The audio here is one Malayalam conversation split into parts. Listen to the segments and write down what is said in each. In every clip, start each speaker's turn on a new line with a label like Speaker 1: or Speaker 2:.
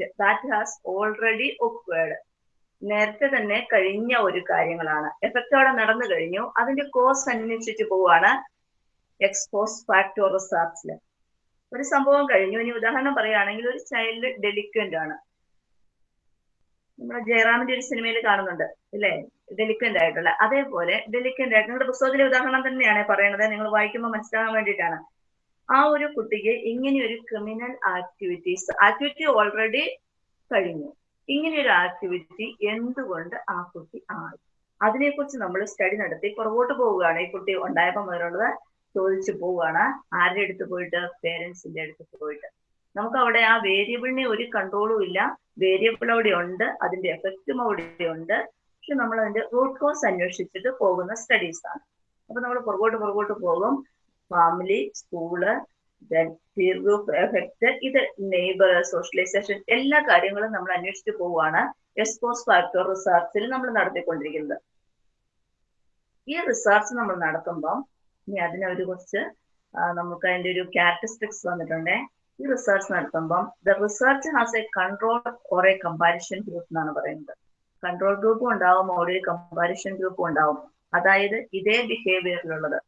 Speaker 1: ദാറ്റ് ഹാസ് ഓൾറെഡി ഒക്വേർഡ് നേരത്തെ തന്നെ കഴിഞ്ഞ ഒരു കാര്യങ്ങളാണ്. എഫക്റ്റ് അവിടെ നടന്നു കഴിഞ്ഞു. അതിന്റെ കോസ് അന്വേഷിച്ചിട്ട് പോവാണ് എക്സ്പോസ് ഫാക്ടോ റിസർച്ചിൽ ഒരു സംഭവം കഴിഞ്ഞു. ഇനി ഉദാഹരണം പറയുകയാണെങ്കിൽ ഒരു ചൈൽഡ് ഡെലിക്വന്റ് ആണ്. നമ്മുടെ ജയറാമിന്റെ ഒരു സിനിമയിൽ കാണുന്നുണ്ട് ഇല്ലേ? ഡെലിക്വന്റ് ആയിട്ടുള്ള. അതേപോലെ ഡെലിക്വന്റ് ആയിട്ട്. നിങ്ങളുടെ പുസ്തകത്തിലെ ഉദാഹരണം തന്നെയാണ് പറയുന്നത്. നിങ്ങൾ വായിക്കുമ്പോൾ മനസ്സിലാകാൻ വേണ്ടിയിട്ടാണ്. ആ ഒരു കുട്ടിക്ക് ഇങ്ങനെ ഒരു ക്രിമിനൽ ആക്ടിവിറ്റീസ് ആക്ടിവിറ്റി ഓൾറെഡി കഴിഞ്ഞു. ഇങ്ങനെ ഒരു ആക്ടിവിറ്റി എന്തുകൊണ്ട് ആ കുട്ടി ആയി? അതിനെക്കുറിച്ച് നമ്മൾ സ്റ്റഡി നടത്തി പുറകോട്ട് പോവുകയാണ്. ഈ കുട്ടി ഉണ്ടായപ്പോൾ മുതലുള്ളത് ചോദിച്ചു പോവുകയാണ്. ആരുടെ അടുത്ത് പോയിട്ട്? പേരൻസിന്റെ അടുത്ത് പോയിട്ട്. നമുക്ക് അവിടെ ആ വേരിയബിളിനെ ഒരു കൺട്രോളും ഇല്ല. വേരിയബിൾ അവിടെ ഉണ്ട്. അതിന്റെ എഫക്റ്റും അവിടെ ഉണ്ട്. പക്ഷെ നമ്മൾ അതിന്റെ റൂട്ട് കോസ് അന്വേഷിച്ചിട്ട് പോകുന്ന സ്റ്റഡീസ് ആണ്. അപ്പൊ നമ്മൾ പുറകോട്ട് പുറകോട്ട് പോകും. ഫാമിലി സ്കൂൾ ഗ്രൂപ്പ് എഫക്ട് ഇത് നെയ്ബർ സോഷ്യലൈസേഷൻ എല്ലാ കാര്യങ്ങളും നമ്മൾ അന്വേഷിച്ചു പോവുകയാണ്. എക്സ്പോസ് ഫാക്ടർ റിസർച്ചിൽ നമ്മൾ നടത്തിക്കൊണ്ടിരിക്കുന്നത്. ഈ റിസർച്ച് നമ്മൾ നടത്തുമ്പം ഇനി അതിനൊരു കുറച്ച് നമുക്ക് അതിന്റെ ഒരു ക്യാരക്ടറിസ്റ്റിക്സ് വന്നിട്ടുണ്ട്. ഈ research നടത്തുമ്പം the research has a control or a comparison group എന്നാണ് പറയുന്നത്. കൺട്രോൾ ഗ്രൂപ്പും ഉണ്ടാവും ഒരു കമ്പാരിഷൻ ഗ്രൂപ്പും ഉണ്ടാവും. അതായത് ഇതേ ബിഹേവിയറിലുള്ളത്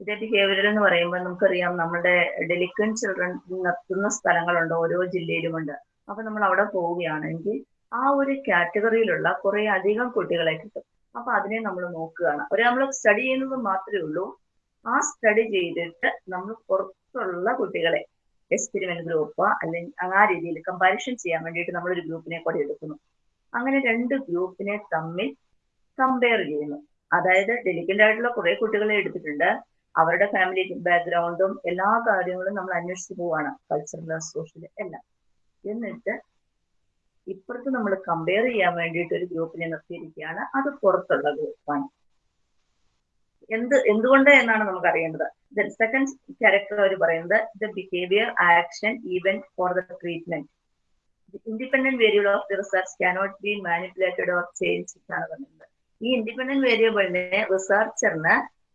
Speaker 1: ഇതേ ബിഹേവിയർ എന്ന് പറയുമ്പോൾ നമുക്കറിയാം നമ്മുടെ ഡെലിക്കൻ ചിൽഡ്രൻ നിർത്തുന്ന സ്ഥലങ്ങളുണ്ട് ഓരോ ജില്ലയിലുമുണ്ട്. അപ്പൊ നമ്മൾ അവിടെ പോവുകയാണെങ്കിൽ ആ ഒരു കാറ്റഗറിയിലുള്ള കുറെ അധികം കുട്ടികളെ കിട്ടും. അപ്പൊ അതിനെ നമ്മൾ നോക്കുകയാണ്. ഒരു നമ്മൾ സ്റ്റഡി ചെയ്യുന്നത് മാത്രമേ ഉള്ളൂ. ആ സ്റ്റഡി ചെയ്തിട്ട് നമ്മൾ പുറത്തുള്ള കുട്ടികളെ എക്സ്പെരിമെന്റ് ഗ്രൂപ്പ് അല്ലെങ്കിൽ ആ രീതിയിൽ കമ്പാരിഷൻ ചെയ്യാൻ വേണ്ടിയിട്ട് നമ്മൾ ഒരു ഗ്രൂപ്പിനെ കൂടെ എടുക്കുന്നു. അങ്ങനെ രണ്ട് ഗ്രൂപ്പിനെ തമ്മിൽ കമ്പയർ ചെയ്യുന്നു. അതായത് ഡെലിക്കന്റ് ആയിട്ടുള്ള കുറെ കുട്ടികളെ എടുത്തിട്ടുണ്ട്. അവരുടെ ഫാമിലി ബാക്ക്ഗ്രൗണ്ടും എല്ലാ കാര്യങ്ങളും നമ്മൾ അന്വേഷിച്ച് പോവാണ്. കൾച്ചറൽ സോഷ്യൽ എല്ലാം. എന്നിട്ട് ഇപ്പുറത്ത് നമ്മൾ കമ്പയർ ചെയ്യാൻ വേണ്ടിയിട്ട് ഒരു ഗ്രൂപ്പിനെ നിർത്തിയിരിക്കുകയാണ്. അത് പുറത്തുള്ള ഗ്രൂപ്പാണ് എന്ത് എന്തുകൊണ്ട് എന്നാണ് നമുക്ക് അറിയേണ്ടത്? സെക്കൻഡ് ക്യാരക്ടർ അവർ പറയുന്നത് the behaviour action even for the treatment independent variable of the research cannot be manipulated or change ഈ ഇൻഡിപെൻഡന്റ് വേരിയബിളിനെ റിസർച്ചറിന്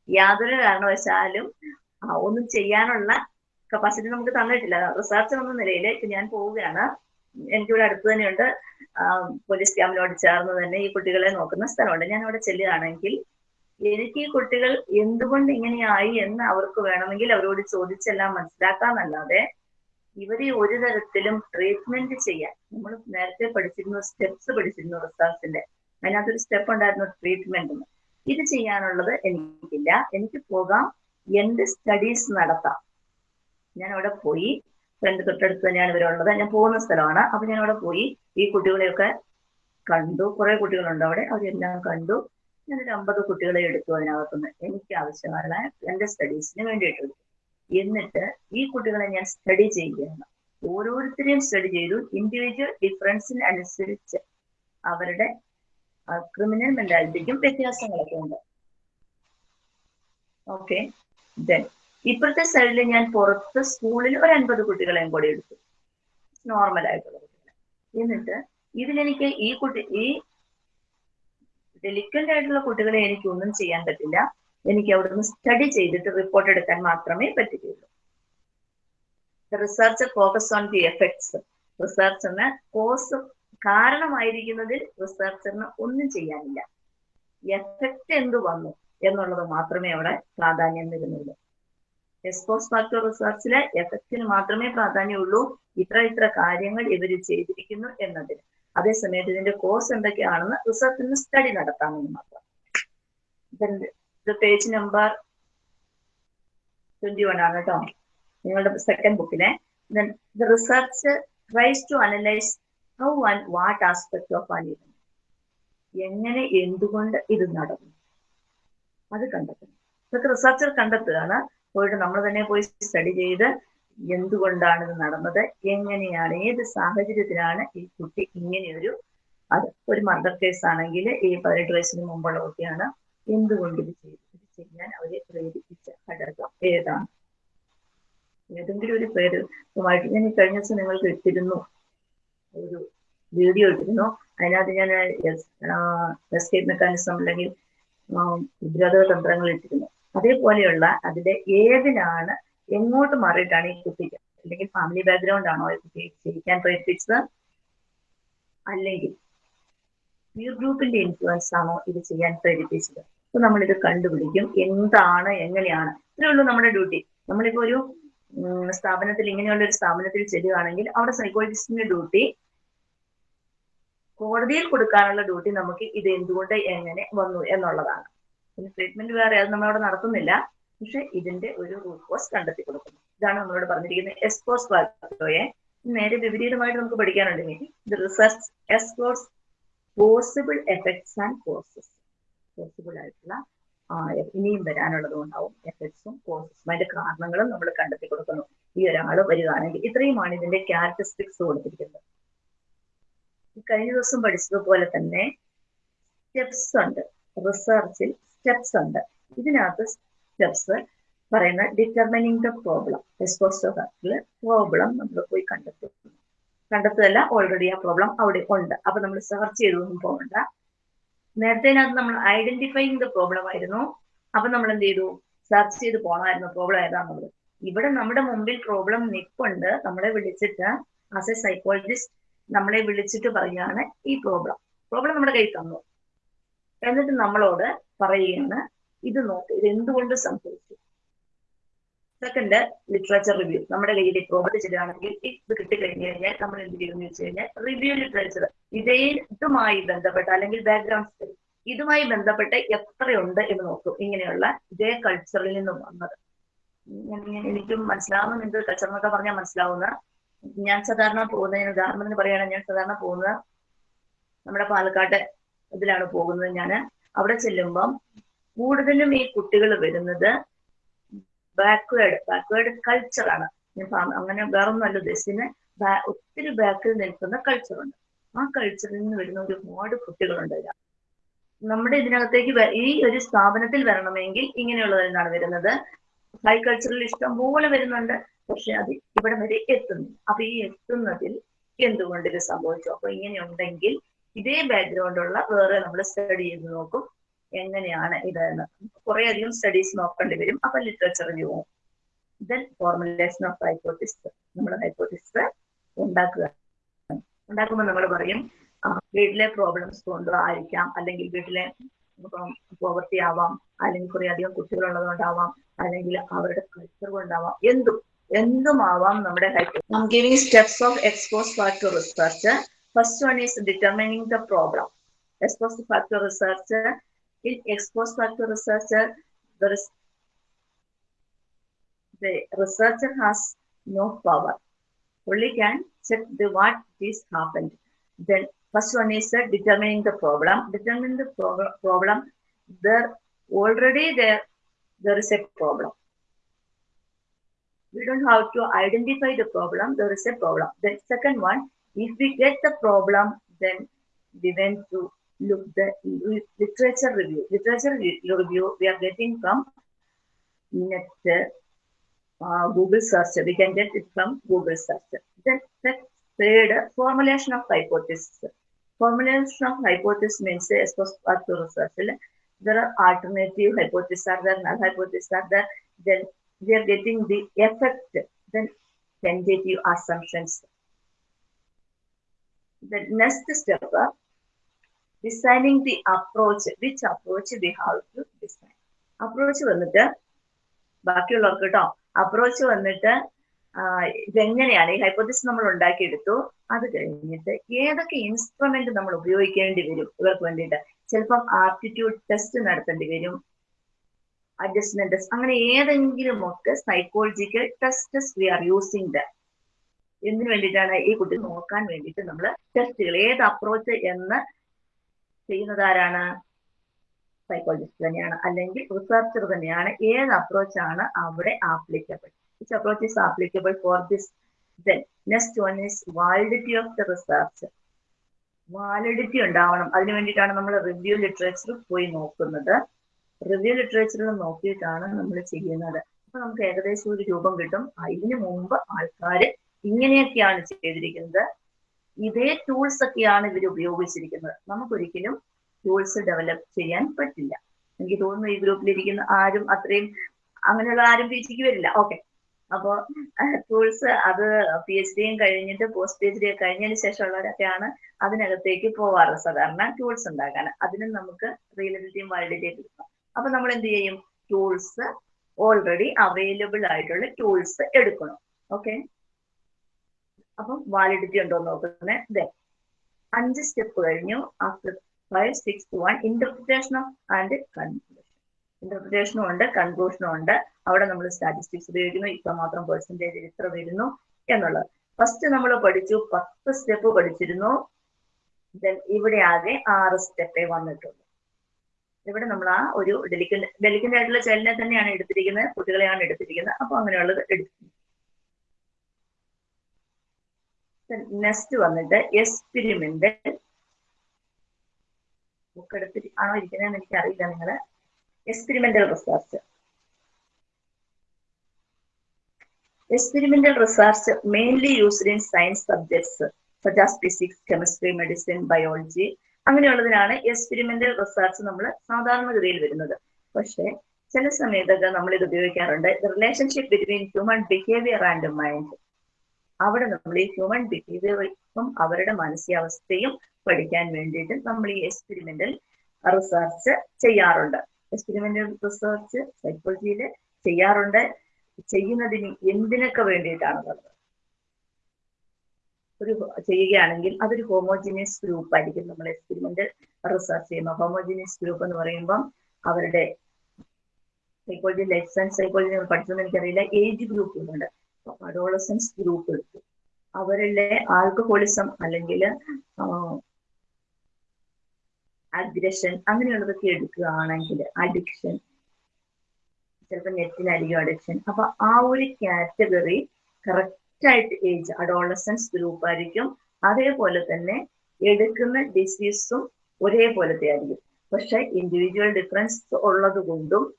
Speaker 1: യാതൊരു കാരണവശാലും ഒന്നും ചെയ്യാനുള്ള കപ്പാസിറ്റി നമുക്ക് തന്നിട്ടില്ല. റിസർച്ചർ എന്ന നിലയിൽ ഇപ്പൊ ഞാൻ പോവുകയാണ്. എനിക്കിവിടെ അടുത്ത് തന്നെയുണ്ട്. പോലീസ് ക്യാമ്പിനോട് ചേർന്ന് തന്നെ ഈ കുട്ടികളെ നോക്കുന്ന സ്ഥലമുണ്ട്. ഞാൻ അവിടെ ചെല്ലുകയാണെങ്കിൽ എനിക്ക് ഈ കുട്ടികൾ എന്തുകൊണ്ട് ഇങ്ങനെയായി എന്ന് അവർക്ക് വേണമെങ്കിൽ അവരോട് ചോദിച്ചെല്ലാം മനസ്സിലാക്കാന്നല്ലാതെ ഇവരെ ഒരു തരത്തിലും ട്രീറ്റ്മെന്റ് ചെയ്യാൻ നമ്മൾ നേരത്തെ പഠിച്ചിരുന്ന സ്റ്റെപ്സ് പഠിച്ചിരുന്നു റിസർച്ചിന്റെ അതിനകത്തൊരു സ്റ്റെപ്പ് ഉണ്ടായിരുന്നു ട്രീറ്റ്മെന്റ് ഇത് ചെയ്യാനുള്ളത് എനിക്കില്ല. എനിക്ക് പോകാം. എന്റെ സ്റ്റഡീസ് നടത്താം. ഞാൻ അവിടെ പോയി. ഫ്രണ്ട് തൊട്ടടുത്ത് തന്നെയാണ് ഇവരുള്ളത് ഞാൻ പോകുന്ന സ്ഥലമാണ്. അപ്പൊ ഞാൻ അവിടെ പോയി ഈ കുട്ടികളെയൊക്കെ കണ്ടു. കുറെ കുട്ടികളുണ്ട് അവിടെ. അവരെല്ലാം കണ്ടു. ഞാനൊരു അമ്പത് കുട്ടികളെ എടുത്തു അതിനകത്തുനിന്ന്. എനിക്ക് ആവശ്യമായ എന്റെ സ്റ്റഡീസിന് വേണ്ടിയിട്ട് എടുത്തു. എന്നിട്ട് ഈ കുട്ടികളെ ഞാൻ സ്റ്റഡി ചെയ്യുകയാണ്. ഓരോരുത്തരെയും സ്റ്റഡി ചെയ്തു. ഇൻഡിവിജ്വൽ ഡിഫറൻസിന് അനുസരിച്ച് അവരുടെ ക്രിമിനൽ മെന്റാലിറ്റിക്കും വ്യത്യാസങ്ങളൊക്കെ ഉണ്ട്. ഓക്കെ ദെൻ ഇപ്പോഴത്തെ സൈഡിൽ ഞാൻ പുറത്ത് സ്കൂളിൽ ഒരു അൻപത് കുട്ടികളെയും കൂടി എടുത്തു. നോർമൽ ആയിട്ടുള്ള കുട്ടികളെ. എന്നിട്ട് ഇതിലെനിക്ക് ഈ കുട്ടി ഈ ഡെലിക്കന്റ് ആയിട്ടുള്ള കുട്ടികളെ എനിക്ക് ഒന്നും ചെയ്യാൻ പറ്റില്ല. എനിക്ക് അവിടുന്ന് സ്റ്റഡി ചെയ്തിട്ട് റിപ്പോർട്ട് എടുക്കാൻ മാത്രമേ പറ്റുകയുള്ളൂ. Research focus on the effects research എന്ന കോസ് കാരണമായിരിക്കുന്നതിൽ റിസർച്ചറിന് ഒന്നും ചെയ്യാനില്ല. എഫക്റ്റ് എന്ത് വന്നു എന്നുള്ളത് മാത്രമേ അവിടെ പ്രാധാന്യം വരുന്നുള്ളൂ. എക്സ്പോസ് ഫാക്ടർ റിസർച്ചിലെ എഫക്റ്റിന് മാത്രമേ പ്രാധാന്യമുള്ളൂ. ഇത്ര ഇത്ര കാര്യങ്ങൾ ഇവർ ചെയ്തിരിക്കുന്നു എന്നതിന് അതേസമയത്ത് ഇതിന്റെ കോഴ്സ് എന്തൊക്കെയാണെന്ന് റിസർച്ചിന് സ്റ്റഡി നടത്താമെന്ന് മാത്രം. പേജ് നമ്പർ ട്വന്റി വൺ ആണ് കേട്ടോ. നിങ്ങളുടെ സെക്കൻഡ് ബുക്കിലെ research tries to analyse how and what aspect of an event എങ്ങനെ എന്തുകൊണ്ട് ഇത് നടന്നു? അത് കണ്ടെത്തണം. ഇതൊക്കെ റിസർച്ചർ കണ്ടെത്തുകയാണ്. പോയിട്ട് നമ്മൾ തന്നെ പോയി സ്റ്റഡി ചെയ്ത് എന്തുകൊണ്ടാണ് ഇത് നടന്നത്? എങ്ങനെയാണ്? ഏത് സാഹചര്യത്തിലാണ് ഈ കുട്ടി ഇങ്ങനെയൊരു അത് ഒരു മർഡർ കേസ് ആണെങ്കിൽ ഈ പതിനെട്ട് വയസ്സിന് മുമ്പുള്ള കുട്ടിയാണ് എന്തുകൊണ്ട് ഇത് ചെയ്തു? ഇത് ചെയ്യാൻ അവരെ പ്രേരിപ്പിച്ച ഘടകം ഏതാണ്? ഏതെങ്കിലും ഒരു പേര് ഞാൻ കഴിഞ്ഞ ദിവസം നിങ്ങൾക്ക് ഇട്ടിരുന്നു. ഒരു വീഡിയോ ഇട്ടിരുന്നു. അതിനകത്ത് ഞാൻ എസ്കേപ്പ് മെക്കാനിസം അല്ലെങ്കിൽ ഉപരോധ തന്ത്രങ്ങൾ ഇട്ടിരുന്നു. അതേപോലെയുള്ള അതിന്റെ ഏതിനാണ് എങ്ങോട്ട് മാറിയിട്ടാണ് ഈ കുട്ടിക്ക് അല്ലെങ്കിൽ ഫാമിലി ബാക്ക്ഗ്രൗണ്ട് ആണോ ഈ കുട്ടിയെ ജയിക്കാൻ പ്രേരിപ്പിച്ചത്? അല്ലെങ്കിൽ പീർ ഗ്രൂപ്പിന്റെ ഇൻഫ്ലുവൻസ് ആണോ ഇത് ചെയ്യാൻ പ്രേരിപ്പിച്ചത്? അപ്പൊ നമ്മൾ ഇത് കണ്ടുപിടിക്കും. എന്താണ് എങ്ങനെയാണ്? ഇത്രേ ഉള്ളൂ നമ്മുടെ ഡ്യൂട്ടി നമ്മളിപ്പോ ഒരു സ്ഥാപനത്തിൽ ഇങ്ങനെയുള്ള ഒരു സ്ഥാപനത്തിൽ ചെല്ലുകയാണെങ്കിൽ അവിടെ സൈക്കോളജിസ്റ്റിന്റെ ഡ്യൂട്ടി കോടതിയിൽ കൊടുക്കാനുള്ള ഡ്യൂട്ടി നമുക്ക് ഇത് എന്തുകൊണ്ട് എങ്ങനെ വന്നു എന്നുള്ളതാണ്. പിന്നെ ട്രീറ്റ്മെന്റ് വേറെ അത് നമ്മളവിടെ നടത്തുന്നില്ല. പക്ഷെ ഇതിന്റെ ഒരു റൂട്ട് കോസ് കണ്ടെത്തി കൊടുക്കുന്നു. ഇതാണ് നമ്മളോട് പറഞ്ഞിരിക്കുന്നത് എസ്കോസ് ഫാക്ടോയെ നേരെ വിപരീതമായിട്ട് നമുക്ക് പഠിക്കാനുണ്ടെങ്കിൽ ഇത് research explores possible effects and causes possible ആയിട്ടുള്ള ഇനിയും വരാനുള്ളതും ഉണ്ടാവും എഫക്ട്സും കോസസും അതിന്റെ കാരണങ്ങളും നമ്മൾ കണ്ടെത്തി കൊടുക്കുന്നു. ഈ ഒരാൾ വരികയാണെങ്കിൽ ഇത്രയുമാണ് ഇതിന്റെ ക്യാരക്ടറിസ്റ്റിക്സ് കൊടുത്തിരിക്കുന്നത്. കഴിഞ്ഞ ദിവസം പഠിച്ചതുപോലെ തന്നെ സ്റ്റെപ്സ് ഉണ്ട്. റിസർച്ചിൽ സ്റ്റെപ്സ് ഉണ്ട്. ഇതിനകത്ത് സ്റ്റെപ്സ് പറയുന്ന ഡിറ്റർമിനിങ് ദ പ്രോബ്ലം എസ്പോസ്റ്റോഫാക്ടറിൽ പ്രോബ്ലം നമ്മൾ പോയി കണ്ടെത്തുന്നു. കണ്ടെത്തുകയല്ല ഓൾറെഡി ആ പ്രോബ്ലം അവിടെ ഉണ്ട്. അപ്പൊ നമ്മൾ സെർച്ച് ചെയ്തൊന്നും പോകണ്ട. നേരത്തേനകത്ത് നമ്മൾ ഐഡന്റിഫൈങ് ദ പ്രോബ്ലം ആയിരുന്നു. അപ്പൊ നമ്മൾ എന്ത് ചെയ്തു? സെർച്ച് ചെയ്ത് പോകണമായിരുന്നു പ്രോബ്ലം ഏതാന്നുള്ളത്. ഇവിടെ നമ്മുടെ മുമ്പിൽ പ്രോബ്ലം നിപ്പുണ്ട്. നമ്മളെ വിളിച്ചിട്ട് ആസ് എ സൈക്കോളജിസ്റ്റ് നമ്മളെ വിളിച്ചിട്ട് പറയാണ് ഈ പ്രോബ്ലം പ്രോബ്ലം നമ്മുടെ കയ്യിൽ തന്നു. എന്നിട്ട് നമ്മളോട് പറയുകയാണ് ഇത് നോക്ക് ഇത് എന്തുകൊണ്ട് സംഭവിച്ചു? സെക്കൻഡ് ലിറ്ററേച്ചർ റിവ്യൂ നമ്മുടെ കയ്യിൽ പ്രോബ്ലം ചെയ്യുകയാണെങ്കിൽ ഇത് കിട്ടിക്കഴിഞ്ഞു കഴിഞ്ഞാൽ നമ്മൾ എന്ത് ചെയ്യുമെന്ന് വെച്ച് കഴിഞ്ഞാൽ റിവ്യൂ ലിറ്ററേച്ചർ ഇതേ ഇതുമായി ബന്ധപ്പെട്ട അല്ലെങ്കിൽ ബാക്ക്ഗ്രൗണ്ട് ഇതുമായി ബന്ധപ്പെട്ട് എത്രയുണ്ട് എന്ന് നോക്കും. ഇങ്ങനെയുള്ള ഇതേ കൾച്ചറിൽ നിന്നും വന്നത്. എനിക്കും മനസ്സിലാവുന്നു. എന്ത് കൾച്ചർ എന്നൊക്കെ പറഞ്ഞാൽ മനസ്സിലാവുന്ന ഞാൻ സാധാരണ പോകുന്നതിന് ഉദാഹരണത്തിന് പറയുകയാണെങ്കിൽ ഞാൻ സാധാരണ പോകുന്നത് നമ്മുടെ പാലക്കാട്ട് ഇതിലാണ് പോകുന്നത് ഞാൻ. അവിടെ ചെല്ലുമ്പം കൂടുതലും ഈ കുട്ടികൾ വരുന്നത് ബാക്ക്വേർഡ് ബാക്ക്വേർഡ് കൾച്ചറാണ് ഞാൻ അങ്ങനെ വേറൊന്നുമല്ല ഉദ്ദേശിക്കുന്നത് ഒത്തിരി ബാക്കിൽ നിൽക്കുന്ന കൾച്ചറുണ്ട് ആ കൾച്ചറിൽ നിന്ന് വരുന്ന ഒരുപാട് കുട്ടികളുണ്ട് ഇതിനകത്ത്. നമ്മുടെ ഇതിനകത്തേക്ക് ഈ ഒരു സ്ഥാപനത്തിൽ വരണമെങ്കിൽ ഇങ്ങനെയുള്ളതിൽ നിന്നാണ് വരുന്നത്. ഹൈ കൾച്ചറിൽ ഇഷ്ടം പോലെ വരുന്നുണ്ട്. പക്ഷെ അത് ഇവിടെ വരെ എത്തുന്നു. അപ്പൊ ഈ എത്തുന്നതിൽ എന്തുകൊണ്ട് ഇത് സംഭവിച്ചു? അപ്പൊ ഇങ്ങനെ ഉണ്ടെങ്കിൽ ഇതേ ബാക്ക്ഗ്രൗണ്ടുള്ള വേറെ നമ്മൾ സ്റ്റഡി ചെയ്ത് നോക്കും എങ്ങനെയാണ് ഇത് എന്ന് കുറെ അധികം സ്റ്റഡീസ് നോക്കേണ്ടി വരും. അപ്പൊ ലിറ്ററേച്ചർ പോകും ദെൻ ഫോർമുലേഷൻ ഓഫ് ഹൈപ്പോത്തിസ് നമ്മൾ ഹൈപ്പോത്തിസ് ഉണ്ടാക്കുക. ഉണ്ടാക്കുമ്പോൾ നമ്മൾ പറയും വീട്ടിലെ പ്രോബ്ലംസ് കൊണ്ട് ആയിരിക്കാം. അല്ലെങ്കിൽ വീട്ടിലെ പോവർട്ടി ആവാം. അല്ലെങ്കിൽ കുറെ അധികം കുട്ടികളുള്ളത് കൊണ്ടാവാം അല്ലെങ്കിൽ അവരുടെ കൾച്ചർ കൊണ്ടാവാം. എന്തും. എന്തും ആവാം നമ്മുടെ hypothesis giving steps of expose factor research first one is determining the problem expose factor research in exposed factor research, there is the researcher has no power. Only can check the what is happened. Then first one is uh, determining the problem. Determining the pro- problem. There already there there is a problem. We don't have to identify the problem. There is a problem. The second one, if we get the problem, then we went to look the literature review. Literature review we are getting from net, uh, Google search. We can get it from Google search. Then the third formulation of hypothesis. Formulation of hypothesis means. There are alternative hypotheses are there, null hypotheses are there. Then we are getting the effect. Then tentative assumptions. The next step. Uh, designing the approach which approach we have to design approach വന്നിട്ട് ബാക്കിയുള്ളവർക്ക് കേട്ടോ അപ്രോച്ച് വന്നിട്ട് ഇതെങ്ങനെയാണ് ഈ ഹൈപ്പോത്തിസ് നമ്മൾ ഉണ്ടാക്കിയെടുത്തു അത് കഴിഞ്ഞിട്ട് ഏതൊക്കെ ഇൻസ്ട്രുമെന്റ് നമ്മൾ ഉപയോഗിക്കേണ്ടി വരും ഇവർക്ക് വേണ്ടിയിട്ട് ചിലപ്പം ആപ്റ്റിറ്റ്യൂഡ് ടെസ്റ്റ് നടത്തേണ്ടി വരും അഡ്ജസ്റ്റ്മെന്റ് ടെസ്റ്റ് അങ്ങനെ ഏതെങ്കിലും ഒക്കെ psychological tests we are using the എന്തിനു വേണ്ടിയിട്ടാണ് ഈ കുട്ടി നോക്കാൻ വേണ്ടിയിട്ട് നമ്മൾ ടെസ്റ്റുകൾ ഏത് അപ്രോച്ച് എന്ന് ചെയ്യുന്നത് ആരാണ് സൈക്കോളജിസ്റ്റ് തന്നെയാണ്. അല്ലെങ്കിൽ റിസർച്ചർ തന്നെയാണ്. ഏത് അപ്രോച്ച് ആണ് അവിടെ applicable which approach is applicable for this then next one is validity of the research validity ഉണ്ടാവണം. അതിനു വേണ്ടിയിട്ടാണ് നമ്മൾ റിവ്യൂ ലിറ്ററേച്ചർ പോയി നോക്കുന്നത്. റിവ്യൂ ലിറ്ററേച്ചറിൽ നോക്കിയിട്ടാണ് നമ്മൾ ചെയ്യുന്നത്. അപ്പൊ നമുക്ക് ഏകദേശം ഒരു രൂപം കിട്ടും. അതിനു മുമ്പ് ആൾക്കാർ ഇങ്ങനെയൊക്കെയാണ് ചെയ്തിരിക്കുന്നത്. ഇതേ ടൂൾസ് ഒക്കെയാണ് ഇവർ ഉപയോഗിച്ചിരിക്കുന്നത്. നമുക്കൊരിക്കലും ടൂൾസ് ഡെവലപ്പ് ചെയ്യാൻ പറ്റില്ല. എനിക്ക് തോന്നുന്നു ഈ ഗ്രൂപ്പിലിരിക്കുന്ന ആരും അത്രയും അങ്ങനെയുള്ള ആരും പി ജിക്ക് വരില്ല. ഓക്കെ. അപ്പോൾ ടൂൾസ് അത് പി എച്ച് ഡിയും കഴിഞ്ഞിട്ട് പോസ്റ്റ് പി എച്ച് ഡി കഴിഞ്ഞതിന് ശേഷമുള്ളവരൊക്കെയാണ് അതിനകത്തേക്ക് പോവാറ്. സാധാരണ ടൂൾസ് ഉണ്ടാക്കാൻ അതിനും നമുക്ക് റിയലിറ്റിയും വാലിഡിറ്റിയും കിട്ടണം അപ്പൊ നമ്മൾ എന്ത് ചെയ്യും? ടൂൾസ് ഓൾറെഡി അവൈലബിൾ ആയിട്ടുള്ള ടൂൾസ് എടുക്കണം. ഓക്കെ അപ്പം വാലിഡിറ്റി ഉണ്ടോ നോക്കുന്നത് ദേ അഞ്ച് സ്റ്റെപ്പ് കഴിഞ്ഞു. After five six one interpretation of and conclusion ഇന്റർപ്രിറ്റേഷനും ഉണ്ട് കൺക്ലൂഷനും ഉണ്ട്. അവിടെ നമ്മൾ സ്റ്റാറ്റിസ്റ്റിക്സ് ഉപയോഗിക്കുന്നു. ഇത്ര മാത്രം പെർസെന്റേജ് ഇത്ര വരുന്നു എന്നുള്ളത്. ഫസ്റ്റ് നമ്മൾ പഠിച്ചു പത്ത് സ്റ്റെപ്പ് പഠിച്ചിരുന്നു. ദെൻ ഇവിടെ ആകെ ആറ് സ്റ്റെപ്പേ വന്നിട്ടുള്ളൂ. ഇവിടെ നമ്മൾ ആ ഒരു ഡെലിക്കൻ ഡെലിക്കന്റ് ആയിട്ടുള്ള ചൈൽഡിനെ തന്നെയാണ് എടുത്തിരിക്കുന്നത്. കുട്ടികളെയാണ് എടുത്തിരിക്കുന്നത്. അപ്പൊ അങ്ങനെയുള്ളത് എടുത്തിരിക്കുന്നത് നെക്സ്റ്റ് വന്നിട്ട് എക്സ്പെരിമെന്റൽ ബുക്ക് എടുത്തിട്ട് ആണോ ഇരിക്കുന്നതെന്ന് എനിക്ക് അറിയില്ല നിങ്ങൾ experimental research experimental research mainly used in science subjects such as physics chemistry medicine biology അങ്ങനെയുള്ളതിനാണ് experimental research നമ്മൾ സാധാരണഗതിയിൽ വരുന്നത്. പക്ഷേ ചില സമയത്തൊക്കെ നമ്മൾ ഇത് ഉപയോഗിക്കാറുണ്ട് relationship between human behaviour and mind അവിടെ നമ്മൾ ഈ ഹ്യൂമൻ ബിഹേവിയറും അവരുടെ മാനസികാവസ്ഥയും പഠിക്കാൻ വേണ്ടിയിട്ട് നമ്മൾ ഈ എക്സ്പെരിമെന്റൽ റിസർച്ച് ചെയ്യാറുണ്ട്. എക്സ്പെരിമെന്റൽ റിസർച്ച് സൈക്കോളജിയിൽ ചെയ്യാറുണ്ട്. ചെയ്യുന്നതിന് എന്തിനൊക്കെ വേണ്ടിയിട്ടാണെന്നുള്ളത് ഒരു ചെയ്യുകയാണെങ്കിൽ അതൊരു ഹോമോജിനിയസ് ഗ്രൂപ്പ് ആയിരിക്കും. നമ്മൾ എക്സ്പെരിമെന്റ് റിസർച്ച് ചെയ്യുമ്പോൾ ഹോമോജിനിയസ് ഗ്രൂപ്പ് എന്ന് പറയുമ്പം അവരുടെ സൈക്കോളജി ലൈഫ് സയൻസ് സൈക്കോളജി പഠിച്ചതെന്ന് എനിക്കറിയില്ല. ഏജ് ഗ്രൂപ്പുകളുണ്ട് അഡോളസൻസ് ഗ്രൂപ്പ് എടുത്തു അവരുടെ ആൽക്കഹോളിസം അല്ലെങ്കിൽ അഗ്രഷൻ അങ്ങനെയുള്ളതൊക്കെ എടുക്കുകയാണെങ്കിൽ അഡിക്ഷൻ ചിലപ്പോൾ നെറ്റിനായിരിക്കും അഡിക്ഷൻ അപ്പൊ ആ ഒരു കാറ്റഗറി കറക്റ്റ് ആയിട്ട് ഏജ് അഡോളസൻസ് ഗ്രൂപ്പ് ആയിരിക്കും. അതേപോലെ തന്നെ എടുക്കുന്ന ഡിസീസും ഒരേപോലത്തെ ആയിരിക്കും. പക്ഷെ ഇൻഡിവിജ്വൽ ഡിഫറൻസ് ഉള്ളത് കൊണ്ടും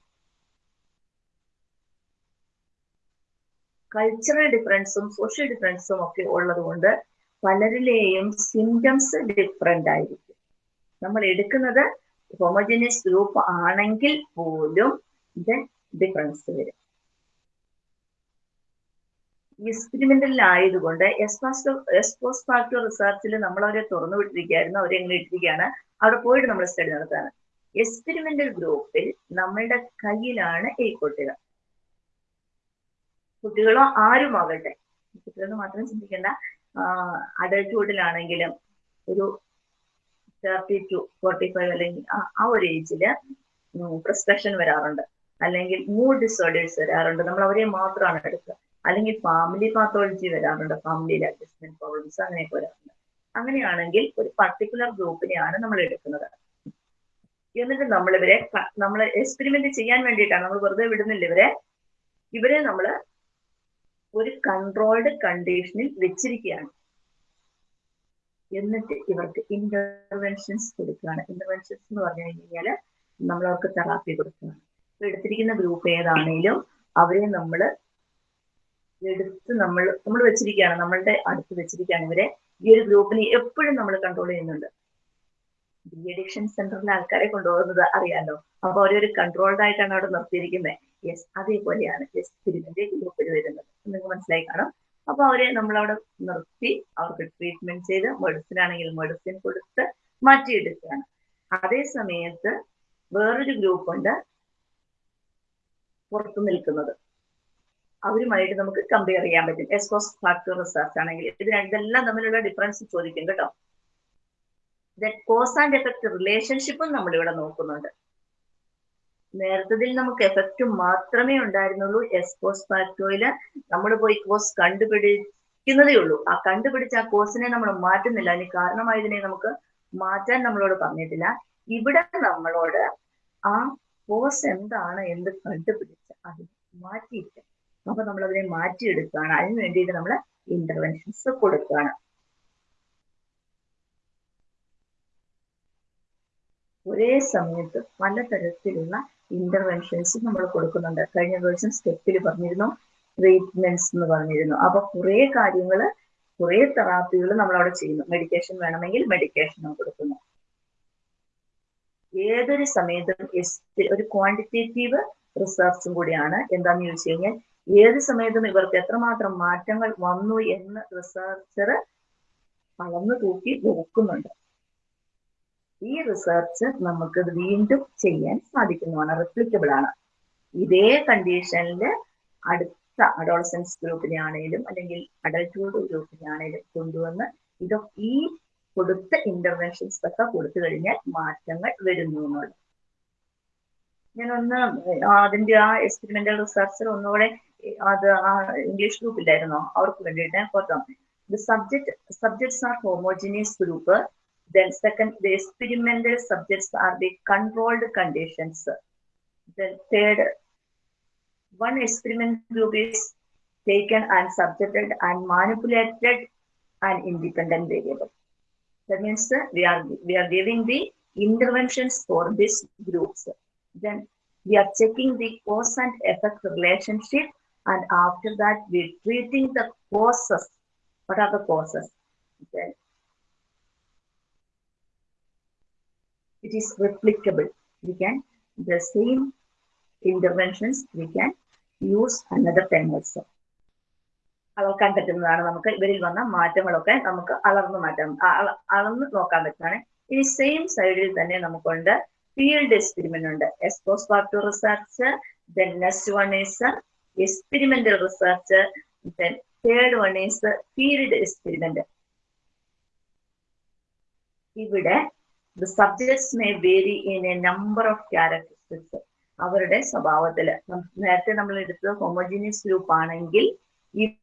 Speaker 1: കൾച്ചറൽ ഡിഫറൻസും സോഷ്യൽ ഡിഫറൻസും ഒക്കെ ഉള്ളത് കൊണ്ട് പലരിലെയും സിംറ്റംസ് ഡിഫറെന്റ് ആയിരിക്കും. നമ്മൾ എടുക്കുന്നത് ഹോമോജനിയസ് ഗ്രൂപ്പ് ആണെങ്കിൽ പോലും ഇത് ഡിഫറൻസ് വരും. എക്സ്പെരിമെന്റലിലായതുകൊണ്ട് എക്സ്പോസ് ഫാക്ടർ റിസർച്ചിൽ നമ്മൾ അവരെ തുറന്നു വിട്ടിരിക്കുകയായിരുന്നു അവരെ എങ്ങനെ ഇട്ടിരിക്കുകയാണ്. അവിടെ പോയിട്ട് നമ്മൾ സ്റ്റഡി നടത്താണ് എക്സ്പെരിമെന്റൽ ഗ്രൂപ്പിൽ നമ്മളുടെ കയ്യിലാണ് ഈ കുട്ടികൾ. കുട്ടികളോ ആരുമാകട്ടെ കുട്ടികളെന്ന് മാത്രം ചിന്തിക്കേണ്ട. അഡൽട്ട്ഹുഡിലാണെങ്കിലും ഒരു തേർട്ടി ടു ഫോർട്ടി ഫൈവ് അല്ലെങ്കിൽ ആ ഒരു ഏജിൽ പ്രിസ്ക്രിപ്ഷൻ വരാറുണ്ട്. അല്ലെങ്കിൽ മൂഡ് ഡിസോർഡേഴ്സ് വരാറുണ്ട്. നമ്മൾ അവരെ മാത്രമാണ് എടുക്കുക. അല്ലെങ്കിൽ ഫാമിലി പാത്തോളജി വരാറുണ്ട്. ഫാമിലിയിൽ അഡ്ജസ്റ്റ്മെന്റ് പ്രോബ്ലംസ് അങ്ങനെയൊക്കെ വരാറുണ്ട്. അങ്ങനെയാണെങ്കിൽ ഒരു പർട്ടിക്കുലർ ഗ്രൂപ്പിനെയാണ് നമ്മൾ എടുക്കുന്നത്. എന്നിട്ട് നമ്മൾ ഇവരെ നമ്മൾ എക്സ്പെരിമെന്റ് ചെയ്യാൻ വേണ്ടിയിട്ടാണ്. നമ്മൾ വെറുതെ വിടുന്നില്ല ഇവരെ. ഇവരെ നമ്മൾ ഒരു കൺട്രോൾഡ് കണ്ടീഷനിൽ വെച്ചിരിക്കുകയാണ്. എന്നിട്ട് ഇവർക്ക് ഇന്റർവെൻഷൻസ് കൊടുക്കുകയാണ്. ഇന്റർവെൻഷൻസ് എന്ന് പറഞ്ഞു കഴിഞ്ഞാൽ നമ്മൾ അവർക്ക് തെറാപ്പി കൊടുക്കുകയാണ് എടുത്തിരിക്കുന്ന ഗ്രൂപ്പ് ഏതാണെങ്കിലും അവരെ നമ്മൾ എടുത്ത് നമ്മൾ നമ്മൾ വെച്ചിരിക്കുകയാണ് നമ്മളുടെ അടുത്ത് വെച്ചിരിക്കുകയാണ് ഇവരെ. ഈ ഒരു ഗ്രൂപ്പിനെ എപ്പോഴും നമ്മൾ കൺട്രോൾ ചെയ്യുന്നുണ്ട്. ഡി അഡിക്ഷൻ സെന്ററിലെ ആൾക്കാരെ കൊണ്ടുപോകുന്നത് അറിയാലോ? അപ്പൊ അവരൊരു കൺട്രോൾഡ് ആയിട്ടാണ് അവിടെ നിർത്തിയിരിക്കുന്നത്. യെസ് അതേപോലെയാണ്. യെസ് തിരുവിന്റെ ഗ്രൂപ്പിൽ വരുന്നത്. നിങ്ങൾക്ക് മനസ്സിലായി കാണും. അപ്പൊ അവരെ നമ്മളവിടെ നിർത്തി അവർക്ക് ട്രീറ്റ്മെന്റ് ചെയ്ത് മെഡിസിൻ ആണെങ്കിൽ മെഡിസിൻ കൊടുത്ത് മാറ്റിയെടുക്കുകയാണ്. അതേ സമയത്ത് വേറൊരു ഗ്രൂപ്പ് ഉണ്ട് പുറത്തു നിൽക്കുന്നത്. അവരുമായിട്ട് നമുക്ക് കമ്പയർ ചെയ്യാൻ പറ്റും. എസ്കോസ് ഫാക്ടർ റിസർച്ച് ആണെങ്കിൽ ഇത് രണ്ടെല്ലാം തമ്മിലുള്ള ഡിഫറൻസ് ചോദിക്കും കേട്ടോ. കോസ് ആൻഡ് എഫക്ട് റിലേഷൻഷിപ്പും നമ്മൾ ഇവിടെ നോക്കുന്നുണ്ട്. നേരത്തതിൽ നമുക്ക് എഫക്റ്റ് മാത്രമേ ഉണ്ടായിരുന്നുള്ളൂ. എസ്കോസ് ഫാക്ടോയിൽ നമ്മൾ പോയി കോസ് കണ്ടുപിടിക്കുന്നതേ ഉള്ളൂ. ആ കണ്ടുപിടിച്ച ആ കോസിനെ നമ്മൾ മാറ്റുന്നില്ല. അതിന് കാരണമായതിനെ നമുക്ക് മാറ്റാൻ നമ്മളോട് പറഞ്ഞിട്ടില്ല. ഇവിടെ നമ്മളോട് ആ കോസ് എന്താണ് എന്ന് കണ്ടുപിടിച്ച് അത് മാറ്റിയിട്ട് അപ്പൊ നമ്മൾ അതിനെ മാറ്റിയെടുക്കുകയാണ് അതിന് വേണ്ടിയിട്ട് നമ്മൾ ഇന്റർവെൻഷൻസ് കൊടുക്കുകയാണ് ഒരേ സമയത്ത് പലതരത്തിലുള്ള ഇന്റർവെൻഷൻസ് നമ്മൾ കൊടുക്കുന്നുണ്ട്. കഴിഞ്ഞ ദിവസം സ്റ്റെപ്പിൽ പറഞ്ഞിരുന്നു ട്രീറ്റ്മെന്റ്സ് എന്ന് പറഞ്ഞിരുന്നു. അപ്പൊ കുറെ കാര്യങ്ങൾ കുറെ തെറാപ്പികൾ നമ്മൾ അവിടെ ചെയ്യുന്നു. മെഡിക്കേഷൻ വേണമെങ്കിൽ മെഡിക്കേഷനും കൊടുക്കുന്നു ഏതൊരു സമയത്തും ഒരു ക്വാണ്ടിറ്റേറ്റീവ് റിസർച്ചും കൂടിയാണ് എന്താന്ന് ചോദിച്ചു കഴിഞ്ഞാൽ ഏത് സമയത്തും ഇവർക്ക് എത്രമാത്രം മാറ്റങ്ങൾ വന്നു എന്ന് റിസർച്ചർ അളന്നു തൂക്കി നോക്കുന്നുണ്ട് ഈ റിസർച്ച് നമുക്ക് വീണ്ടും ചെയ്യാൻ സാധിക്കുന്നതാണ് റിപ്ലിക്കബിൾ ആണ്. ഇതേ കണ്ടീഷനിൽ അടുത്ത അഡോൾസൻസ് ഗ്രൂപ്പിനെ ആണെങ്കിലും അല്ലെങ്കിൽ അഡൽട്ട്ഹുഡ് ഗ്രൂപ്പിനെ ആണെങ്കിലും കൊണ്ടുവന്ന് ഇതൊക്കെ ഈ കൊടുത്ത ഇന്റർവെൻഷൻസ് ഒക്കെ കൊടുത്തു കഴിഞ്ഞാൽ മാറ്റങ്ങൾ വരുന്നു എന്നുള്ളത് ഞാനൊന്ന് അതിന്റെ ആ എക്സ്പെരിമെന്റൽ റിസർച്ചർ ഒന്നുകൂടെ അത് ആ ഇംഗ്ലീഷ് ഗ്രൂപ്പിലായിരുന്നോ അവർക്ക് വേണ്ടിയിട്ട് കൊടുക്കാം the subject subjects are homogeneous group then second the experimental subjects are the controlled conditions then third one experiment group is taken and subjected and manipulated an independent variable that means uh, we are we are giving the interventions for these groups then we are checking the cause and effect relationship and after that we are treating the causes what are the causes then it is replicable. We can, the same interventions, we can use another time also. അളക്കാൻ പറ്റുന്നതാണ് നമുക്ക് ഇവരിൽ വന്ന മാറ്റങ്ങളൊക്കെ നമുക്ക് അളർന്നു മാറ്റാം അളന്ന് നോക്കാൻ പറ്റുന്നതാണ് ഈ സെയിം സൈഡിൽ തന്നെ നമുക്കുണ്ട് ഫീൽഡ് എക്സ്പെരിമെന്റ് ഉണ്ട് ex post facto research then next one is experimental research third one is field experiment ഇവിടെ the subjects may vary in a number of characteristics. അവരുടെ സ്വഭാവത്തിൽ നേരത്തെ നമ്മൾ എടുത്തത് ഹോമോജീനിയസ് ഗ്രൂപ്പ് ആണെങ്കിൽ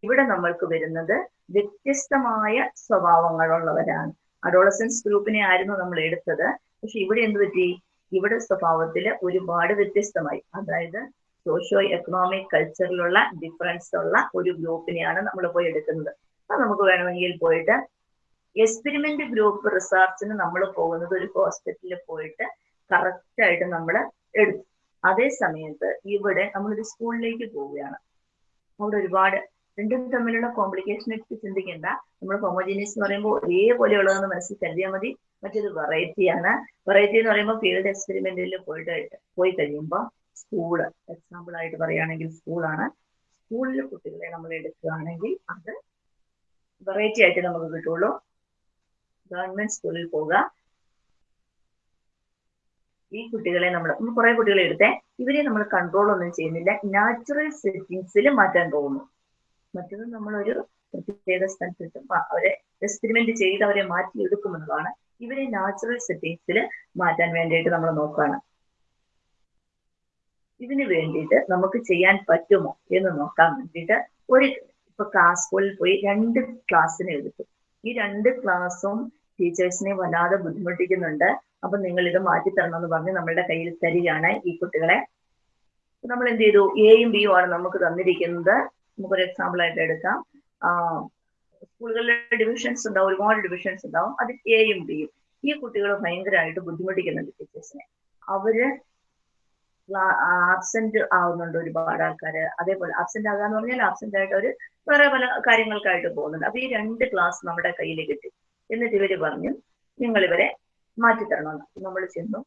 Speaker 1: ഇവിടെ നമ്മൾക്ക് വരുന്നത് വ്യത്യസ്തമായ സ്വഭാവങ്ങളുള്ളവരാണ്. അഡോളസൻസ് ഗ്രൂപ്പിനെ ആയിരുന്നു നമ്മൾ എടുത്തത്. പക്ഷെ ഇവിടെ എന്ത് പറ്റി? ഇവിടെ സ്വഭാവത്തിൽ ഒരുപാട് വ്യത്യസ്തമായി. അതായത് സോഷ്യോ എക്കണോമിക് കൾച്ചറിലുള്ള ഡിഫറൻസ് ഉള്ള ഒരു ഗ്രൂപ്പിനെയാണ് നമ്മൾ പോയി എടുക്കുന്നത്. അപ്പൊ നമുക്ക് വേണമെങ്കിൽ പോയിട്ട് എക്സ്പെരിമെന്റ് ഗ്രൂപ്പ് റിസർച്ചിന് നമ്മൾ പോകുന്നത് ഒരു ഹോസ്പിറ്റലിൽ പോയിട്ട് കറക്റ്റ് ആയിട്ട് നമ്മൾ എടുക്കും. അതേ സമയത്ത് ഇവിടെ നമ്മളൊരു സ്കൂളിലേക്ക് പോവുകയാണ്. അവിടെ ഒരുപാട് രണ്ടും തമ്മിലുള്ള കോംപ്ലിക്കേഷൻ എടുത്ത് ചിന്തിക്കേണ്ട. നമ്മൾ ഹോമോജീനിയസ് എന്ന് പറയുമ്പോൾ ഒരേപോലെയുള്ളതെന്ന് മനസ്സിൽ കരുതിയാൽ മതി. മറ്റൊരു വെറൈറ്റിയാണ് വെറൈറ്റി എന്ന് പറയുമ്പോൾ ഫീൽഡ് എക്സ്പെരിമെന്റിൽ പോയിട്ട് പോയി കഴിയുമ്പോൾ സ്കൂൾ എക്സാമ്പിൾ ആയിട്ട് പറയുകയാണെങ്കിൽ സ്കൂളാണ് സ്കൂളിൽ കുട്ടികളെ നമ്മൾ എടുക്കുകയാണെങ്കിൽ അത് വെറൈറ്റി ആയിട്ട് നമുക്ക് കിട്ടുള്ളൂ. ഗവൺമെന്റ് സ്കൂളിൽ പോവുക. ഈ കുട്ടികളെ നമ്മൾ കുറെ കുട്ടികളെ എടുത്തെ. ഇവരെ നമ്മൾ കൺട്രോൾ ഒന്നും ചെയ്യുന്നില്ല. നാച്ചുറൽ സെറ്റിങ്സിൽ മാറ്റാൻ പോകുന്നു. മറ്റത് നമ്മളൊരു പ്രത്യേക സ്ഥലത്തിട്ടും അവരെ എക്സ്പെരിമെന്റ് ചെയ്ത് അവരെ മാറ്റി എടുക്കുമെന്നതാണ് ഇവരെ നാച്ചുറൽ സെറ്റിങ്സിൽ മാറ്റാൻ വേണ്ടിയിട്ട് നമ്മൾ നോക്കുകയാണ്. ഇതിന് വേണ്ടിയിട്ട് നമുക്ക് ചെയ്യാൻ പറ്റുമോ എന്ന് നോക്കാൻ വേണ്ടിയിട്ട് ഒരു ഇപ്പൊ ക്ലാസ് സ്കൂളിൽ പോയി രണ്ട് ക്ലാസ്സിന് എടുത്തു. ഈ രണ്ട് ക്ലാസ്സും ടീച്ചേഴ്സിനെ വല്ലാതെ ബുദ്ധിമുട്ടിക്കുന്നുണ്ട്. അപ്പൊ നിങ്ങൾ ഇത് മാറ്റിത്തരണം എന്ന് പറഞ്ഞ് നമ്മളുടെ കയ്യിൽ തരികയാണ് ഈ കുട്ടികളെ. നമ്മൾ എന്ത് ചെയ്തു? എയും ബിയും ആണ് നമുക്ക് തന്നിരിക്കുന്നത്. നമുക്കൊരു എക്സാമ്പിൾ ആയിട്ട് എടുക്കാം. സ്കൂളുകളിലെ ഡിവിഷൻസ് ഉണ്ടാവും ഒരുപാട് ഡിവിഷൻസ് ഉണ്ടാവും. അത് എയും ബിയും ഈ കുട്ടികൾ ഭയങ്കരമായിട്ട് ബുദ്ധിമുട്ടിക്കുന്നുണ്ട് ടീച്ചേഴ്സിനെ അവർ ആബ്സെന്റ് ആവുന്നുണ്ട് ഒരുപാട് ആൾക്കാര്. അതേപോലെ ആബ്സെന്റ് ആകാന്ന് പറഞ്ഞാൽ ആബ്സെന്റ് ആയിട്ട് ഒരു വേറെ പല കാര്യങ്ങൾക്കായിട്ട് പോകുന്നുണ്ട്. അപ്പൊ ഈ രണ്ട് ക്ലാസ് നമ്മുടെ കയ്യിൽ കിട്ടി. എന്നിട്ട് ഇവർ പറഞ്ഞു നിങ്ങൾ ഇവരെ മാറ്റിത്തരണമെന്ന് നമ്മൾ ചെന്നു.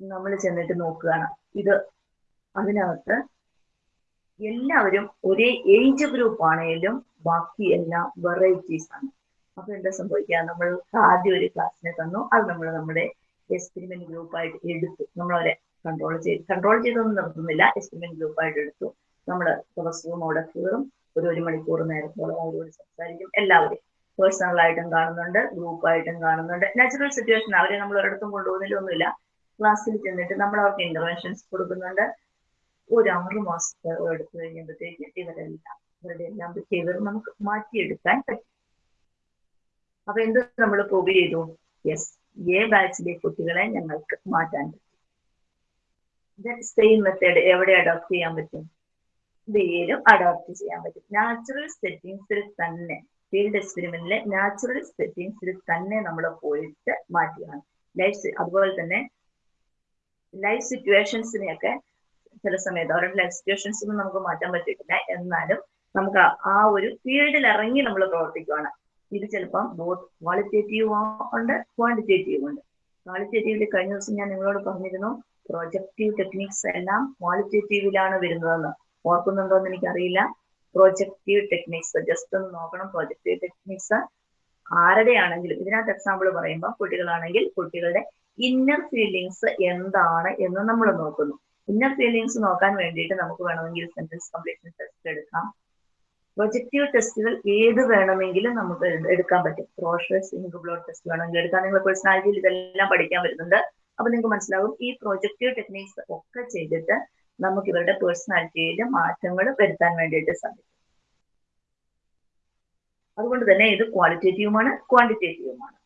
Speaker 1: നമ്മൾ ചെന്നിട്ട് നോക്കുകയാണ്. ഇത് അതിനകത്ത് എല്ലാവരും ഒരേ ഏജ് ഗ്രൂപ്പ് ആണെങ്കിലും ബാക്കി എല്ലാം വെറൈറ്റീസ് ആണ്. അപ്പൊ എന്താ സംഭവിക്കുക? നമ്മൾ ആദ്യം ഒരു ക്ലാസ്സിനെ തന്നു. അത് നമ്മൾ നമ്മുടെ എക്സ്പെരിമെന്റ് ഗ്രൂപ്പായിട്ട് എടുത്തു നമ്മളവരെ കൺട്രോൾ ചെയ്ത് കൺട്രോൾ ചെയ്തൊന്നും നിർത്തുന്നില്ല. എക്സ്പെരിമെന്റ് ഗ്രൂപ്പായിട്ട് എടുത്തു. നമ്മൾ ദിവസവും അവിടെ കയറും ഒരു ഒരു മണിക്കൂർ നേരത്തോളം അവരോട് സംസാരിക്കും. എല്ലാവരും പേഴ്സണലായിട്ടും കാണുന്നുണ്ട്. ഗ്രൂപ്പായിട്ടും കാണുന്നുണ്ട്. നാച്ചുറൽ സിറ്റുവേഷൻ അവരെ നമ്മൾ ഒരിടത്തും കൊണ്ടുപോകുന്നില്ലൊന്നുമില്ല ക്ലാസ്സിൽ ചെന്നിട്ട് നമ്മൾ അവർക്ക് ഇന്റർവെൻഷൻസ് കൊടുക്കുന്നുണ്ട്. ഒരു ആറ് മാസത്തെ എടുത്തു കഴിയുമ്പോഴത്തേക്ക് ഇവരെല്ലാം ഇവരുടെ എല്ലാം ബിഹേവിയർ നമുക്ക് മാറ്റിയെടുക്കാൻ പറ്റും. അപ്പൊ എന്ത് നമ്മൾ പ്രൂവ് ചെയ്തു? യെസ് എ ബാച്ചിലെ കുട്ടികളെ ഞങ്ങൾക്ക് മാറ്റാൻ പറ്റും. സെയിം മെത്തേഡ് എവിടെ അഡോപ്റ്റ് ചെയ്യാൻ പറ്റും? ബിയിലും അഡോപ്റ്റ് ചെയ്യാൻ പറ്റും. നാച്ചുറൽ സെറ്റിങ്സിൽ തന്നെ ഫീൽഡ് എക്സ്പെരിമെന്റിലെ നാച്ചുറൽ സെറ്റിങ്സിൽ തന്നെ നമ്മൾ പോയിട്ട് മാറ്റിയാണ്. ലൈഫ് അതുപോലെ തന്നെ ലൈഫ് സിറ്റുവേഷൻസിനെയൊക്കെ ചില സമയത്ത് അവരുടെ ലൈഫ് സിറ്റുവേഷൻസ് ഒന്നും നമുക്ക് മാറ്റാൻ പറ്റിയിട്ടില്ല. എന്നാലും നമുക്ക് ആ ഒരു ഫീൽഡിൽ ഇറങ്ങി നമ്മൾ പ്രവർത്തിക്കുകയാണ് ഇത് ചിലപ്പം ബോത്ത് ക്വാളിറ്റേറ്റീവ് ഉണ്ട് ക്വാണ്ടിറ്റേറ്റീവ് ഉണ്ട്. ക്വാളിറ്റേറ്റീവിൽ കഴിഞ്ഞ ദിവസം ഞാൻ നിങ്ങളോട് പറഞ്ഞിരുന്നു പ്രൊജക്റ്റീവ് ടെക്നിക്സ് എല്ലാം ക്വാളിറ്റേറ്റീവിലാണ് വരുന്നതെന്ന്. ഓർക്കുന്നുണ്ടോ എന്ന് എനിക്കറിയില്ല. പ്രൊജക്റ്റീവ് ടെക്നിക്സ് ജസ്റ്റ് ഒന്ന് നോക്കണം. പ്രൊജക്റ്റീവ് ടെക്നിക്സ് ആരുടെയാണെങ്കിലും ഇതിനകത്ത് എക്സാമ്പിൾ പറയുമ്പോൾ കുട്ടികളാണെങ്കിൽ കുട്ടികളുടെ ഇന്നർ ഫീലിങ്സ് എന്താണ് എന്ന് നമ്മൾ നോക്കുന്നു. ഇന്നർ ഫീലിങ്സ് നോക്കാൻ വേണ്ടിയിട്ട് നമുക്ക് വേണമെങ്കിൽ സെന്റൻസ് കംപ്ലീഷൻ ടെസ്റ്റ് എടുക്കാം. പ്രൊജക്റ്റീവ് ടെസ്റ്റുകൾ ഏത് വേണമെങ്കിലും നമുക്ക് എടുക്കാൻ പറ്റും. ക്രോഷസ് ഇങ്ക് ബ്ലോഡ് ടെസ്റ്റ് വേണമെങ്കിൽ എടുക്കാം. നിങ്ങൾ പേഴ്സണാലിറ്റിയിൽ ഇതെല്ലാം പഠിക്കാൻ വരുന്നുണ്ട്. അപ്പൊ നിങ്ങൾക്ക് മനസ്സിലാവും ഈ പ്രൊജക്റ്റീവ് ടെക്നീക്സ് ഒക്കെ ചെയ്തിട്ട് നമുക്ക് ഇവരുടെ പേഴ്സണാലിറ്റിയിൽ മാറ്റങ്ങൾ വരുത്താൻ വേണ്ടിയിട്ട് സാധിക്കും. അതുകൊണ്ട് തന്നെ ഇത് ക്വാളിറ്റേറ്റീവുമാണ് ക്വാണ്ടിറ്റേറ്റീവുമാണ്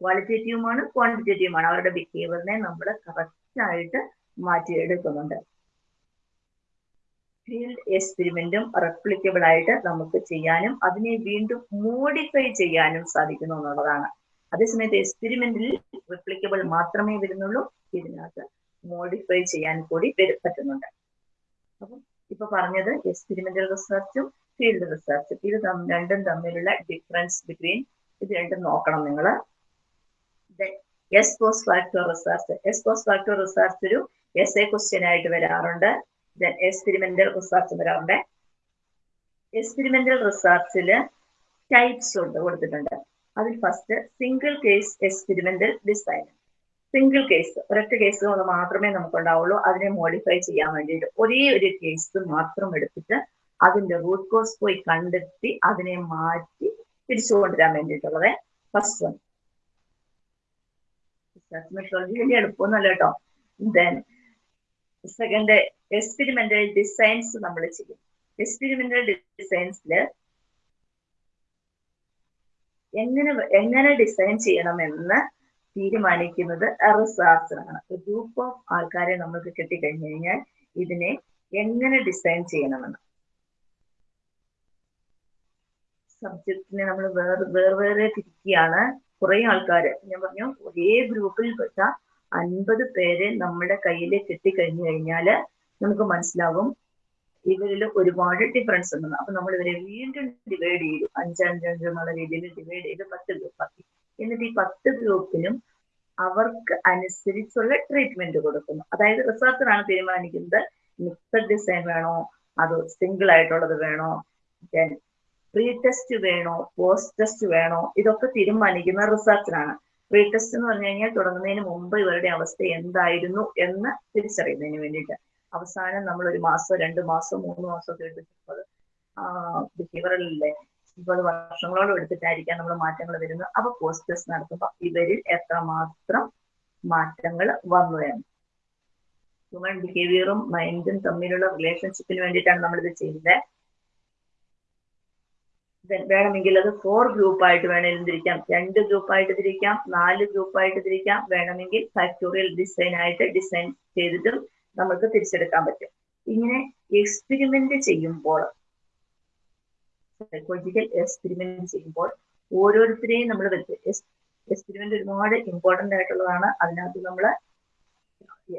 Speaker 1: ക്വാളിറ്റേറ്റീവുമാണ് ക്വാണ്ടിറ്റേറ്റീവുമാണ് അവരുടെ ബിഹേവിയറിനെ നമ്മൾ കറക്റ്റ് ആയിട്ട് മാറ്റിയെടുക്കുന്നുണ്ട്. ഫീൽഡ് എക്സ്പെരിമെന്റും റെപ്ലിക്കബിൾ ആയിട്ട് നമുക്ക് ചെയ്യാനും അതിനെ വീണ്ടും മോഡിഫൈ ചെയ്യാനും സാധിക്കുന്നു എന്നുള്ളതാണ്. അതേസമയത്ത് എക്സ്പെരിമെന്റിൽ റെപ്ലിക്കബിൾ മാത്രമേ വരുന്നുള്ളൂ ഇതിനകത്ത് മോഡിഫൈ ചെയ്യാൻ കൂടി പറ്റുന്നുണ്ട്. അപ്പം ഇപ്പൊ പറഞ്ഞത് എക്സ്പെരിമെന്റൽ റിസർച്ചും ഫീൽഡ് റിസർച്ചും ഇത് രണ്ടും തമ്മിലുള്ള ഡിഫറൻസ് ബിറ്റ്വീൻ ഇത് രണ്ടും നോക്കണം നിങ്ങൾ ex post factor research ex post factor research ഒരു എസ് എ ക്വസ്റ്റ്യൻ ആയിട്ട് വരാറുണ്ട്. എക്സ്പെരിമെന്റൽ റിസർച്ച് വരാറുണ്ട് എക്സ്പെരിമെന്റൽ റിസർച്ചിൽ ടൈപ്സ് ഉണ്ട് കൊടുത്തിട്ടുണ്ട്. അതിൽ first single case experimental design single case ഒരൊറ്റ കേസ് മാത്രമേ നമുക്ക് ഉണ്ടാവുള്ളൂ അതിനെ മോഡിഫൈ ചെയ്യാൻ വേണ്ടിയിട്ട് ഒരേ ഒരു കേസ് മാത്രം എടുത്തിട്ട് അതിന്റെ റൂട്ട് കോസ് പോയി കണ്ടെത്തി അതിനെ മാറ്റി തിരിച്ചു കൊണ്ടുവരാൻ വേണ്ടിയിട്ടുള്ളത് ഫസ്റ്റ് വൺ മെട്രോളജി വലിയ എളുപ്പമൊന്നുമല്ല കേട്ടോ. ദെൻ സെക്കൻഡ് എക്സ്പെരിമെന്റൽ ഡിസൈൻസ് നമ്മൾ ചെയ്യും. എക്സ്പെരിമെന്റൽ ഡിസൈൻസിൽ എങ്ങനെ എങ്ങനെ ഡിസൈൻ ചെയ്യണമെന്ന് തീരുമാനിക്കുന്നത് റിസർച്ചറാണ് ഗ്രൂപ്പ് ഓഫ് ആൾക്കാരെ നമുക്ക് കിട്ടിക്കഴിഞ്ഞു കഴിഞ്ഞാൽ ഇതിനെ എങ്ങനെ ഡിസൈൻ ചെയ്യണമെന്ന്. സബ്ജക്റ്റിനെ നമ്മൾ വേറെ വേറെ വേറെ തിരിക്കുകയാണ്. കുറെ ആൾക്കാർ ഞാൻ പറഞ്ഞു ഒരേ ഗ്രൂപ്പിൽ പെട്ട അൻപത് പേരെ നമ്മുടെ കയ്യിൽ കിട്ടിക്കഴിഞ്ഞു കഴിഞ്ഞാൽ നമുക്ക് മനസ്സിലാവും. ഇവരിൽ ഒരുപാട് ഡിഫറൻസ് ഉണ്ടെന്ന് അപ്പൊ നമ്മൾ ഇവരെ വീണ്ടും ഡിവൈഡ് ചെയ്തു. അഞ്ചഞ്ചഞ്ച് എന്നുള്ള രീതിയിൽ ഡിവൈഡ് ചെയ്ത് പത്ത് ഗ്രൂപ്പാക്കി എന്നിട്ട് ഈ പത്ത് ഗ്രൂപ്പിനും അവർക്ക് അനുസരിച്ചുള്ള ട്രീറ്റ്മെന്റ് കൊടുക്കുന്നു. അതായത് റിസർച്ചറാണ് തീരുമാനിക്കുന്നത് മിക്സഡ് ഡിസൈൻ വേണോ? അത് സിംഗിൾ ആയിട്ടുള്ളത് വേണോ? പ്രീ ടെസ്റ്റ് വേണോ? പോസ്റ്റ് ടെസ്റ്റ് വേണോ? ഇതൊക്കെ തീരുമാനിക്കുന്ന റിസർച്ചറാണ്. പ്രീ ടെസ്റ്റ് എന്ന് പറഞ്ഞു കഴിഞ്ഞാൽ തുടങ്ങുന്നതിന് മുമ്പ് ഇവരുടെ അവസ്ഥ എന്തായിരുന്നു എന്ന് തിരിച്ചറിയുന്നതിന് വേണ്ടിയിട്ട്. അവസാനം നമ്മൾ ഒരു മാസം രണ്ട് മാസം മൂന്ന് മാസം ഒക്കെ എടുത്തിട്ടുള്ളത് ബിഹേവിയറലില്ലേ ഇപ്പോൾ വർഷങ്ങളോളം എടുത്തിട്ടായിരിക്കാം നമ്മൾ മാറ്റങ്ങൾ വരുന്നത്. അപ്പൊ പോസ്റ്റ് ടെസ്റ്റ് നടത്തുമ്പോൾ ഇവരിൽ എത്രമാത്രം മാറ്റങ്ങൾ വന്നു എന്ന്. ഹ്യൂമൻ ബിഹേവിയറും മൈൻഡും തമ്മിലുള്ള റിലേഷൻഷിപ്പിന് വേണ്ടിയിട്ടാണ് നമ്മളിത് ചെയ്യുന്നത് വേണമെങ്കിൽ അത് ഫോർ ഗ്രൂപ്പായിട്ട് വേണമെങ്കിലും തിരിക്കാം. രണ്ട് ഗ്രൂപ്പായിട്ട് തിരിക്കാം. നാല് ഗ്രൂപ്പായിട്ട് തിരിക്കാം. വേണമെങ്കിൽ ഫാക്ടോറിയൽ ഡിസൈൻ ആയിട്ട് ഡിസൈൻ ചെയ്തിട്ടും നമുക്ക് തിരിച്ചെടുക്കാൻ പറ്റും. ഇങ്ങനെ എക്സ്പെരിമെന്റ് ചെയ്യുമ്പോൾ സൈക്കോളജിക്കൽ എക്സ്പെരിമെന്റ് ചെയ്യുമ്പോൾ ഓരോരുത്തരെയും നമ്മൾ എക്സ്പെരിമെന്റ് ഒരുപാട് ഇമ്പോർട്ടന്റ് ആയിട്ടുള്ളതാണ്. അതിനകത്ത് നമ്മൾ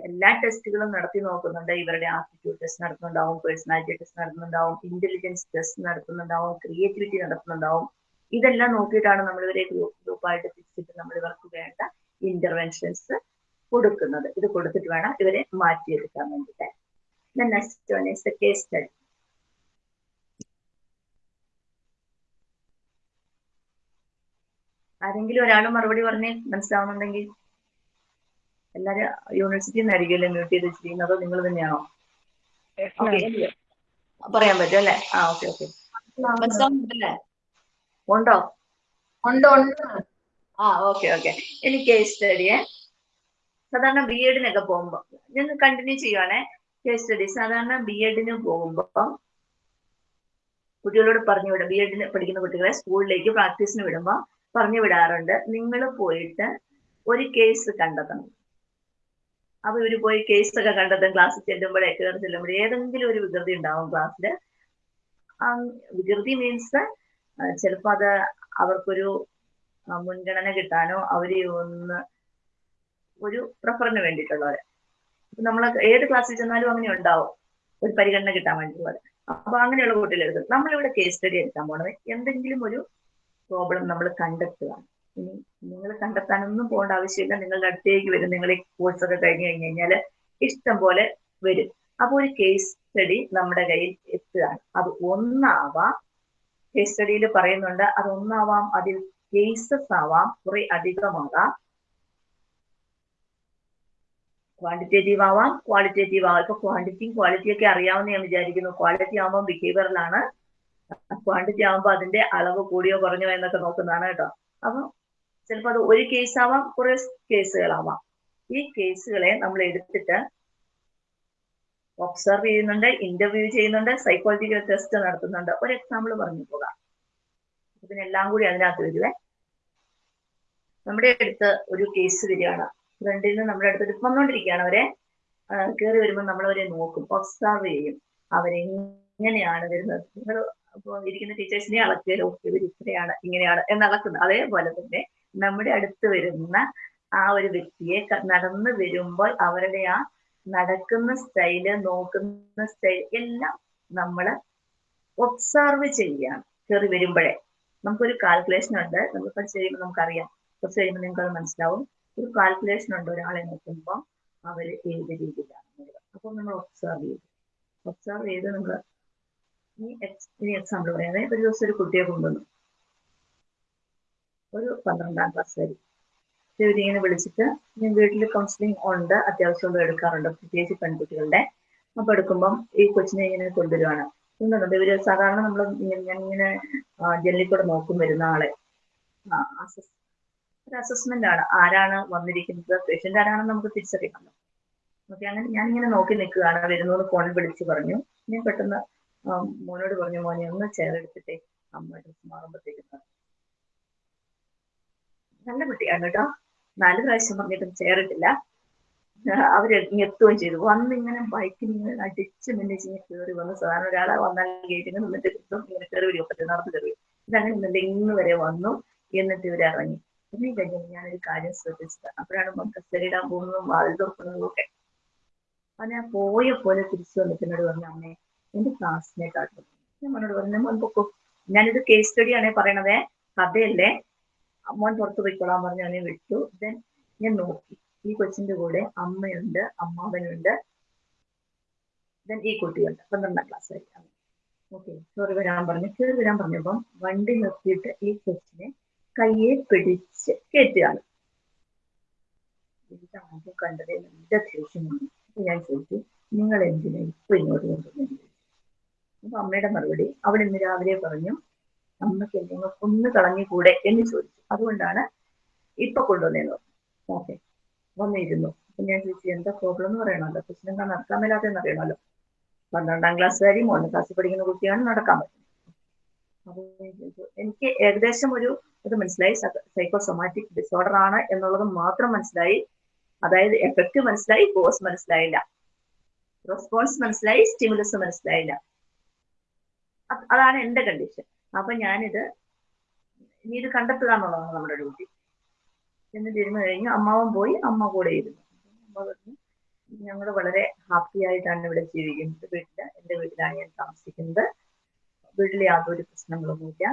Speaker 1: എല്ലാ ടെസ്റ്റുകളും നടത്തി നോക്കുന്നുണ്ട്. ഇവരുടെ ആപ്റ്റിറ്റ്യൂഡ് ടെസ്റ്റ് നടത്തുന്നുണ്ടാവും പേഴ്സണാലിറ്റി ടെസ്റ്റ് നടത്തുന്നുണ്ടാവും ഇന്റലിജൻസ് ടെസ്റ്റ് നടത്തുന്നുണ്ടാവും ക്രിയേറ്റിവിറ്റി നടത്തുന്നുണ്ടാവും. ഇതെല്ലാം നോക്കിയിട്ടാണ് നമ്മൾ ഇവരെ ഗ്രൂപ്പ് ഗ്രൂപ്പായിട്ട് തിരിച്ചിട്ട് നമ്മൾ ഇവർക്ക് വേണ്ട ഇന്റർവെൻഷൻസ് കൊടുക്കുന്നത്. ഇത് കൊടുത്തിട്ട് വേണം ഇവരെ മാറ്റിയെടുക്കാൻ വേണ്ടിയിട്ട്. ഇസ് കേസ് സ്റ്റഡി ആരെങ്കിലും ഒരാൾ മറുപടി പറഞ്ഞേ മനസ്സിലാവുന്നുണ്ടെങ്കിൽ എല്ലാരും യൂണിവേഴ്സിറ്റിയിൽ നിന്നായിരിക്കുമല്ലേ മ്യൂട്ട് ചെയ്ത് വെച്ചിരിക്കുന്നത്? അതോ നിങ്ങൾ തന്നെയാണോ? പറയാൻ പറ്റും അല്ലെ? ആ ഓക്കെ ഓക്കെ മനസ്സിലാവുന്നുണ്ടല്ലേ? ഉണ്ടോ?
Speaker 2: ഉണ്ടോ ഉണ്ട്
Speaker 1: ആ ഓക്കെ ഓക്കെ എനിക്ക് കേസ് സ്റ്റഡിയെ സാധാരണ ബി എഡിനൊക്കെ പോകുമ്പോൾ ഞാൻ കണ്ടിന്യൂ ചെയ്യുവാണേ. കേസ് സ്റ്റഡി സാധാരണ ബി എഡിന് പോകുമ്പോൾ കുട്ടികളോട് പറഞ്ഞു വിടും. ബി എഡിന് പഠിക്കുന്ന കുട്ടികളെ സ്കൂളിലേക്ക് പ്രാക്ടീസിന് വിടുമ്പോൾ പറഞ്ഞു വിടാറുണ്ട്. നിങ്ങൾ പോയിട്ട് ഒരു കേസ് കണ്ടെത്തണം. അപ്പൊ ഇവർ പോയി കേസ് ഒക്കെ കണ്ടെത്തും. ക്ലാസ്സിൽ ചെല്ലുമ്പോഴേ കയറി ചെല്ലുമ്പോഴേ ഏതെങ്കിലും ഒരു വികൃതി ഉണ്ടാവും ക്ലാസ്സിൽ വികൃതി മീൻസ് ചിലപ്പോൾ അത് അവർക്കൊരു മുൻഗണന കിട്ടാനോ അവർ ഒന്ന് ഒരു പ്രിഫറിന് വേണ്ടിയിട്ടുള്ളവര്. നമ്മൾ ഏത് ക്ലാസ്സിൽ ചെന്നാലും അങ്ങനെ ഉണ്ടാവും. ഒരു പരിഗണന കിട്ടാൻ വേണ്ടിയിട്ടുള്ളവർ അപ്പൊ അങ്ങനെയുള്ള കുട്ടികൾ എടുക്കും നമ്മളിവിടെ കേസ് സ്റ്റഡി എടുക്കാൻ പോണത് എന്തെങ്കിലും ഒരു പ്രോബ്ലം നമ്മൾ കണ്ടെത്തുക. ഇനി നിങ്ങൾ കണ്ടെത്താനൊന്നും പോകേണ്ട ആവശ്യമില്ല. നിങ്ങളുടെ അടുത്തേക്ക് വരും. നിങ്ങൾ ഈ കോഴ്സ് ഒക്കെ കഴിഞ്ഞു കഴിഞ്ഞു കഴിഞ്ഞാൽ ഇഷ്ടം പോലെ വരും. അപ്പൊ ഒരു കേസ് സ്റ്റഡി നമ്മുടെ കയ്യിൽ എത്തുകയാണ്. അത് ഒന്നാവാം. കേസ് സ്റ്റഡിയിൽ പറയുന്നുണ്ട് അത് ഒന്നാവാം. അതിൽ കേസസ് ആവാം. കുറെ അധികമാകാം. ക്വാണ്ടിറ്റേറ്റീവ് ആവാം ക്വാളിറ്റേറ്റീവ് ആവാം. ഇപ്പൊ ക്വാണ്ടിറ്റിയും ക്വാളിറ്റിയും ഒക്കെ അറിയാവുന്ന ഞാൻ വിചാരിക്കുന്നു. ക്വാളിറ്റി ആവുമ്പോൾ ബിഹേവിയറിലാണ് ക്വാണ്ടിറ്റി ആവുമ്പോൾ അതിന്റെ അളവ് കൂടിയോ കുറഞ്ഞോ എന്നൊക്കെ നോക്കുന്നതാണ് കേട്ടോ. അപ്പൊ ചിലപ്പോൾ അത് ഒരു കേസ് ആവാം കുറെ കേസുകളാവാം ഈ കേസുകളെ നമ്മൾ എടുത്തിട്ട് ഒബ്സർവ് ചെയ്യുന്നുണ്ട് ഇന്റർവ്യൂ ചെയ്യുന്നുണ്ട് സൈക്കോളജിക്കൽ ടെസ്റ്റ് നടത്തുന്നുണ്ട്. ഒരു എക്സാമ്പിൾ പറഞ്ഞു പോകാം. ഇതിനെല്ലാം കൂടി അതിനകത്ത് വരുവേ. നമ്മുടെ അടുത്ത് ഒരു കേസ് വരികയാണ്. ഫ്രണ്ടിൽ നിന്ന് നമ്മുടെ അടുത്ത് വന്നുകൊണ്ടിരിക്കുകയാണ് അവരെ കയറി വരുമ്പോൾ നമ്മൾ അവരെ നോക്കും. ഒബ്സർവ് ചെയ്യും. അവരെങ്ങനെയാണ് വരുന്നത്? നിങ്ങൾ ഇരിക്കുന്ന ടീച്ചേഴ്സിനെ അളക്കുകയോ ഇവർ ഇത്രയാണ് ഇങ്ങനെയാണ് എന്ന് അളക്കുന്നത് അതേപോലെ തന്നെ നമ്മുടെ അടുത്ത് വരുന്ന ആ ഒരു വ്യക്തിയെ നടന്ന് വരുമ്പോൾ അവരുടെ ആ നടക്കുന്ന സ്റ്റൈൽ നോക്കുന്ന സ്റ്റൈൽ എല്ലാം നമ്മൾ ഒബ്സർവ് ചെയ്യുകയാണ്. കയറി വരുമ്പോഴേ. നമുക്കൊരു കാൽക്കുലേഷൻ ഉണ്ട്. നമ്മൾ പഠിച്ചു കഴിയുമ്പോൾ നമുക്കറിയാം. കുറച്ച് കഴിയുമ്പോൾ നിങ്ങൾക്ക് അത് മനസ്സിലാവും. ഒരു കാൽക്കുലേഷൻ ഉണ്ട് ഒരാളെ നോക്കുമ്പോൾ അവർ ഏത് രീതിയിലാണ് അപ്പോൾ നമ്മൾ ഒബ്സർവ് ചെയ്തു. ഒബ്സർവ് ചെയ്ത് നമ്മൾ ഈ ഇനി എക്സാമ്പിൾ പറയാതെ ഒരു ദിവസം ഒരു കുട്ടിയെ കൊണ്ടുവന്നു. ഒരു പന്ത്രണ്ടാം ക്ലാസ് വരെ. ഇവരിങ്ങനെ വിളിച്ചിട്ട് ഞാൻ വീട്ടിൽ കൗൺസിലിംഗ് ഉണ്ട് അത്യാവശ്യം എടുക്കാറുണ്ട്. പ്രത്യേകിച്ച് പെൺകുട്ടികളുടെ. അപ്പൊ എടുക്കുമ്പം ഈ കൊച്ചിനെ ഇങ്ങനെ കൊണ്ടുവരുവാണ്. കൊണ്ടുവന്നത് ഇവർ സാധാരണ നമ്മൾ ഞാൻ ഇങ്ങനെ ജനലിൽ നോക്കും വരുന്ന ആളെ. ഒരു അസസ്മെന്റ് ആണ്. ആരാണ് വന്നിരിക്കുന്നത്? പേഷ്യന്റ് ആരാണെന്ന് നമുക്ക് തിരിച്ചറിയാം. ഓക്കെ അങ്ങനെ ഞാൻ ഇങ്ങനെ നോക്കി നിൽക്കുകയാണ്. വരുന്നു ഫോണിൽ വിളിച്ചു പറഞ്ഞു. ഞാൻ പെട്ടെന്ന് മോനോട് പറഞ്ഞു മോനെ ഒന്ന് ചെയർ എടുത്തിട്ടേ. അമ്മ ഡ്രസ് മാറുമ്പോഴത്തേക്കും നല്ല കുട്ടിയാണ് കേട്ടോ. നാല് പ്രാവശ്യം പറഞ്ഞിട്ടും ചേർട്ടില്ല അവർ എത്തുകയും ചെയ്തു. വന്ന് ഇങ്ങനെ ബൈക്കിൽ ഇങ്ങനെ അടിച്ച് മിന്നിച്ച് ഇങ്ങനെ കയറി വന്ന് സാധാരണ ഒരാളെ വന്നാൽ ഗേറ്റിന് നിന്നിട്ട് ഇങ്ങനെ കയറി വരും. പറ്റുന്ന നടന്നു കയറി ഇതങ്ങനെ ഇന്നലെ ഇന്ന് വരെ വന്നു. എന്നിട്ട് ഇവർ ഇറങ്ങി. പിന്നെ ഞാൻ ഒരു കാര്യം ശ്രദ്ധിച്ചത്. അപ്പോഴാണ് കസ്റ്റഡിയിടാൻ പോകുന്നതും വാതിൽ തുറക്കുന്നതും ഒക്കെ അപ്പൊ ഞാൻ പോയ പോലെ തിരിച്ചു വന്നിട്ട് പറഞ്ഞു അമ്മേ എന്റെ ക്ലാസ്സിനെ കാട്ടും ഞാൻ മോനോട് പറഞ്ഞു മോൻ പൊക്കോ. ഞാനിത് കേസ് സ്റ്റഡി ആണേ പറയണതേ കഥയല്ലേ. മോൻ പുറത്ത് പോയിക്കോളാൻ പറഞ്ഞു അവനെ വിട്ടു. ദെൻ ഞാൻ നോക്കി. ഈ കൊച്ചിന്റെ കൂടെ അമ്മയുണ്ട് അമ്മാവനുണ്ട്. ദെൻ ഈ കുട്ടിയുണ്ട്. പന്ത്രണ്ടാം ക്ലാസ് ആയിട്ട് ഓക്കെ കയറി വരാൻ പറഞ്ഞു. കയറി വരാൻ പറഞ്ഞപ്പം വണ്ടി നിർത്തിയിട്ട് ഈ കൊച്ചിനെ കയ്യെ പിടിച്ച് കയറ്റുകയാണ് എനിക്ക് ആദ്യം കണ്ടത് നല്ല ദേഷ്യം വന്നു ഞാൻ ചോദിച്ചു നിങ്ങൾ എന്തിനാ ഇപ്പൊ ഇങ്ങോട്ട് കൊണ്ടുവന്നു അപ്പൊ അമ്മയുടെ മറുപടി അവിടെ ഇന്ന് രാവിലെ പറഞ്ഞു അമ്മയ്ക്ക് എന്തെങ്കിലും ഒന്ന് കളഞ്ഞുകൂടെ എന്ന് ചോദിച്ചു. അതുകൊണ്ടാണ് ഇപ്പൊ കൊണ്ടുവന്നേന്ന് പറഞ്ഞു ഓക്കെ. വന്നിരുന്നു. അപ്പൊ ഞാൻ ചോദിച്ചു എന്താ പ്രോബ്ലം എന്ന് പറയണമല്ലോ പ്രശ്നം? നടക്കാൻ മേലാത്തെന്ന് അറിയണമല്ലോ? പന്ത്രണ്ടാം ക്ലാസ്സുകാരി മൂന്നാം ക്ലാസ്സിൽ പഠിക്കുന്ന കുട്ടിയാണ് നടക്കാൻ പറ്റുന്നത്. എനിക്ക് ഏകദേശം ഒരു ഇത് മനസ്സിലായി. സൈക്കോസൊമാറ്റിക് ഡിസോർഡർ ആണ് എന്നുള്ളത് മാത്രം മനസ്സിലായി. അതായത് എഫക്റ്റ് മനസ്സിലായി കോസ് മനസ്സിലായില്ല. റെസ്പോൺസ് മനസ്സിലായി സ്റ്റിമുലസ് മനസ്സിലായില്ല. അതാണ് എന്റെ കണ്ടീഷൻ അപ്പൊ ഞാനിത് ഇനി ഇത് കണ്ടെത്തുക എന്നുള്ളതാണ് നമ്മുടെ ഡ്യൂട്ടി എന്നിട്ട് ഇരുന്ന് കഴിഞ്ഞ് അമ്മാവൻ പോയി അമ്മ കൂടെ ഇരുന്നു. അമ്മ പറഞ്ഞു ഞങ്ങൾ വളരെ ഹാപ്പി ആയിട്ടാണ് ഇവിടെ ജീവിക്കുന്നത്. വീട്ടിൽ എന്റെ വീട്ടിലാണ് ഞാൻ താമസിക്കുന്നത്. വീട്ടിൽ യാതൊരു പ്രശ്നങ്ങളൊന്നുമില്ല.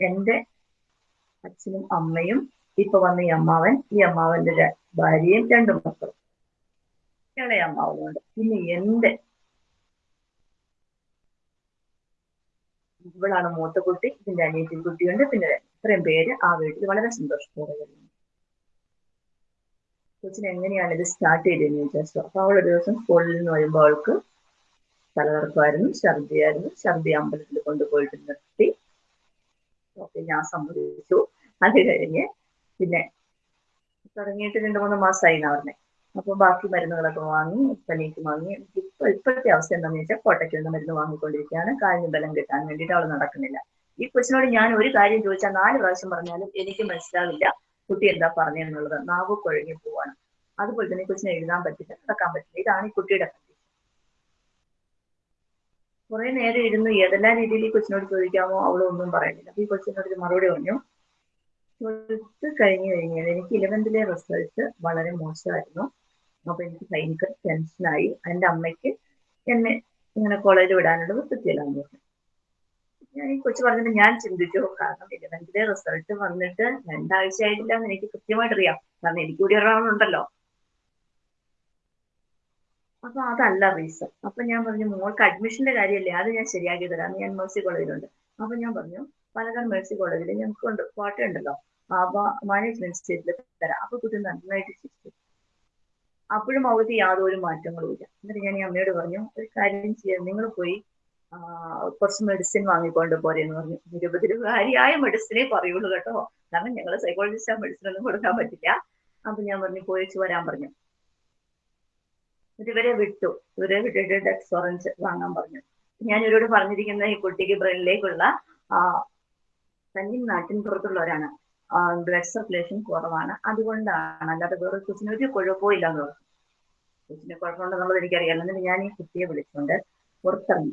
Speaker 1: എന്റെ അച്ഛനും അമ്മയും ഇപ്പൊ വന്ന ഈ അമ്മാവൻ ഈ അമ്മാവന്റെ ഭാര്യയും രണ്ടു മക്കളും. അമ്മാവനുണ്ട്. ഇനി എന്റെ ഇവളാണ് മൂത്ത കുട്ടി ഇതിന്റെ അനിയത്തിൻ കുട്ടിയുണ്ട്. പിന്നെ ഇത്രയും പേര് ആ വീട്ടിൽ വളരെ സന്തോഷത്തോടെ വരുന്നു. കൊച്ചിന് എങ്ങനെയാണ് ഇത് സ്റ്റാർട്ട് ചെയ്തതെന്ന് വിചാരിച്ചു? അപ്പൊ അവൾ ഒരു ദിവസം സ്കൂളിൽ നിന്ന് വരുമ്പോൾ അവൾക്ക് തലകറക്കമായിരുന്നു. ഛർദിയായിരുന്നു. ഛർദി അമ്പലത്തിൽ കൊണ്ടുപോയിട്ട് നിർത്തി. ഓക്കെ ഞാൻ സമ്മതിച്ചു. അത് കഴിഞ്ഞ് പിന്നെ തുടങ്ങിയിട്ട് രണ്ടു മൂന്ന് മാസമായി എന്നാ അപ്പൊ ബാക്കി മരുന്നുകളൊക്കെ വാങ്ങി പനിക്ക് വാങ്ങി. ഇപ്പൊ ഇപ്പോഴത്തെ അവസ്ഥ എന്താണെന്ന് വെച്ചാൽ കോട്ടയ്ക്ക് നിന്ന് മരുന്ന് വാങ്ങിക്കൊണ്ടിരിക്കുകയാണ്. കാലിന് ബലം കിട്ടാൻ വേണ്ടിയിട്ട് അവൾ നടക്കുന്നില്ല. ഈ കൊച്ചിനോട് ഞാൻ ഒരു കാര്യം ചോദിച്ചാൽ നാല് പ്രാവശ്യം പറഞ്ഞാലും എനിക്ക് മനസ്സിലാവില്ല. കുട്ടി എന്താ പറഞ്ഞെന്നുള്ളത് നാവ് കുഴങ്ങി പോവാണ്. അതുപോലെ തന്നെ കൊച്ചിനെ എഴുതാൻ പറ്റില്ല നടക്കാൻ പറ്റില്ല. ഇതാണ് ഈ കുട്ടിയുടെ കുറെ നേരം ഇരുന്ന് ഏതെല്ലാം രീതിയിൽ ഈ കൊച്ചിനോട് ചോദിക്കാമോ അവളൊന്നും പറയുന്നില്ല. അപ്പൊ ഈ കൊച്ചിനോട് ഒരു മറുപടി പറഞ്ഞു. ട്വൽത്ത് കഴിഞ്ഞു കഴിഞ്ഞാൽ എനിക്ക് ഇലവൻത്തിലെ റിസൾട്ട് വളരെ മോശമായിരുന്നു. അപ്പൊ എനിക്ക് ഭയങ്കര ടെൻഷനായി എന്റെ അമ്മയ്ക്ക് എന്നെ ഇങ്ങനെ കോളേജിൽ വിടാനുള്ള പറ്റില്ലാന്ന് പറഞ്ഞു. ഞാൻ ഈ കൊച്ചു പറഞ്ഞിട്ട് ഞാൻ ചിന്തിച്ചു. കാരണം ഇലവൻത്തിലെ റിസൾട്ട് വന്നിട്ട് രണ്ടാഴ്ച ആയിട്ടില്ല എന്ന് എനിക്ക് കൃത്യമായിട്ട് അറിയാം കാരണം എനിക്ക് കൂടി ഒരാളുണ്ടല്ലോ. അപ്പൊ അതല്ല റീസൺ അപ്പൊ ഞാൻ പറഞ്ഞു മോൾക്ക് അഡ്മിഷന്റെ കാര്യമല്ലേ? അത് ഞാൻ ശരിയാക്കി തരാം. ഞാൻ മേഴ്സി കോളേജിലുണ്ട് അപ്പൊ ഞാൻ പറഞ്ഞു പാലക്കാട് മേഴ്സി കോളേജിൽ ഞങ്ങൾക്ക് ഞങ്ങൾക്കുണ്ട് കോട്ടയുണ്ടല്ലോ അപ്പൊ മാനേജ്മെന്റ് സ്റ്റേറ്റിൽ തരാം. അപ്പൊ കുട്ടി നന്നായിട്ട് ചിരിച്ചു. അപ്പോഴും അവർക്ക് യാതൊരു മാറ്റങ്ങളും ഇല്ല. എന്നിട്ട് ഞാൻ ഈ അമ്മയോട് പറഞ്ഞു ഒരു കാര്യം ചെയ്യാം. നിങ്ങൾ പോയി കുറച്ച് മെഡിസിൻ വാങ്ങിക്കൊണ്ട് പോരെന്ന് പറഞ്ഞു. ഇരുപത് രൂപകാരിയായ മെഡിസിനെ പറയുള്ളൂ കേട്ടോ. കാരണം ഞങ്ങൾ സൈക്കോളജിസ്റ്റ് ആ മെഡിസിൻ ഒന്നും കൊടുക്കാൻ പറ്റില്ല. അപ്പൊ ഞാൻ പറഞ്ഞു പോയിച്ച് വരാൻ പറഞ്ഞു. ഇവരെ വിട്ടു. ഇവരെ വിട്ടിട്ട് ഡെക്സ് ഓറഞ്ച് വാങ്ങാൻ പറഞ്ഞു. ഞാൻ ഇവരോട് പറഞ്ഞിരിക്കുന്ന ഈ കുട്ടിക്ക് ബ്രെയിനിലേക്കുള്ള ആ തനി നാട്ടിൻ പുറത്തുള്ളവരാണ്. ബ്ലഡ് സർക്കുലേഷൻ കുറവാണ്. അതുകൊണ്ടാണ് അല്ലാതെ വേറെ കൊച്ചിന് ഒരു കുഴപ്പമില്ല എന്ന് പറഞ്ഞു. കൊച്ചിന് കുഴപ്പമുണ്ടെന്നുള്ളത് എനിക്കറിയാം. എന്നിട്ട് ഞാൻ ഈ കുട്ടിയെ വിളിച്ചുകൊണ്ട് പുറത്തിറങ്ങി.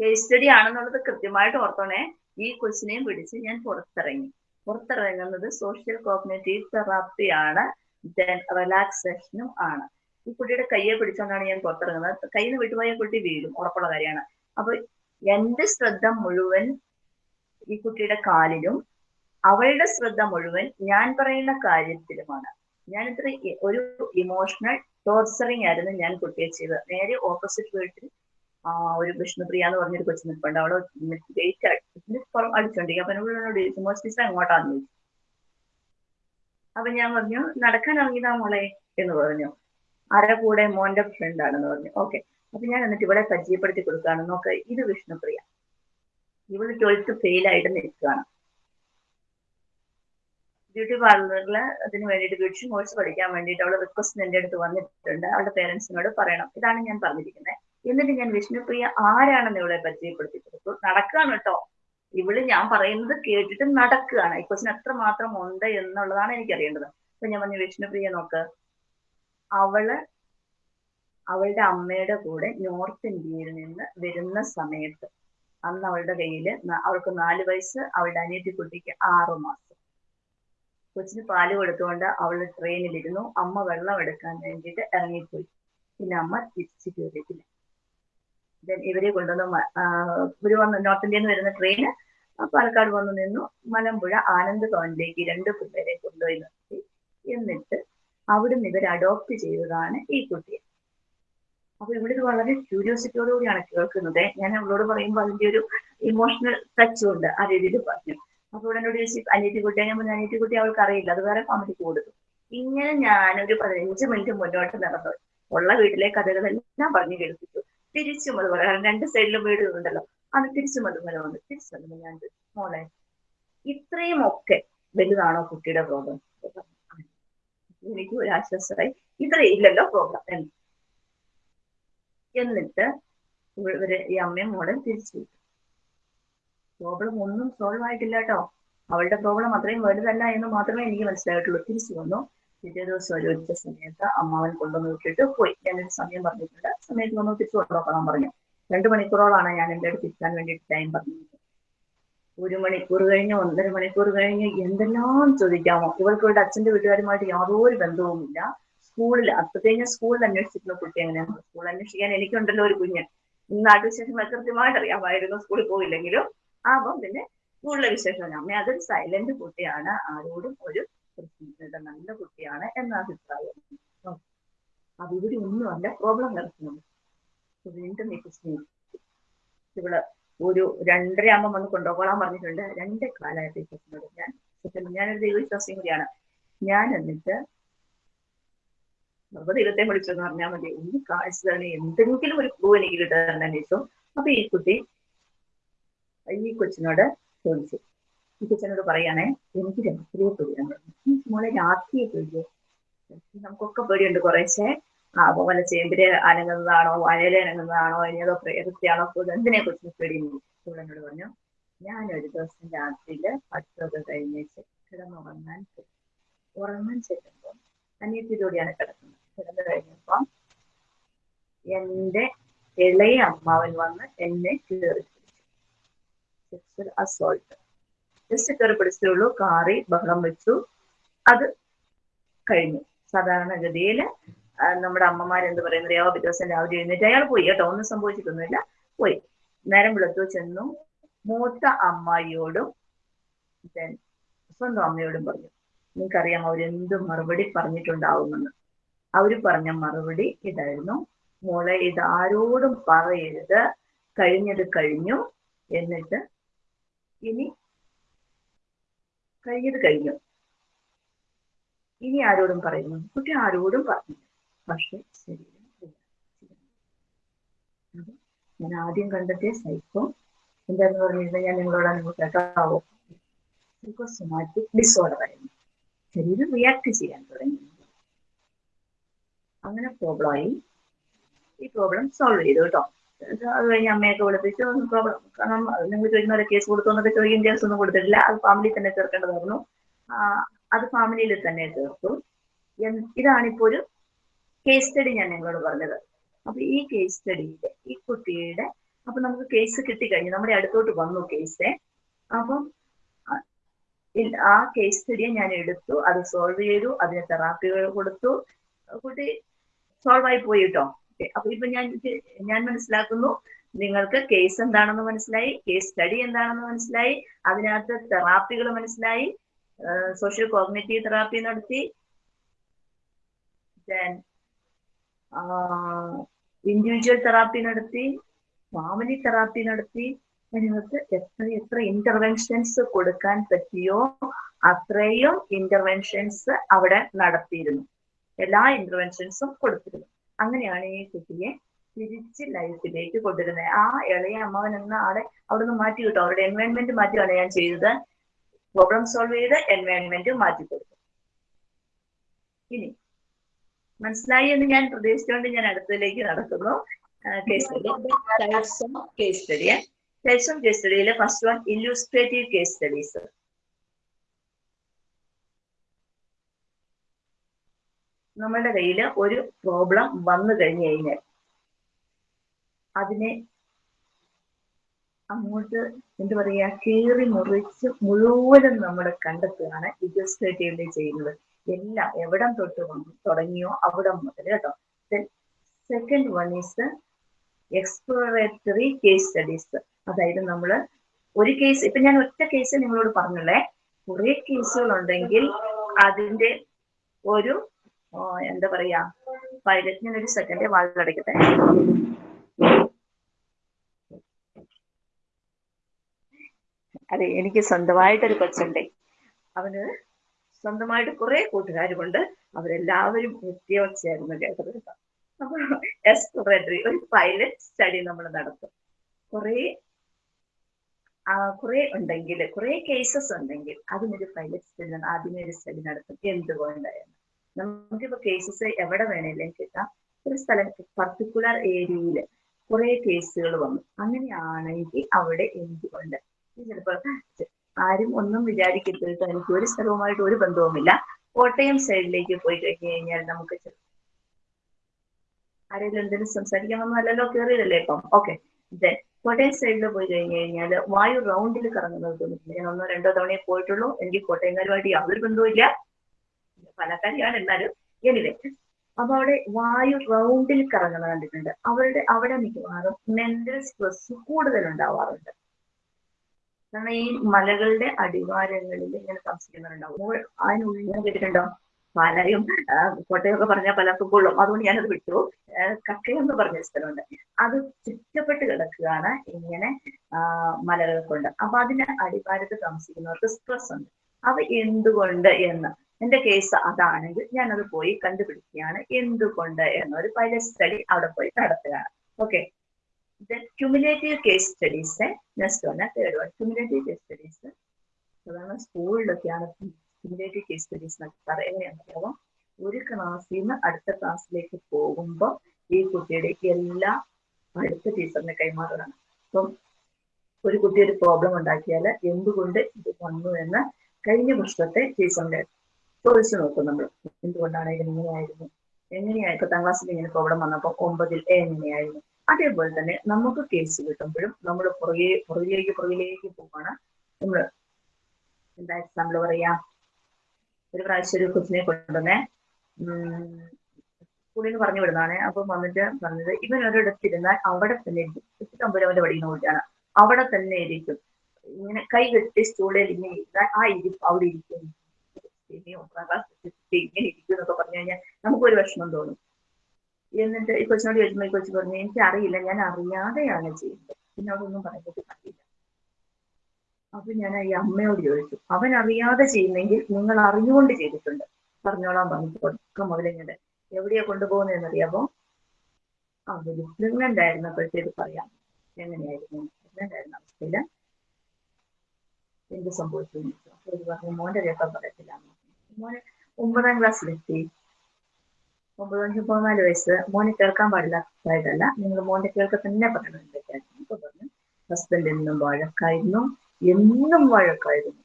Speaker 1: കേസ് സ്റ്റഡി ആണെന്നുള്ളത് കൃത്യമായിട്ട് ഓർത്തോണേ. ഈ കൊച്ചിനെയും പിടിച്ച് ഞാൻ പുറത്തിറങ്ങി. പുറത്തിറങ്ങുന്നത് സോഷ്യൽ കോഗ്നേറ്റീവ് തെറാപ്പിയാണ് ദെൻ റിലാക്സേഷനും ആണ്. ഈ കുട്ടിയുടെ കയ്യെ പിടിച്ചോണ്ടാണ് ഞാൻ പുറത്തിറങ്ങുന്നത്. കയ്യിൽ നിന്ന് വിട്ടുപോയ കുട്ടി വീഴും ഉറപ്പുള്ള കാര്യമാണ്. അപ്പൊ എന്റെ ശ്രദ്ധ മുഴുവൻ ഈ കുട്ടിയുടെ കാലിലും അവളുടെ ശ്രദ്ധ മുഴുവൻ ഞാൻ പറയുന്ന കാര്യത്തിലുമാണ്. ഞാൻ ഇത്ര ഒരു ഇമോഷണൽ ടോർച്ചറിങ് ആയിരുന്നു ഞാൻ കുട്ടിയെ ചെയ്തത്. നേരെ ഓപ്പോസിറ്റ് വീട്ടിൽ ഒരു വിഷ്ണുപ്രിയ എന്ന് പറഞ്ഞൊരു കൊച്ചു നിൽപ്പുണ്ട്. അവിടെ ഗേറ്റ് അടിച്ചോണ്ടിരിക്കും അപ്പൊ എന്നോട് എന്നോട് ചോദിച്ചു മോസ് ടീച്ചർ എങ്ങോട്ടാന്ന്? ചോദിച്ചു. അപ്പൊ ഞാൻ പറഞ്ഞു നടക്കാൻ ഇറങ്ങിയതാ മോളെ എന്ന് പറഞ്ഞു. ആരുടെ കൂടെ മോന്റെ ഫ്രണ്ട് ആണെന്ന് പറഞ്ഞു. ഓക്കെ അപ്പൊ ഞാൻ എന്നിട്ട് ഇവിടെ പരിചയപ്പെടുത്തി കൊടുക്കുകയാണ്. നോക്ക് ഇത് വിഷ്ണുപ്രിയ. ഇവൾ ട്വൽത്ത് ഫെയിൽ ആയിട്ട് നിൽക്കുകയാണ്. ബ്യൂട്ടി പാർലറിൽ അതിന് വേണ്ടിട്ട് ബ്യൂട്ടി കോഴ്സ് പഠിക്കാൻ വേണ്ടിട്ട് അവൾ റിക്വസ്റ്റ് എന്റെ അടുത്ത് വന്നിട്ടുണ്ട്. അവളുടെ പേരൻസിനോട് പറയണം. ഇതാണ് ഞാൻ പറഞ്ഞിരിക്കുന്നത് എന്നിട്ട് ഞാൻ വിഷ്ണുപ്രിയ ആരാണെന്ന് ഇവളെ പരിചയപ്പെടുത്തി കൊടുത്തു. നടക്കുകയാണ് കേട്ടോ ഇവൾ ഞാൻ പറയുന്നത് കേട്ടിട്ട് നടക്കുകയാണ്. ഈ ക്വസ്റ്റിന് എത്ര മാത്രം ഉണ്ട് എന്നുള്ളതാണ് എനിക്കറിയേണ്ടത്. അപ്പൊ ഞാൻ പറഞ്ഞു വിഷ്ണുപ്രിയ നോക്ക് അവൾ അവളുടെ അമ്മയുടെ കൂടെ നോർത്ത് ഇന്ത്യയിൽ നിന്ന് വരുന്ന സമയത്ത് അന്ന് അവളുടെ കയ്യിൽ അവൾക്ക് നാല് വയസ്സ് അവളുടെ അനിയത്തി കുട്ടിക്ക് ആറു മാസം. കൊച്ചിന് പാൽ കൊടുത്തുകൊണ്ട് അവൾ ട്രെയിനിലിരുന്നു. അമ്മ വെള്ളം എടുക്കാൻ വേണ്ടിയിട്ട് ഇറങ്ങിപ്പോയി. പിന്നെ അമ്മ തിരിച്ചു കയറിയിട്ടില്ല. ഇവരെ കൊണ്ടുവന്ന് ഇവർ വന്ന് നോർത്ത് ഇന്ത്യയിൽ നിന്ന് വരുന്ന ട്രെയിന് പാലക്കാട് വന്ന് നിന്നു. മലമ്പുഴ ആനന്ദ് ഭവനിലേക്ക് രണ്ട് പിള്ളേരെ കൊണ്ടുപോയി നിർത്തി. എന്നിട്ട് അവിടുന്ന് ഇവർ അഡോപ്റ്റ് ചെയ്തതാണ് ഈ കുട്ടിയെ അപ്പൊ ഇവിടെ ഇത് വളരെ ക്യൂരിയോസിറ്റിയോട് കൂടിയാണ് കേൾക്കുന്നത്. ഞാൻ അവളോട് പറയുമ്പോൾ അതിന്റെ ഒരു ഇമോഷണൽ ടച്ച് ഉണ്ട് ആ രീതിയിൽ പറഞ്ഞു. അപ്പൊ ഇവിടെ എന്നോട് ചോദിച്ചു അനിയത്തി കുട്ടിയെ ഞാൻ പറഞ്ഞു അനിയത്തി കുട്ടി അവൾക്ക് അറിയില്ല. അത് വേറെ ഫാമിലിക്ക് കൊടുത്തു ഇങ്ങനെ ഞാനൊരു പതിനഞ്ച് മിനിറ്റ് മുന്നോട്ട് നടന്നു. ഉള്ള വീട്ടിലെ കഥകളെല്ലാം പറഞ്ഞു കേൾപ്പിച്ചു. തിരിച്ചും അത് കാരണം രണ്ട് സൈഡിലും വീടുകളുണ്ടല്ലോ അത് തിരിച്ചും അതുപോലെ വന്നു. തിരിച്ചു ഞാൻ മോളെ ഇത്രയും ഒക്കെ വലുതാണോ കുട്ടിയുടെ പ്രോബ്ലം എനിക്ക് ഒരു ആശ്വാസമായി. ഇത്രയും ഇല്ലല്ലോ പ്രോബ്ലം എന്ന് എന്നിട്ട് ഇവർ ഈ അമ്മയും മോളും തിരിച്ചു പ്രോബ്ലം ഒന്നും സോൾവ് ആയിട്ടില്ല കേട്ടോ. അവളുടെ പ്രോബ്ലം അത്രയും വലുതല്ല എന്ന് മാത്രമേ എനിക്ക് മനസ്സിലായിട്ടുള്ളൂ. തിരിച്ചു വന്നു. പിറ്റേ ദിവസം ഒരു ഉച്ച സമയത്ത് അമ്മാവൻ കൊണ്ടുവന്ന് വിട്ടിട്ട് പോയി. ഞാനൊരു സമയം പറഞ്ഞിട്ടുണ്ട്. സമയത്ത് വന്നു തിരിച്ചു കൊണ്ടുപോകാൻ പറഞ്ഞു. രണ്ടു മണിക്കൂറോളാണ് ഞാൻ എന്റെ അടുത്ത് ഇരിക്കാൻ വേണ്ടിയിട്ട് ടൈം പറഞ്ഞത് ഒരു മണിക്കൂർ കഴിഞ്ഞ് ഒന്നര മണിക്കൂർ കഴിഞ്ഞ് എന്തെല്ലാം ചോദിക്കാമോ. ഇവൾക്ക് ഇവിടെ അച്ഛന്റെ വീട്ടുകാരുമായിട്ട് യാതൊരു ബന്ധവുമില്ല. സ്കൂളിൽ അപ്പത്തേക്കും സ്കൂളിൽ അന്വേഷിച്ചിട്ടുള്ള കുട്ടി എങ്ങനെയാണ് സ്കൂൾ അന്വേഷിക്കാൻ എനിക്കുണ്ടല്ലോ ഒരു കുഞ്ഞ്. നാട്ടു വിശേഷങ്ങൾ കൃത്യമായിട്ട് അറിയാമായിരുന്നു സ്കൂളിൽ പോയില്ലെങ്കിലും. അപ്പം പിന്നെ സ്കൂളിലെ വിശേഷം അമ്മ അതൊരു സൈലന്റ് കുട്ടിയാണ്. ആരോടും ഒരു നല്ല കുട്ടിയാണ് എന്ന അഭിപ്രായം. അത് ഇവിടെ ഒന്നുമല്ല. പ്രോബ്ലം കിടക്കുന്നുണ്ട് വീണ്ടും ഇവൾ ഒരു രണ്ടര ആകുമ്പോൾ വന്ന് കൊണ്ടുപോകാൻ പറഞ്ഞിട്ടുണ്ട്. രണ്ട് കാലായിട്ട് ഈ പ്രശ്നമുണ്ട്. ഞാൻ ഞാനൊരു ദൈവവിശ്വാസിയും കൂടിയാണ് ഞാൻ എന്നിട്ട് അപ്പൊ ദൈവത്തെ വിളിച്ചെന്ന് പറഞ്ഞാൽ മതി. ഒന്ന് കാഴ്ച തന്നെ എന്തെങ്കിലും ഒരു ക്ലൂ എനിക്ക് കിട്ടാൻ അന്വേഷിച്ചു അപ്പൊ ഈ കുട്ടി ഈ കൊച്ചിനോട് ചോദിച്ചു. ഈ കൊച്ചിനോട് പറയാണേ എനിക്ക് രാത്രിയെ പേടിയാണ് മോളെ രാത്രിയെ പേടിയോ. നമുക്കൊക്കെ പേടിയുണ്ട് കുറേശ്ശെ. അപ്പൊ വല്ല ചേമ്പിരെ അനങ്ങുന്നതാണോ വയല അനങ്ങുന്നതാണോ ഇനി അതോ പ്രേതത്തെയാണോ എന്തിനെ കുറിച്ച് പേടിയുന്നു എന്നോട് പറഞ്ഞു. ഞാൻ ഒരു ദിവസം രാത്രിയിൽ പഠിത്തമൊക്കെ കഴിഞ്ഞേച്ച് കിടന്നുറങ്ങാൻ. ഉറങ്ങാൻ ചെല്ലുമ്പോൾ അനിയത്തിലൂടെയാണ് കിടക്കുന്നത്. കിടന്നു കഴിഞ്ഞപ്പം എന്റെ ഇളയ അമ്മാവൻ വന്ന് എന്നെ കയറി അസോൾട്ട് ജസ്റ്റ് കയറി പിടിച്ചേ കാറി ബഹളം വെച്ചു. അത് കഴിഞ്ഞു. സാധാരണഗതിയിൽ നമ്മുടെ അമ്മമാർ എന്ത് പറയുന്നത് യാവ ദിവസം രാവിലെ എഴുന്നേറ്റ് അയാൾ പോയി കേട്ടോ. ഒന്നും സംഭവിച്ചിട്ടൊന്നുമില്ല. പോയി. നേരം വെളുത്തു ചെന്നു. മൂത്ത അമ്മായിയോടും then സ്വന്തം അമ്മയോടും പറഞ്ഞു. നിങ്ങൾക്കറിയാം അവരെന്ത് മറുപടി പറഞ്ഞിട്ടുണ്ടാവുമെന്ന്. അവർ പറഞ്ഞ മറുപടി ഇതായിരുന്നു. മോളെ ഇത് ആരോടും പറയരുത്. കഴിഞ്ഞത് കഴിഞ്ഞു. എന്നിട്ട് ഇനി കഴിഞ്ഞത് കഴിഞ്ഞു. ഇനി ആരോടും പറയുന്നു? കുട്ടി ആരോടും പറഞ്ഞു പക്ഷെ ശരീരം ഞാൻ ആദ്യം കണ്ടെത്തിയ സൈക്കോ എന്താന്ന് പറഞ്ഞിരുന്നത് ഞാൻ നിങ്ങളോട് നിങ്ങൾ കേട്ടാവോ സൈക്കോസൊമാറ്റിക് ഡിസോർഡർ ആയിരുന്നു. ശരീരം റിയാക്ട് ചെയ്യാൻ തുടങ്ങി. അങ്ങനെ പ്രോബ്ലം ആയി. ഈ പ്രോബ്ലം സോൾവ് ചെയ്തു കേട്ടോ. അത് കഴിഞ്ഞ് അമ്മയൊക്കെ വിളിപ്പിച്ചു. പ്രോബ്ലം കാരണം നിങ്ങൾ ചോദിക്കുന്ന ഒരു കേസ് കൊടുത്തു എന്നൊക്കെ ചോദിക്കും. കേസ് ഒന്നും കൊടുത്തിട്ടില്ല. അത് ഫാമിലി തന്നെ തീർക്കേണ്ടതായിരുന്നു അത് ഫാമിലിയിൽ തന്നെ തീർത്തു ഇതാണിപ്പോ ഒരു കേസ് സ്റ്റഡി ഞാൻ നിങ്ങളോട് പറഞ്ഞത്. അപ്പൊ ഈ കേസ് സ്റ്റഡിയിൽ ഈ കുട്ടിയുടെ അപ്പൊ നമുക്ക് കേസ് കിട്ടിക്കഴിഞ്ഞു. നമ്മുടെ അടുത്തോട്ട് വന്നു കേസ് അപ്പം ആ കേസ് സ്റ്റഡിയെ ഞാൻ എടുത്തു. അത് സോൾവ് ചെയ്തു. അതിന് തെറാപ്പികൾ കൊടുത്തു. കുട്ടി സോൾവ് ആയി പോയി കേട്ടോ അപ്പൊ ഇപ്പൊ ഞാൻ ഞാൻ മനസ്സിലാക്കുന്നു. നിങ്ങൾക്ക് കേസ് എന്താണെന്ന് മനസ്സിലായി. കേസ് സ്റ്റഡി എന്താണെന്ന് മനസ്സിലായി. അതിനകത്ത് തെറാപ്പികൾ മനസ്സിലായി. സോഷ്യൽ കോഗ്നേറ്റീവ് തെറാപ്പി നടത്തി. ദെൻ ഇൻഡിവിജ്വൽ തെറാപ്പി നടത്തി ഫാമിലി തെറാപ്പി നടത്തി നിങ്ങൾക്ക് എത്ര എത്ര ഇന്റർവെൻഷൻസ് കൊടുക്കാൻ പറ്റിയോ അത്രയും ഇന്റർവെൻഷൻസ് അവിടെ നടത്തിയിരുന്നു. എല്ലാ ഇന്റർവെൻഷൻസും കൊടുത്തിരുന്നു. അങ്ങനെയാണ് ഈ കുട്ടിയെ തിരിച്ച് ലൈഫിലേക്ക് കൊണ്ടുവരുന്നത്. ആ ഇളയ അമ്മാവൻ എന്ന ആളെ അവിടെ നിന്ന് മാറ്റി കിട്ടും അവരുടെ എൻവയൺമെന്റ് മാറ്റിയാണ് ഞാൻ ചെയ്തത്. പ്രോബ്ലം സോൾവ് ചെയ്ത് എൻവയൺമെന്റ് മാറ്റി കൊടുത്തു. ഇനി മനസ്സിലായി എന്ന് ഞാൻ പ്രതീക്ഷിച്ചുകൊണ്ട് ഞാൻ അടുത്തതിലേക്ക് നടക്കുന്നു. Case study. Types of case study types of case സ്റ്റഡിയിലെ first one illustrative case studies. നമ്മുടെ കയ്യിൽ ഒരു പ്രോബ്ലം വന്നു കഴിഞ്ഞു കഴിഞ്ഞാൽ അതിനെ അങ്ങോട്ട് എന്ത് പറയാ കീറി മുറിച്ച് മുഴുവനും നമ്മൾ കണ്ടെത്തുകയാണ് ഇല്ലുസ്ട്രേറ്റീവിൽ ചെയ്യുന്നത്. എല്ലാം എവിടം തൊട്ട് തുടങ്ങിയോ അവിടം മുതൽ കേട്ടോ. Second one is exploratory case studies അതായത് നമ്മൾ ഒരു കേസ് ഇപ്പൊ ഞാൻ ഒറ്റ കേസ് നിങ്ങളോട് പറഞ്ഞല്ലേ കുറെ കേസുകൾ ഉണ്ടെങ്കിൽ അതിന്റെ ഒരു എന്താ പറയാ പൈലറ്റ് ഞാൻ ഒരു സെക്കൻഡ് വാതിലടയ്ക്കട്ടെ അതെ എനിക്ക് സ്വന്തമായിട്ടൊരു കൊച്ചുണ്ടേ അവന് സ്വന്തമായിട്ട് കുറെ കൂട്ടുകാരുമുണ്ട്. അവരെല്ലാവരും വ്യത്യാസമായിരുന്നു കേട്ടത്. അപ്പൊ എക്സ്പ്ലോറേറ്ററി ഒരു പൈലറ്റ് സ്റ്റഡി നമ്മൾ നടത്തും. കുറെ കുറെ ഉണ്ടെങ്കിൽ കുറെ കേസസ് ഉണ്ടെങ്കിൽ അതിനൊരു പൈലറ്റ് സ്റ്റഡി ആദ്യമേ ഒരു സ്റ്റഡി നടത്തും. എന്തുകൊണ്ടായിരുന്നു നമുക്കിപ്പോ കേസസ് എവിടെ വേണേലും കിട്ടാം. ഒരു സ്ഥലം പർട്ടിക്കുലർ ഏരിയയിൽ കുറെ കേസുകൾ വന്നു. അങ്ങനെയാണെങ്കിൽ അവിടെ എന്തുകൊണ്ട് ചിലപ്പോ ആരും ഒന്നും വിചാരിക്കരുത്. എനിക്ക് ഒരു സ്ഥലവുമായിട്ട് ഒരു ബന്ധവുമില്ല. കോട്ടയം സൈഡിലേക്ക് പോയി കഴിഞ്ഞു കഴിഞ്ഞാൽ നമുക്ക് ആരെങ്കിലും എന്തെങ്കിലും സംസാരിക്കാമെന്നല്ലോ കയറിയതല്ലേ ഇപ്പം? ഓക്കെ കോട്ടയം സൈഡിൽ പോയി കഴിഞ്ഞു കഴിഞ്ഞാൽ വായു റൗണ്ടിൽ കറങ്ങുന്നത് തോന്നിട്ടില്ല ഞാൻ ഒന്നോ രണ്ടോ തവണയെ പോയിട്ടുള്ളൂ. എനിക്ക് കോട്ടയംകാരുമായിട്ട് യാതൊരു ബന്ധവുമില്ല. പലക്കാരിയാണ് എന്നാലും. എനിവേ അപ്പൊ അവിടെ വായു റൗണ്ടിൽ കറങ്ങുന്നത് കണ്ടിട്ടുണ്ട്. അവരുടെ അവിടെ മിക്കവാറും മെന്റൽ സ്ട്രെസ് കൂടുതൽ ഉണ്ടാവാറുണ്ട് കാരണം ഈ മലകളുടെ അടിവാരങ്ങളിൽ ഇങ്ങനെ താമസിക്കുന്നവരുണ്ടാവും. അതിനുള്ളിൽ ഞാൻ കേട്ടിട്ടുണ്ടോ? പാലായും കോട്ടയൊക്കെ പറഞ്ഞാൽ പലർക്കും കൊള്ളും. അതുകൊണ്ട് ഞാനത് വിട്ടു. കക്കയെന്ന് പറഞ്ഞ സ്ഥലമുണ്ട്. അത് ചുറ്റപ്പെട്ട് കിടക്കുകയാണ് ഇങ്ങനെ മലകൾ കൊണ്ട് അപ്പൊ അതിന്റെ അടിവാരത്ത് താമസിക്കുന്നവർക്ക് സ്ട്രെസ് ഉണ്ട്. അവ എന്തുകൊണ്ട് എന്ന്. എന്റെ കേസ് അതാണെങ്കിൽ ഞാനത് പോയി കണ്ടുപിടിക്കുകയാണ് എന്തുകൊണ്ട് എന്നൊരു പൈലറ്റ് സ്റ്റഡി അവിടെ പോയി നടത്തുകയാണ്. Okay then cumulative case studies eh? Next വന്ന third one. Cumulative case studies so സാധാരണ സ്കൂളിലൊക്കെയാണ് cumulative case studies എന്നൊക്കെ പറയാം എങ്ങനെയാണെന്നറിയാമോ ഒരു ക്ലാസ്സിൽ നിന്ന് അടുത്ത ക്ലാസ്സിലേക്ക് പോകുമ്പോൾ ഈ കുട്ടിയുടെ എല്ലാ അടുത്ത ടീച്ചറിനെ കൈമാറുകയാണ് അപ്പം ഒരു കുട്ടി ഒരു പ്രോബ്ലം ഉണ്ടാക്കിയാൽ എന്തുകൊണ്ട് ഇത് വന്നു എന്ന് കഴിഞ്ഞ വർഷത്തെ ടീച്ചറിന്റെ ചോദിച്ചു നോക്കും നമ്മൾ എന്തുകൊണ്ടാണ് ഇതിന് ഇങ്ങനെയായിരുന്നു? എങ്ങനെയായി പത്താം ക്ലാസ്സിൽ ഇങ്ങനെ പ്രോബ്ലം വന്നപ്പോൾ ഒമ്പതിൽ എങ്ങനെയായിരുന്നു? അതേപോലെ തന്നെ നമുക്ക് കേസ് കിട്ടുമ്പോഴും നമ്മൾ പുറകെ പുറകിലേക്ക് പുറകിലേക്ക് പോവാണ്. നമ്മൾ എന്താ എക്സാമ്പിൾ പറയാ? ഒരു പ്രാവശ്യം ഒരു കൊച്ചിനെ കൊണ്ടുവന്നേ. സ്കൂളിൽ നിന്ന് പറഞ്ഞു വിടുന്നതാണ്. അപ്പം വന്നിട്ട് പറഞ്ഞത് ഇവൻ ഒരിടത്തിരുന്നാൽ അവിടെ തന്നെ ഇരിക്കും. തമ്പുരവന്റെ നിന്ന് കുട്ടിയാണ് അവിടെ തന്നെ ഇരിക്കും. ഇങ്ങനെ കൈ കെട്ടി സ്റ്റൂളിൽ ഇങ്ങനെ ഇരുന്നാൽ ആ ഇരിപ്പ് അവിടെ ഇരിക്കും. ഇങ്ങനെ ഇരിക്കും എന്നൊക്കെ പറഞ്ഞു കഴിഞ്ഞാൽ നമുക്കൊരു വിഷമം തോന്നും. എന്നിട്ട് ഈ കൊച്ചിനോട് ചോദിക്കുമ്പോൾ ഈ കൊച്ചു പറഞ്ഞു എനിക്ക് അറിയില്ല ഞാൻ അറിയാതെയാണ് ചെയ്യുന്നത്. എന്നോടൊന്നും പറയുന്നത് അറിയില്ല അപ്പൊ ഞാൻ ഈ അമ്മയോട് ചോദിച്ചു അവൻ അറിയാതെ ചെയ്യുന്നെങ്കിൽ നിങ്ങൾ അറിഞ്ഞുകൊണ്ട് ചെയ്തിട്ടുണ്ട്. പറഞ്ഞോളാം പറഞ്ഞു തുടക്കം മുതലിങ്ങനെ എവിടെയാ കൊണ്ടുപോകുന്നതെന്ന് അറിയാമോ അവർ പ്രഗ്നന്റ് ആയിരുന്നപ്പോഴത്തേക്ക് പറയാം. എങ്ങനെയായിരുന്നു? പ്രഗ്നന്റ് ആയിരുന്ന അവസ്ഥയിൽ എന്ത് സംഭവിച്ചു എന്ന് ചോദിച്ചു. അപ്പൊ പറഞ്ഞു മോന്റെ രേഖ പറയത്തില്ല. മോനെ ഒമ്പതാം ക്ലാസ്സിലെത്തി ഒമ്പത് അഞ്ച് പതിനാല് വയസ്സ്. മോനെ കേൾക്കാൻ പാടില്ലാത്തതായിട്ടല്ല നിങ്ങൾ മോന്റെ കേൾക്ക തന്നെ പറയണം എന്തൊക്കെയായിരുന്നു പറഞ്ഞു ഹസ്ബൻഡ് എന്നും വഴക്കായിരുന്നു. എന്നും വഴക്കായിരുന്നു.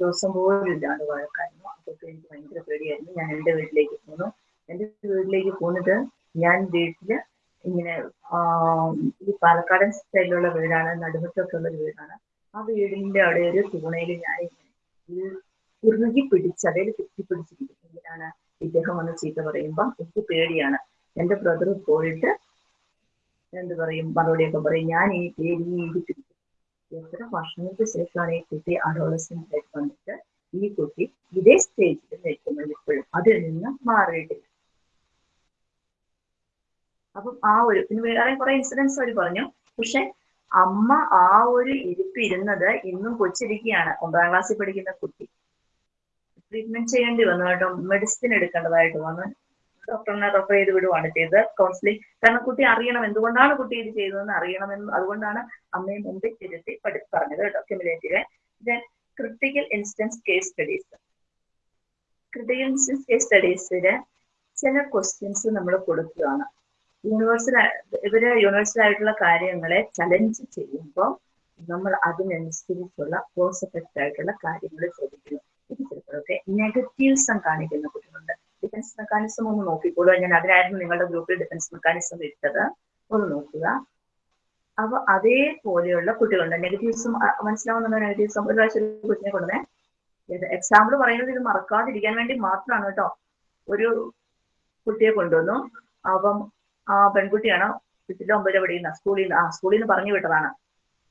Speaker 1: ദിവസം പോലില്ലാണ്ട് വഴക്കായിരുന്നു. അതൊക്കെ എനിക്ക് ഭയങ്കര പേടിയായിരുന്നു. ഞാൻ എന്റെ വീട്ടിലേക്ക് പോന്നു. എന്റെ വീട്ടിലേക്ക് പോന്നിട്ട് ഞാൻ വീട്ടിൽ ഇങ്ങനെ ഈ പാലക്കാടൻ സ്റ്റൈലുള്ള വീടാണ് നടുമുറ്റൊക്കെ ഉള്ള വീടാണ്. ആ വീടിന്റെ അവിടെ ഒരു തൂണയിൽ ഞാൻ ഇങ്ങനെ ഉരുകി പിടിച്ച് അതേൽ കെട്ടിപ്പിടിച്ചിരിക്കും എന്തിനാണ് ഇദ്ദേഹം വന്ന് ചീത്ത പറയുമ്പോ എനിക്ക് പേടിയാണ്. എന്റെ ബ്രദർ പോയിട്ട് എന്ത് പറയും? മറുപടിയൊക്കെ പറയും ഞാൻ ഈ പേടി എത്ര വർഷങ്ങൾക്ക് ശേഷമാണ് ഈ കുട്ടി അഡോളസെന്റ് ആയിട്ട് വന്നിട്ട് ഈ കുട്ടി ഇതേ സ്റ്റേജിൽ നിൽക്കുന്നത് ഇപ്പോഴും. അതിൽ നിന്ന് മാറിയിട്ടില്ല. അപ്പം ആ ഒരു പിന്നെ വേറെ കുറെ ഇൻസിഡൻസ് അവർ പറഞ്ഞു. പക്ഷെ അമ്മ ആ ഒരു ഇരിപ്പിരുന്നത് ഇന്നും കൊച്ചിരിക്കുകയാണ്. ഒമ്പതാം ക്ലാസ്സിൽ പഠിക്കുന്ന കുട്ടി. ട്രീറ്റ്മെന്റ് ചെയ്യേണ്ടി വന്നു കേട്ടോ. മെഡിസിൻ എടുക്കേണ്ടതായിട്ട് വന്നു. ഡോക്ടറിനെ റെഫർ ചെയ്ത് വിടുവാണ് ചെയ്തത്. കൗൺസിലിംഗ് കാരണം കുട്ടി അറിയണം എന്തുകൊണ്ടാണ് കുട്ടി ഇത് ചെയ്തതെന്ന് അറിയണമെന്ന് അതുകൊണ്ടാണ് അമ്മയെ മുമ്പിൽ തിരുത്തി പഠി പറഞ്ഞത് കേട്ടോ cumulative then critical instance case studies critical instance case സ്റ്റഡീസിൽ ചില ക്വസ്റ്റ്യൻസ് നമ്മൾ കൊടുക്കുകയാണ്. യൂണിവേഴ്സൽ ഇവർ യൂണിവേഴ്സൽ ആയിട്ടുള്ള കാര്യങ്ങളെ ചലഞ്ച് ചെയ്യുമ്പോൾ നമ്മൾ അതിനനുസരിച്ചുള്ള കോസ് എഫക്റ്റ് ആയിട്ടുള്ള കാര്യങ്ങൾ ചോദിക്കുന്നു ഇത് നെഗറ്റീവ് നെഗറ്റീവ്സം കാണിക്കുന്ന കുട്ടികളുണ്ട്. ഡിഫൻസ് മെക്കാനിസം ഒന്ന് നോക്കിക്കോളൂ. ഞാൻ അതിനായിരുന്നു നിങ്ങളുടെ ഗ്രൂപ്പിൽ ഡിഫൻസ് മെക്കാനിസം ഇട്ടത്. ഒന്ന് നോക്കുക. അപ്പൊ അതേപോലെയുള്ള കുട്ടികളുണ്ട്. നെഗറ്റീവ്സും മനസ്സിലാവുന്ന നെഗറ്റീവ്സും ഒരു പ്രാവശ്യം കുട്ടിനെ കൊണ്ടുവന്നേ. എക്സാമ്പിൾ പറയുന്നത് ഇത് മറക്കാതിരിക്കാൻ വേണ്ടി മാത്രമാണ് കേട്ടോ. ഒരു കുട്ടിയെ കൊണ്ടുവന്നു. അപ്പം ആ പെൺകുട്ടിയാണ് വീട്ടിലെ ഒമ്പതിലെ പഠിക്കുന്ന സ്കൂളിൽ നിന്ന് ആ സ്കൂളിൽ നിന്ന് പറഞ്ഞു വിട്ടതാണ്.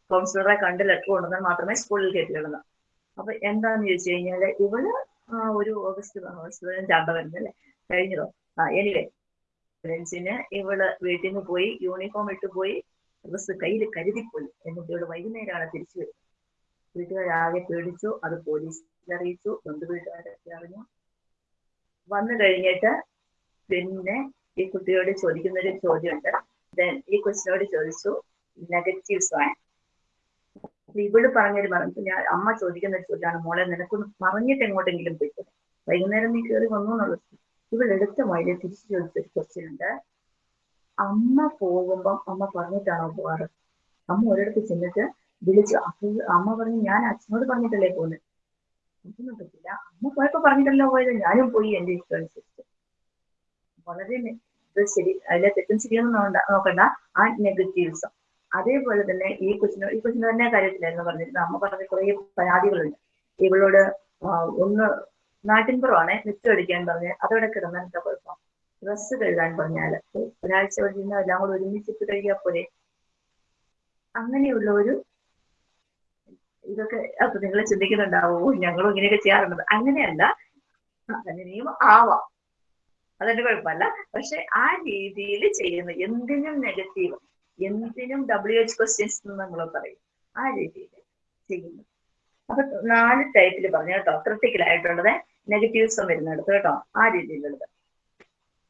Speaker 1: കൗൺസിലറെ കണ്ട് ലെറ്റർ കൊണ്ടുവന്നാൽ മാത്രമേ സ്കൂളിൽ കയറ്റിയിടുന്നു അപ്പൊ എന്താന്ന് ചോദിച്ചു കഴിഞ്ഞാൽ ഇവൾ ഒരു ഓഗസ്റ്റ് ഓഗസ്റ്റ് പതിനഞ്ചാണ്ട് വരുന്നല്ലേ കഴിഞ്ഞതോ ആ എനിവേ ഫ്രണ്ട്സിന് ഇവൾ വീട്ടിൽ നിന്ന് പോയി യൂണിഫോം ഇട്ട് പോയി ഡ്രസ് കയ്യിൽ കരുതിപ്പോയി എന്നിട്ട് ഇവൾ വൈകുന്നേരമാണ് തിരിച്ചു വരുന്നത്. വീട്ടുകാരാകെ പേടിച്ചു അത് പോലീസിൽ അറിയിച്ചു ബന്ധു വീട്ടുകാരൊക്കെ അറിഞ്ഞു. വന്നു കഴിഞ്ഞിട്ട് പിന്നെ ഈ കുട്ടിയോട് ചോദിക്കുന്ന ഒരു ചോദ്യമുണ്ട്. ദെൻ ഈ കൊച്ചിനോട് ചോദിച്ചു നെഗറ്റീവ്സ് ആണ്. ഇവൾ പറഞ്ഞൊരു പറഞ്ഞു. ഞാൻ അമ്മ ചോദിക്കുന്ന ഒരു ചോദ്യമാണ് മോളെ നിനക്കൊന്ന് പറഞ്ഞിട്ട് എങ്ങോട്ടെങ്കിലും പോയിട്ട് വൈകുന്നേരം നീ കയറി വന്നു എന്നുള്ളത്. എടുത്ത മൊഴിയിൽ തിരിച്ചു ചോദിച്ചൊരു ക്വസ്റ്റ്യൻ ഉണ്ട്. അമ്മ പോകുമ്പം അമ്മ പറഞ്ഞിട്ടാണോ പോവാറ് അമ്മ ഒരിടത്ത് ചെന്നിട്ട് വിളിച്ചു അപ്പൊ അമ്മ പറഞ്ഞു ഞാൻ അച്ഛനോട് പറഞ്ഞിട്ടല്ലേ പോകുന്നത് ഒന്നും പറ്റില്ല അമ്മ പോയപ്പോ പറഞ്ഞിട്ടല്ലോ പോയത്. ഞാനും പോയി എന്റെ ഇഷ്ടം അനുസരിച്ച്. വളരെ ശരി അതിലെ തെറ്റും ശരിയൊന്നും നോക്കണ്ട. ആ നെഗറ്റീവ്സ്. അതേപോലെ തന്നെ ഈ കൊച്ചിന് ഈ കൊച്ചിന് തന്നെ കാര്യത്തിലായിരുന്നു പറഞ്ഞിരുന്നത്. അമ്മ പറഞ്ഞ കുറേ പരാതികളുണ്ട്. ഇവളോട് ഒന്ന് നാട്ടിൻപുറമാണെ മിച്ചം അടിക്കാൻ പറഞ്ഞ് അതോടെ കിടന്നാൽ എന്താ കുഴപ്പം? ഡ്രസ്സ് കഴുകാൻ പറഞ്ഞാൽ ഒരാഴ്ച കഴിഞ്ഞാൽ എല്ലാം കൂടെ ഒരുമിച്ചിട്ട് കഴിയാ പോലെ അങ്ങനെയുള്ള ഒരു ഇതൊക്കെ അപ്പൊ നിങ്ങൾ ചിന്തിക്കുന്നുണ്ടാവോ ഞങ്ങളും ഇങ്ങനെയൊക്കെ ചെയ്യാറുണ്ട് അങ്ങനെയല്ല. അങ്ങനെയും ആവാം. അതെന്റെ കുഴപ്പമല്ല. പക്ഷെ ആ രീതിയിൽ ചെയ്യുന്ന. എന്തിനും നെഗറ്റീവ് എന്തിനും ഡബ്ല്യു എച്ച് ക്വസ്റ്റ്യൻസ് എന്ന് നമ്മൾ പറയും. ആ രീതിയിൽ ചെയ്യുന്നു. അപ്പൊ നാല് ടൈപ്പിൽ പറഞ്ഞു. കേട്ടോ ക്രിട്ടിക്കൽ ആയിട്ടുള്ളത് നെഗറ്റീവ്സും വരുന്നിടത്ത് കേട്ടോ. ആ രീതിയിലുള്ളത്.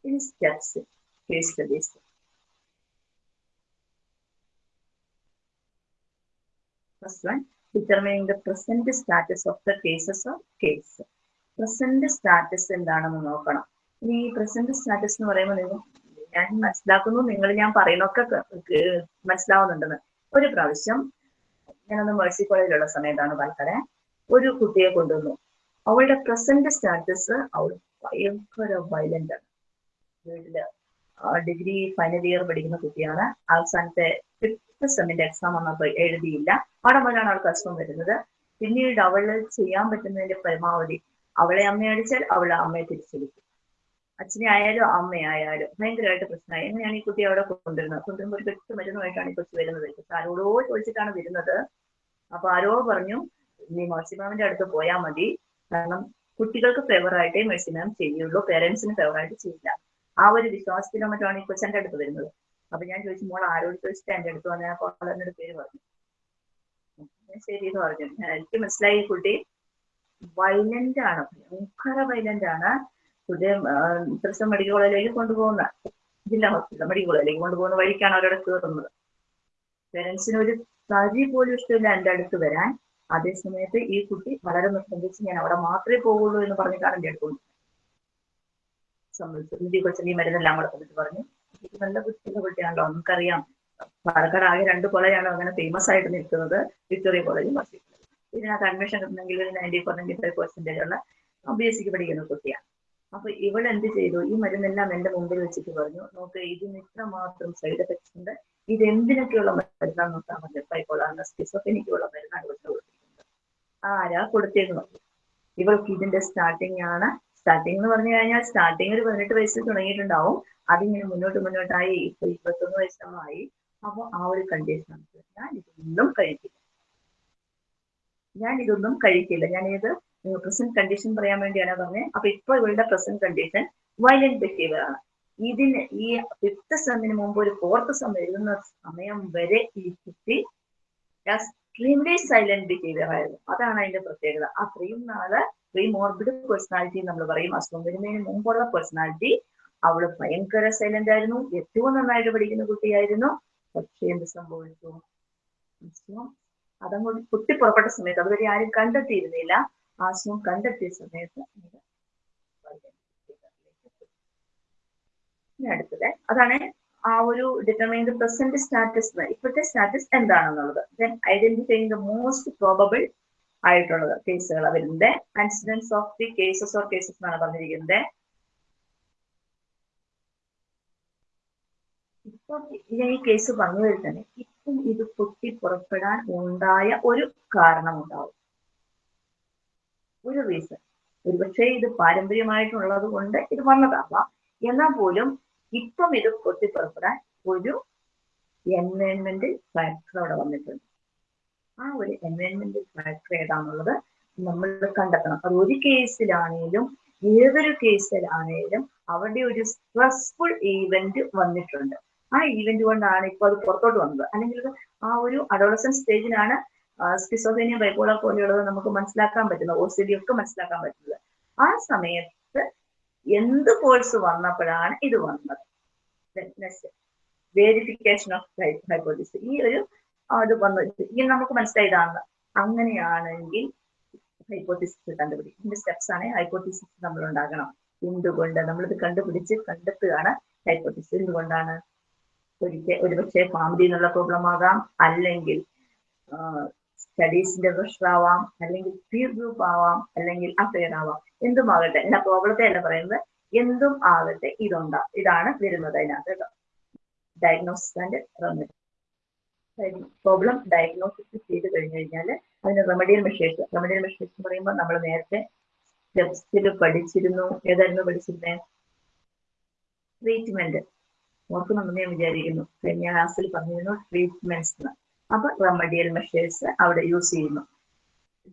Speaker 1: ഇനി steps case studies first one determining the present status of the cases of case present status എന്താണെന്ന് നോക്കണം. ഇനി ഈ പ്രസന്റ് സ്റ്റാറ്റസ് എന്ന് പറയുമ്പോൾ നിങ്ങൾ ഞാൻ മനസ്സിലാക്കുന്നു. നിങ്ങൾ ഞാൻ പറയുന്നൊക്കെ മനസ്സിലാവുന്നുണ്ടെന്ന്. ഒരു പ്രാവശ്യം ഞാനൊന്ന് മേഴ്സി കോളേജിലുള്ള സമയത്താണ് പറഞ്ഞത് ഒരു കുട്ടിയെ കൊണ്ടുവന്നു. അവളുടെ പ്രസന്റ് സ്റ്റാറ്റസ് അവൾ ഭയങ്കര വയലന്റ് ആണ്. വീട്ടിൽ ഡിഗ്രി ഫൈനൽ ഇയർ പഠിക്കുന്ന കുട്ടിയാണ്. അവസാനത്തെ ഫിഫ്ത്ത് സെമ്മിന്റെ എക്സാം വന്നപ്പോൾ എഴുതിയില്ല. അവിടെ മുതലാണ് അവൾക്ക് അസുഖം വരുന്നത്. പിന്നീട് അവൾ ചെയ്യാൻ പറ്റുന്നതിന്റെ പരമാവധി അവളെ അമ്മയടിച്ചാൽ അവളെ അമ്മയെ തിരിച്ചടിക്കും. അച്ഛനെ ആയാലും അമ്മയായാലും ഭയങ്കരമായിട്ട് പ്രശ്നമായി. എങ്ങനെയാണ് ഈ കുട്ടി അവിടെ കൊണ്ടുവരുന്നത്? കൊണ്ടുവരുമ്പോൾ ഒരു കെട്ട് മരുന്നുമായിട്ടാണ് ഈ കൊച്ചു വരുന്നത്. പക്ഷെ ആരോടോ ചോദിച്ചിട്ടാണ് വരുന്നത്. അപ്പൊ ആരോ പറഞ്ഞു നീ മേഴ്സിമാമിന്റെ അടുത്ത് പോയാൽ മതി. കാരണം കുട്ടികൾക്ക് ഫേവറായിട്ടേ മേഴ്സിമാം ചെയ്യുള്ളൂ. പേരൻസിന് ഫേവറായിട്ട് ചെയ്യില്ല. ആ ഒരു വിശ്വാസത്തിലോ മറ്റാണ് ഈ കൊച്ചന്റെ അടുത്ത് വരുന്നത്. അപ്പൊ ഞാൻ ചോദിച്ചു മോൾ ആരോട് ചോദിച്ചിട്ട് എന്റെ അടുത്ത് വന്നാൽ അപ്പോൾ പേര് പറഞ്ഞു. ശരി എന്ന് പറഞ്ഞു. എനിക്ക് മനസ്സിലായി ഈ കുട്ടി. വൈലന്റ് ആണ്. ഭയങ്കര വൈലന്റ് ആണ്. കുട്ടി തൃശ്ശൂർ മെഡിക്കൽ കോളേജിലേക്ക് കൊണ്ടുപോകുന്ന ജില്ലാ ഹോസ്പിറ്റൽ മെഡിക്കൽ കോളേജിലേക്ക് കൊണ്ടുപോകുന്ന വഴിക്കാണ് അവരവിടെ കയറുന്നത് പേരൻസിന് ഒരു തരി പോലും ഇഷ്ടമില്ല എന്റെ അടുത്ത് വരാൻ. അതേ സമയത്ത് ഈ കുട്ടി വളരെ നിർബന്ധിച്ച് ഞാൻ അവിടെ മാത്രമേ പോകുള്ളൂ എന്ന് പറഞ്ഞിട്ടാണ് എന്റെ അടുത്ത് നിധി കൊച്ചൻ ഈ മരുന്നെല്ലാം കൂടെ തന്നിട്ട് പറഞ്ഞു. നല്ല ബുദ്ധിമുട്ടുള്ള കുട്ടിയാണല്ലോ നമുക്കറിയാം. പാലക്കാട് ആകെ രണ്ട് കോളേജാണ് അങ്ങനെ ഫേമസ് ആയിട്ട് നിൽക്കുന്നത്. വിക്ടോറിയ കോളേജും ഇതിനകത്ത് അഡ്മിഷൻ കിട്ടണമെങ്കിൽ ഒരു ninety four ninety five percentage ഉള്ള ബി എസ് സിക്ക് പഠിക്കുന്ന കുട്ടിയാണ്. അപ്പൊ ഇവൾ എന്ത് ചെയ്തു? ഈ മരുന്നെല്ലാം എന്റെ മുമ്പിൽ വെച്ചിട്ട് പറഞ്ഞു നോക്ക് ഇതിന് ഇത്ര മാത്രം സൈഡ് എഫക്ട്സ് ഉണ്ട്. ഇത് എന്തിനൊക്കെയുള്ള മരുന്നാണ് നോക്കാൻ പറഞ്ഞു ബൈപ്പോളാറിന് സ്കിസോഫെനിക്കുള്ള മരുന്നാണ് ഇവിടെ കൊടുത്തിരിക്കുന്നത്. ആരാ കൊടുത്തിരുന്നു ഇവൾക്ക് ഇതിന്റെ സ്റ്റാർട്ടിംഗ് ആണ്. സ്റ്റാർട്ടിംഗ് എന്ന് പറഞ്ഞു കഴിഞ്ഞാൽ സ്റ്റാർട്ടിംഗ് ഒരു പതിനെട്ട് വയസ്സിൽ തുടങ്ങിയിട്ടുണ്ടാവും. അതിങ്ങനെ മുന്നോട്ട് മുന്നോട്ടായി ഇപ്പൊ ഇരുപത്തൊന്ന് വയസ്സമായി അപ്പൊ ആ ഒരു കണ്ടീഷൻ ഞാൻ ഇതൊന്നും കഴിക്കില്ല. ഞാൻ ഇതൊന്നും കഴിക്കില്ല. ഞാൻ ഇത് പ്രസന്റ് കണ്ടീഷൻ പറയാൻ വേണ്ടിയാണ് പറഞ്ഞത് അപ്പൊ ഇപ്പൊ ഇവളുടെ പ്രസന്റ് കണ്ടീഷൻ വയലന്റ് ബിഹേവിയർ ആണ്. ഇതിന് ഈ ഫിഫ്ത്ത് സെമ്മിന് മുമ്പ് ഒരു ഫോർത്ത് സെം എഴുതുന്ന സമയം വരെ ഈ കുട്ടി എക്സ്ട്രീംലി സൈലന്റ് ബിഹേവിയർ ആയിരുന്നു. അതാണ് അതിന്റെ പ്രത്യേകത. അത്രയും നാൾ പ്രീ മോർബിഡ് പേഴ്സണാലിറ്റി നമ്മൾ പറയും. അസുഖം വരുന്നതിന് മുമ്പുള്ള പേഴ്സണാലിറ്റി അവൾ ഭയങ്കര സൈലന്റ് ആയിരുന്നു. ഏറ്റവും നന്നായിട്ട് പഠിക്കുന്ന കുട്ടിയായിരുന്നു. പക്ഷെ എന്ത് സംഭവിച്ചു? അസുഖം. കുട്ടി പുറപ്പെട്ട സമയത്ത് അതുവരെ ആരും കണ്ടെത്തിയിരുന്നില്ല. ആ അസുഖം കണ്ടെത്തിയ സമയത്ത് അടുത്തത്. അതാണ് ആ ഒരു ഡിറ്റർമൈൻ പ്രസന്റ് സ്റ്റാറ്റസ് ഇപ്പോഴത്തെ സ്റ്റാറ്റസ് എന്താണെന്നുള്ളത്. Then identifying the most probable ആയിട്ടുള്ളത് കേസുകൾ വരുന്നത് coincidence of the cases or cases എന്നാണ് പറഞ്ഞിരിക്കുന്നത്. ഇപ്പൊ ഈ കേസ് പറഞ്ഞു തന്നെ ഇപ്പം ഇത് പൊട്ടി പുറപ്പെടാൻ ഉണ്ടായ ഒരു കാരണം ഉണ്ടാവും ഒരു റീസൺ ഒരുപക്ഷെ ഇത് പാരമ്പര്യമായിട്ടുള്ളത് കൊണ്ട് ഇത് വന്നതാവാം. എന്നാൽ പോലും ഇപ്പം ഇത് പൊട്ടിപ്പുറപ്പെടാൻ ഒരു എൻവയൺമെന്റ് ഫാക്ടർ അവിടെ വന്നിട്ടുണ്ട്. ആ ഒരു എൻവയൺമെന്റ് ഫാക്ടർ ഏതാണെന്നുള്ളത് നമ്മൾ കണ്ടെത്തണം. അത് ഒരു കേസിലാണേലും ഏതൊരു കേസിലാണേലും അവിടെ ഒരു സ്ട്രെസ്ഫുൾ ഈവന്റ് വന്നിട്ടുണ്ട്. ആ ഈവന്റ് കൊണ്ടാണ് ഇപ്പൊ അത് പുറത്തോട്ട് വന്നത്. അല്ലെങ്കിൽ ആ ഒരു അഡോളസൻ സ്റ്റേജിലാണ് സ്കിസോഫേനിയ ബൈപോളർ പോലെയുള്ളത് നമുക്ക് മനസ്സിലാക്കാൻ പറ്റുന്നത് ഒ സി ഡി ഒക്കെ മനസ്സിലാക്കാൻ പറ്റുന്നത്. ആ സമയത്ത് എന്ത് കോഴ്സ് വന്നപ്പോഴാണ് ഇത് വന്നത്? വേരിഫിക്കേഷൻ ഓഫ് ഹൈപ്പോസിസ് ഈ ഒരു അത് വന്നു. ഇനി നമുക്ക് മനസ്സിലായതാണ് അങ്ങനെയാണെങ്കിൽ ഹൈപ്പോത്തിസിസ് കണ്ടുപിടിക്കും ഇതിന്റെ സ്റ്റെപ്സ് ആണ് ഹൈപ്പോത്തിസിസ് നമ്മൾ ഉണ്ടാകണം. എന്തുകൊണ്ട് നമ്മളിത് കണ്ടുപിടിച്ച് കണ്ടെത്തുകയാണ് ഹൈപ്പോത്തിസിസ് എന്തുകൊണ്ടാണ്? ഒരിക്കൽ ഒരുപക്ഷെ ഫാമിലി എന്നുള്ള പ്രോബ്ലം ആകാം. അല്ലെങ്കിൽ സ്റ്റഡീസിന്റെ പ്രശ്നമാവാം അല്ലെങ്കിൽ പീർ ഗ്രൂപ്പ് ആവാം അല്ലെങ്കിൽ അഫെയർ ആവാം എന്തുമാകട്ടെ എന്റെ പ്രോബ്ലത്തെ അല്ല പറയുന്നത് എന്തും ആകട്ടെ ഇതുണ്ടാ. ഇതാണ് വരുന്നത് അതിനകത്ത് കേട്ടോ. Diagnosis and remedy problem diagnosis ചെയ്ത് കഴിഞ്ഞു കഴിഞ്ഞാൽ അതിന് റെമഡിയൽ മെഷേഴ്സ് റെമഡിയൽ മെഷേഴ്സ് എന്ന് പറയുമ്പോൾ നമ്മൾ നേരത്തെ സ്റ്റെപ്സിൽ പഠിച്ചിരുന്നു. ഏതായിരുന്നു പഠിച്ചിരുന്നേ? ട്രീറ്റ്മെന്റ് ഓർക്കുന്നുണ്ടെന്ന് ഞാൻ വിചാരിക്കുന്നു. കഴിഞ്ഞ ക്ലാസ്സിൽ പറഞ്ഞിരുന്നു ട്രീറ്റ്മെന്റ്സ് എന്ന് അപ്പൊ റെമഡിയൽ മെഷേഴ്സ് അവിടെ യൂസ് ചെയ്യുന്നു.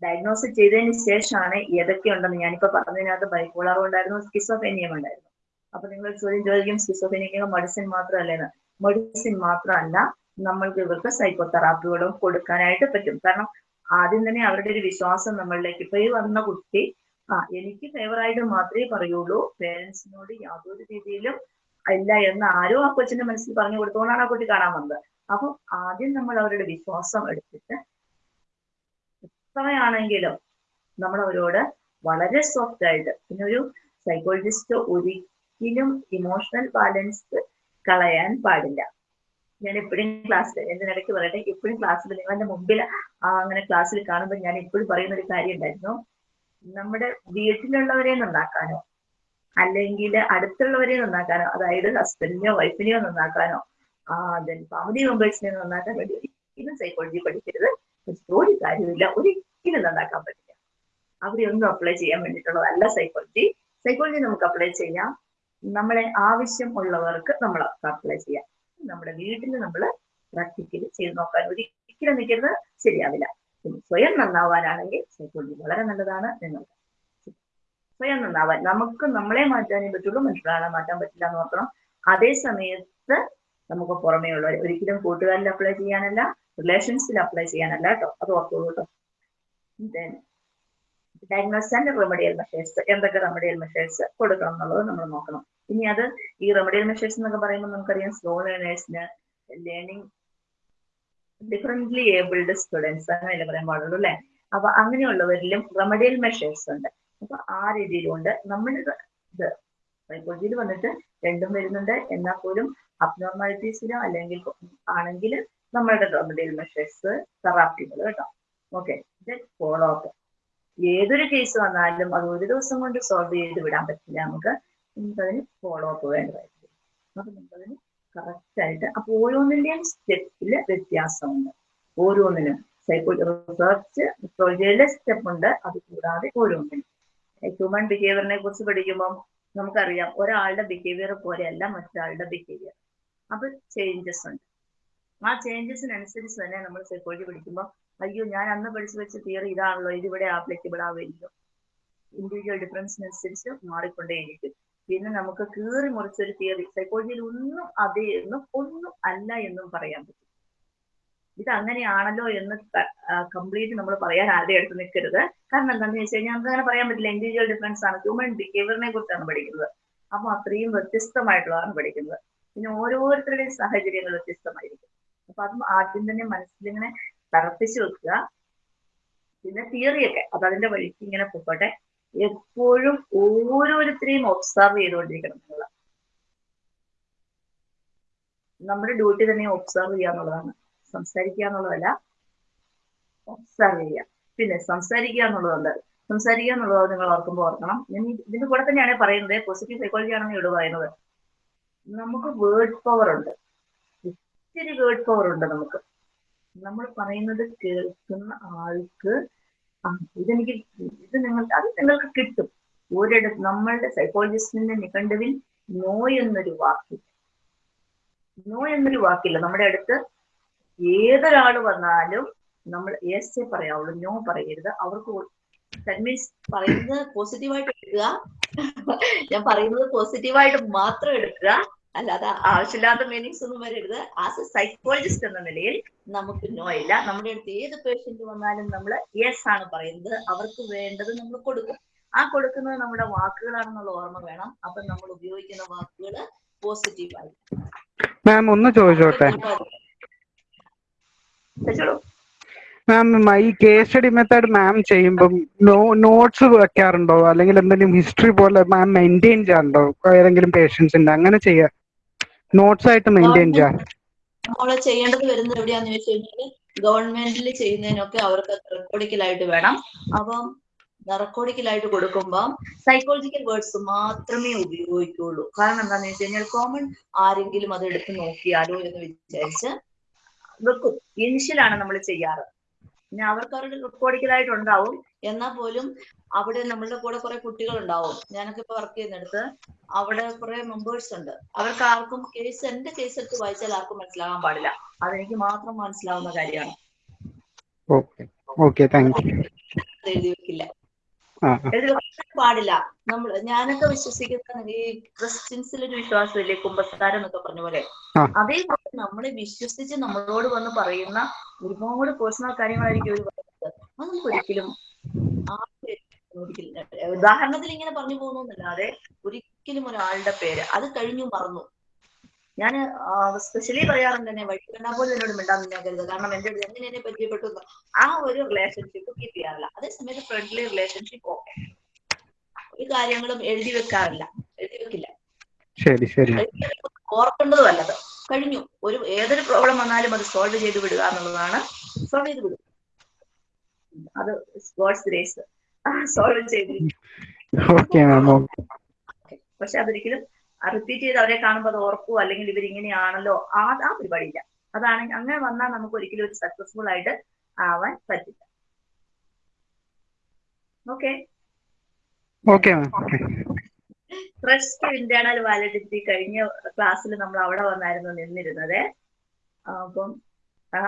Speaker 1: ഡയഗ്നോസ് ചെയ്തതിന് ശേഷമാണ് ഏതൊക്കെ ഉണ്ടെന്ന് ഞാനിപ്പോ പറഞ്ഞതിനകത്ത് ബൈപ്പോളാർ ഉണ്ടായിരുന്നു സ്കിസോഫേനിയം ഉണ്ടായിരുന്നു. അപ്പൊ നിങ്ങൾ ചോദ്യം ചോദിക്കും സ്കിസോഫേനിയ മെഡിസിൻ മാത്രമല്ലേന്ന് മെഡിസിൻ മാത്രമല്ല നമ്മൾക്ക് ഇവർക്ക് സൈക്കോ തെറാപ്പികളും കൊടുക്കാനായിട്ട് പറ്റും. കാരണം ആദ്യം തന്നെ അവരുടെ ഒരു വിശ്വാസം നമ്മളിലേക്ക്. ഇപ്പൊ ഈ വന്ന കുട്ടി ആ എനിക്ക് ഫേവറായിട്ട് മാത്രമേ പറയുള്ളൂ. പേരൻസിനോട് യാതൊരു രീതിയിലും ഇല്ല എന്ന് ആരോ ആ കൊച്ചിന്റെ മനസ്സിൽ പറഞ്ഞു കൊടുത്തോണ്ടാണ് ആ കുട്ടി കാണാൻ വന്നത്. അപ്പൊ ആദ്യം നമ്മൾ അവരുടെ വിശ്വാസം എടുത്തിട്ട് എത്രയാണെങ്കിലും നമ്മൾ അവരോട് വളരെ സോഫ്റ്റ് ആയിട്ട് പിന്നെ ഒരു സൈക്കോളജിസ്റ്റ് ഒരിക്കലും ഇമോഷണൽ ബാലൻസ് കളയാൻ പാടില്ല. ഞാൻ എപ്പോഴും ക്ലാസ്സിൽ എന്തിനിടയ്ക്ക് പറയട്ടെ എപ്പോഴും ക്ലാസ്സിൽ നിങ്ങളുടെ മുമ്പിൽ അങ്ങനെ ക്ലാസ്സിൽ കാണുമ്പോൾ ഞാൻ എപ്പോഴും പറയുന്ന ഒരു കാര്യം ഉണ്ടായിരുന്നു നമ്മുടെ വീട്ടിലുള്ളവരെ നന്നാക്കാനോ അല്ലെങ്കിൽ അടുത്തുള്ളവരെ നന്നാക്കാനോ അതായത് ഹസ്ബൻഡിനെയോ വൈഫിനെയോ നന്നാക്കാനോ ദെൻ ഫാമിലി മെമ്പേഴ്സിനെ നന്നാക്കാൻ വേണ്ടി ഒരിക്കലും സൈക്കോളജി പഠിക്കരുത്. ഒരു കാര്യമില്ല ഒരിക്കലും നന്നാക്കാൻ പറ്റില്ല. അവിടെ ഒന്നും അപ്ലൈ ചെയ്യാൻ വേണ്ടിയിട്ടുള്ളതല്ല സൈക്കോളജി സൈക്കോളജി നമുക്ക് അപ്ലൈ ചെയ്യാം. നമ്മളെ ആവശ്യം ഉള്ളവർക്ക് നമ്മൾ അപ്ലൈ ചെയ്യാം. നമ്മുടെ വീട്ടിൽ നമ്മൾ പ്രാക്ടിക്കലി ചെയ്ത് നോക്കാൻ ഒരിക്കലും നിൽക്കുന്നത് ശരിയാവില്ല. സ്വയം നന്നാവാനാണെങ്കിൽ സൈക്കോളജി വളരെ നല്ലതാണ് നിങ്ങൾക്ക്. സ്വയം നന്നാവാൻ. നമുക്ക് നമ്മളെ മാറ്റാനേ പറ്റുള്ളൂ. മറ്റൊരാളെ മാറ്റാൻ പറ്റില്ല എന്ന് ഓർക്കണം അതേ സമയത്ത് നമുക്ക് പുറമേ ഉള്ളവർ. ഒരിക്കലും കൂട്ടുകാരിൽ അപ്ലൈ ചെയ്യാനല്ല റിലേഷൻസിൽ അപ്ലൈ ചെയ്യാനല്ല കേട്ടോ. അത് ഓർത്തോളൂ കേട്ടോ. Then, diagnose and remedial measures എന്തൊക്കെ റെമഡിയൽ മെഷേഴ്സ് കൊടുക്കണം എന്നുള്ളത് നമ്മൾ നോക്കണം. ഇനി അത് ഈ റെമഡിയൽ മെഷേഴ്സ് എന്നൊക്കെ പറയുമ്പോൾ നമുക്കറിയാം സ്ലോ ലേണേഴ്സിന് ലേണിംഗ് ഡിഫറെന്റ്ലി ഏബിൾഡ് സ്റ്റുഡൻസ് അങ്ങനെയല്ലേ പറയാൻ പാടുള്ളൂ അല്ലെ? അപ്പൊ അങ്ങനെയുള്ളവരിലും റെമഡിയൽ മെഷേഴ്സ് ഉണ്ട്. അപ്പൊ ആ രീതിയിലുണ്ട്. നമ്മൾ ഇത് സൈക്കോളജിയിൽ വന്നിട്ട് രണ്ടും വരുന്നുണ്ട്. എന്നാൽ പോലും അബ്നോർമാലിറ്റീസിലോ അല്ലെങ്കിൽ ആണെങ്കിൽ നമ്മളുടെ റെമഡിയൽ മെഷേഴ്സ് തെറാപ്പികൾ കേട്ടോ. ഓക്കെ ഫോളോ അപ്പ് ഏതൊരു കേസ് വന്നാലും അത് ഒരു ദിവസം കൊണ്ട് സോൾവ് ചെയ്ത് വിടാൻ പറ്റില്ല. നമുക്ക് നമുക്കതിന് ഫോളോ അപ്പ് വേണ്ടതായിരിക്കും അപ്പൊ നമുക്കതിന് കറക്റ്റ് ആയിട്ട് അപ്പൊ ഓരോന്നിന്റെയും സ്റ്റെപ്പിൽ വ്യത്യാസമുണ്ട്. ഓരോന്നിനും സൈക്കോ റിസർച്ച് സൈക്കോളജിയിലെ സ്റ്റെപ്പ് ഉണ്ട് അത് കൂടാതെ ഓരോന്നിനും. ഹ്യൂമൻ ബിഹേവിയറിനെ കുറിച്ച് പഠിക്കുമ്പോൾ നമുക്കറിയാം. ഒരാളുടെ ബിഹേവിയർ പോലെയല്ല മറ്റൊരാളുടെ ബിഹേവിയർ അപ്പൊ ചേഞ്ചസ് ഉണ്ട്. ആ ചേഞ്ചസിനനുസരിച്ച് തന്നെ നമ്മൾ സൈക്കോളജി പഠിക്കുമ്പോൾ അയ്യോ ഞാൻ അന്ന് പഠിച്ചു വെച്ച തിയറി ഇതാണല്ലോ ഇതിവിടെ ആപ്ലിക്കബിൾ ആവില്ലല്ലോ ഇൻഡിവിജ്വൽ ഡിഫറൻസിനനുസരിച്ച് മാറിക്കൊണ്ടേയിരിക്കും. പിന്നെ നമുക്ക് കീറി മുറിച്ചൊരു തിയറി സൈക്കോളജിയിൽ ഒന്നും അതേ എന്നും ഒന്നും അല്ല എന്നും പറയാൻ പറ്റും. ഇത് അങ്ങനെയാണല്ലോ എന്ന് കംപ്ലീറ്റ് നമ്മൾ പറയാൻ ആരുടെ അടുത്ത് നിൽക്കരുത്. കാരണം എന്താണെന്ന് വെച്ച് കഴിഞ്ഞാൽ നമുക്ക് അങ്ങനെ പറയാൻ പറ്റില്ല. ഇൻഡിവിജ്വൽ ഡിഫറൻസ് ആണ്. ഹ്യൂമൻ ബിഹേവിയറിനെ കുറിച്ചാണ് പഠിക്കുന്നത്. അപ്പൊ അത്രയും വ്യത്യസ്തമായിട്ടുള്ളതാണ് പഠിക്കുന്നത്. പിന്നെ ഓരോരുത്തരുടെയും സാഹചര്യങ്ങൾ വ്യത്യസ്തമായിരിക്കും. അപ്പൊ അതും ആദ്യം തന്നെ മനസ്സിലിങ്ങനെ തറപ്പിച്ചു വെക്കുക. പിന്നെ തിയറിയൊക്കെ അത് അതിന്റെ വഴിക്ക് ഇങ്ങനെ പോകട്ടെ. എപ്പോഴും ഓരോരുത്തരെയും ഒബ്സർവ് ചെയ്തുകൊണ്ടിരിക്കണം എന്നുള്ള നമ്മുടെ ഡ്യൂട്ടി തന്നെ ഒബ്സർവ് ചെയ്യുക എന്നുള്ളതാണ്. സംസാരിക്കുക എന്നുള്ളതല്ല ഒബ്സർവ് ചെയ്യുക. പിന്നെ സംസാരിക്കുക എന്നുള്ളതുണ്ട്. സംസാരിക്കുക എന്നുള്ളത് നിങ്ങൾ ഓർക്കുമ്പോൾ ഓർക്കണം. ഇതിന്റെ കൂടെ തന്നെയാണ് പറയുന്നത്. പോസിറ്റീവ് സൈക്കോളജി ആണെന്ന് ഇവിടെ പറയുന്നത്. നമുക്ക് വേർഡ് പവർ ഉണ്ട്. ഒത്തിരി വേർഡ് പവർ ഉണ്ട് നമുക്ക്. നമ്മൾ പറയുന്നത് കേൾക്കുന്ന ആൾക്ക് ഇതെനിക്ക് ഇത് നിങ്ങൾ അത് നിങ്ങൾക്ക് കിട്ടും. ഒരിടത്ത് നമ്മളുടെ സൈക്കോളജിസ്റ്റിന്റെ നിഘണ്ടുവിൽ നോ എന്നൊരു വാക്കില്ല നോ എന്നൊരു വാക്കില്ല. നമ്മുടെ അടുത്ത് ഏതൊരാൾ വന്നാലും നമ്മൾ യെസ് പറയാവുള്ളൂ നോ പറയരുത്. അവർക്ക് ദാറ്റ് മീൻസ് പറയുന്നത് പോസിറ്റീവായിട്ട് എടുക്കുക. ഞാൻ പറയുന്നത് പോസിറ്റീവായിട്ട് മാത്രം എടുക്കുക. അല്ലാതെ ആവശ്യമില്ലാത്ത മീനിങ്സ് ഒന്നും വരരുത്. ആസ് എ സൈക്കോളജിസ്റ്റ് എന്ന നിലയിൽ നമുക്ക് നോ ഇല്ല. നമ്മുടെ അടുത്ത് ഏത് പേഷ്യന്റ് വന്നാലും നമ്മൾ യെസ് ആണ് പറയുന്നത്. അവർക്ക് വേണ്ടത് നമ്മൾ കൊടുക്കും. ആ കൊടുക്കുന്നത് നമ്മുടെ വാക്കുകളാണെന്നുള്ള ഓർമ്മ വേണം. അപ്പൊ നമ്മൾ ഉപയോഗിക്കുന്ന വാക്കുകൾ പോസിറ്റീവായി
Speaker 3: മാം ഒന്ന് ചോദിച്ചോട്ടെ? മാം ഈ കേസ് സ്റ്റഡി മെത്തേഡ് മാം ചെയ്യുമ്പോൾ നോട്ട്സ് വെക്കാറുണ്ടോ? അല്ലെങ്കിൽ എന്തെങ്കിലും ഹിസ്റ്ററി പോലെ മാം മെയിന്റെയിൻ ചെയ്യാറുണ്ടോ? ഏതെങ്കിലും പേഷ്യൻസിന്റെ അങ്ങനെ ചെയ്യാ നോട്ട്സ് ആയിട്ട് മെയിന്റെയിൻ ചെയ്യാം
Speaker 1: നമ്മൾ ചെയ്യേണ്ടത് വരുന്നത് എവിടെയാന്ന് ചോദിച്ചു കഴിഞ്ഞാൽ ഗവൺമെന്റിൽ ചെയ്യുന്നതിനൊക്കെ അവർക്ക് റെക്കോർഡിക്കലായിട്ട് വേണം. അപ്പം റെക്കോർഡിക്കലായിട്ട് കൊടുക്കുമ്പോൾ സൈക്കോളജിക്കൽ വേർഡ്സ് മാത്രമേ ഉപയോഗിക്കുള്ളൂ. കാരണം എന്താണെന്ന് വെച്ച് കഴിഞ്ഞാൽ കോമൺ ആരെങ്കിലും അത് എടുത്ത് നോക്കിയാലോ എന്ന് വിചാരിച്ച് വെക്കും. ഇനിഷ്യലാണ് നമ്മൾ ചെയ്യാറ്. പിന്നെ അവർക്ക് അവരുടെ റെക്കോർഡിക്കലായിട്ട് ഉണ്ടാവും എന്നാൽ പോലും അവിടെ നമ്മളുടെ കൂടെ കുറെ കുട്ടികൾ ഉണ്ടാവും ഞാനൊക്കെ ഇപ്പൊ വർക്ക് ചെയ്യുന്നിടത്ത് അവിടെ കുറെ മെമ്പേഴ്സ് ഉണ്ട്. അവർക്ക് ആർക്കും കേസ് എന്റെ കേസ് എടുത്ത് വായിച്ചാൽ ആർക്കും മനസ്സിലാകാൻ പാടില്ല. അതെനിക്ക് മാത്രം മനസ്സിലാവുന്ന കാര്യമാണ്. എഴുതി വെക്കില്ല. പാടില്ല. നമ്മൾ ഞാനൊക്കെ വിശ്വസിക്കുന്ന ഈ ക്രിസ്ത്യൻസിൽ ഒരു വിശ്വാസമില്ലേ കുമ്പസാരം എന്നൊക്കെ പറഞ്ഞ പോലെ. അതേപോലെ നമ്മൾ വിശ്വസിച്ച് നമ്മളോട് വന്ന് പറയുന്ന ഒരുപാട് പേഴ്സണൽ കാര്യങ്ങളായിരിക്കും അവർ പറയുന്നത്. അത് നമുക്ക് ഒരിക്കലും ഒരിക്കലും ഉദാഹരണത്തിൽ ഇങ്ങനെ പറഞ്ഞു പോകുന്നല്ലാതെ ഒരിക്കലും ഒരാളുടെ പേര് അത് കഴിഞ്ഞു മറന്നു. ഞാൻ സ്പെഷ്യലി പറയാറുണ്ട് തന്നെ വഴി കണ്ടാൽ പോലും എന്നോട് മിണ്ടാൻ നിന്നാക്കരുത് കാരണം എന്റെ അടുത്ത് എങ്ങനെ എന്നെ പരിചയപ്പെട്ടു. ആ ഒരു റിലേഷൻഷിപ്പ് കീപ്പ് ചെയ്യാറില്ല. അതേസമയത്ത് ഫ്രണ്ട്ലി റിലേഷൻഷിപ്പ് ഓക്കെ ഈ കാര്യങ്ങളും എഴുതി വെക്കാറില്ല. എഴുതി വെക്കില്ല.
Speaker 3: ശരി ശരി.
Speaker 1: ഓർക്കേണ്ടതും അല്ലത് കഴിഞ്ഞു. ഒരു ഏതൊരു പ്രോബ്ലം വന്നാലും അത് സോൾവ് ചെയ്ത് വിടുക എന്നുള്ളതാണ്. സോൾവ് ചെയ്ത് വിടുക. അത് ഗോഡ്സ് ഗ്രേസ് സോൾവ് ചെയ്തിരിക്കും
Speaker 3: ഓക്കെ
Speaker 1: പക്ഷെ അതൊരിക്കലും റിപ്പീറ്റ് ചെയ്ത് അവരെ കാണുമ്പോൾ അത് ഓർക്കുവോ അല്ലെങ്കിൽ ഇവർ ഇങ്ങനെയാണല്ലോ ആ ആ പരിപാടിയില്ല. അതാണ് അങ്ങനെ വന്നാൽ നമുക്ക് ഒരിക്കലും ഒരു സക്സസ്ഫുൾ ആയിട്ട് ആവാൻ പറ്റില്ല.
Speaker 3: ഓക്കെ
Speaker 1: ഫസ്റ്റ് ഇന്റേണൽ വാലിഡിറ്റി കഴിഞ്ഞ ക്ലാസ്സിൽ നമ്മൾ അവിടെ വന്നായിരുന്നു നിന്നിരുന്നത്. അപ്പം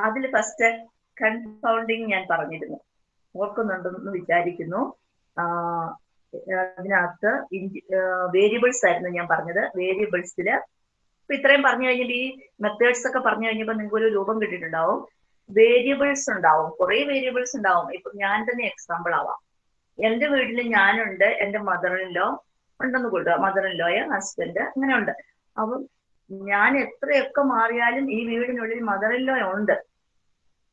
Speaker 1: അതിൽ ഫസ്റ്റ് കൺഫൗണ്ടിങ് ഞാൻ പറഞ്ഞിരുന്നു. ഓർക്കുന്നുണ്ടെന്ന് വിചാരിക്കുന്നു. അതിനകത്ത് വേരിയബിൾസ് ആയിരുന്നു ഞാൻ പറഞ്ഞത്. വേരിയബിൾസിൽ ഇപ്പൊ ഇത്രയും പറഞ്ഞു കഴിഞ്ഞിട്ട് ഈ മെത്തേഡ്സ് ഒക്കെ പറഞ്ഞു കഴിഞ്ഞപ്പോൾ നിങ്ങൾക്ക് ഒരു രൂപം കിട്ടിയിട്ടുണ്ടാവും. വേരിയബിൾസ് ഉണ്ടാവും. കുറെ വേരിയബിൾസ് ഉണ്ടാവും. ഇപ്പൊ ഞാൻ തന്നെ എക്സാമ്പിൾ ആവാം. എന്റെ വീട്ടിൽ ഞാനുണ്ട് എന്റെ മദറിലോ ഉണ്ടെന്ന് കൂട്ടുക മദറിലോയ ഹസ്ബൻഡ് അങ്ങനെ ഉണ്ട്. അപ്പം ഞാൻ എത്രയൊക്കെ മാറിയാലും ഈ വീടിനുള്ളിൽ മദറിലോ ഉണ്ട്.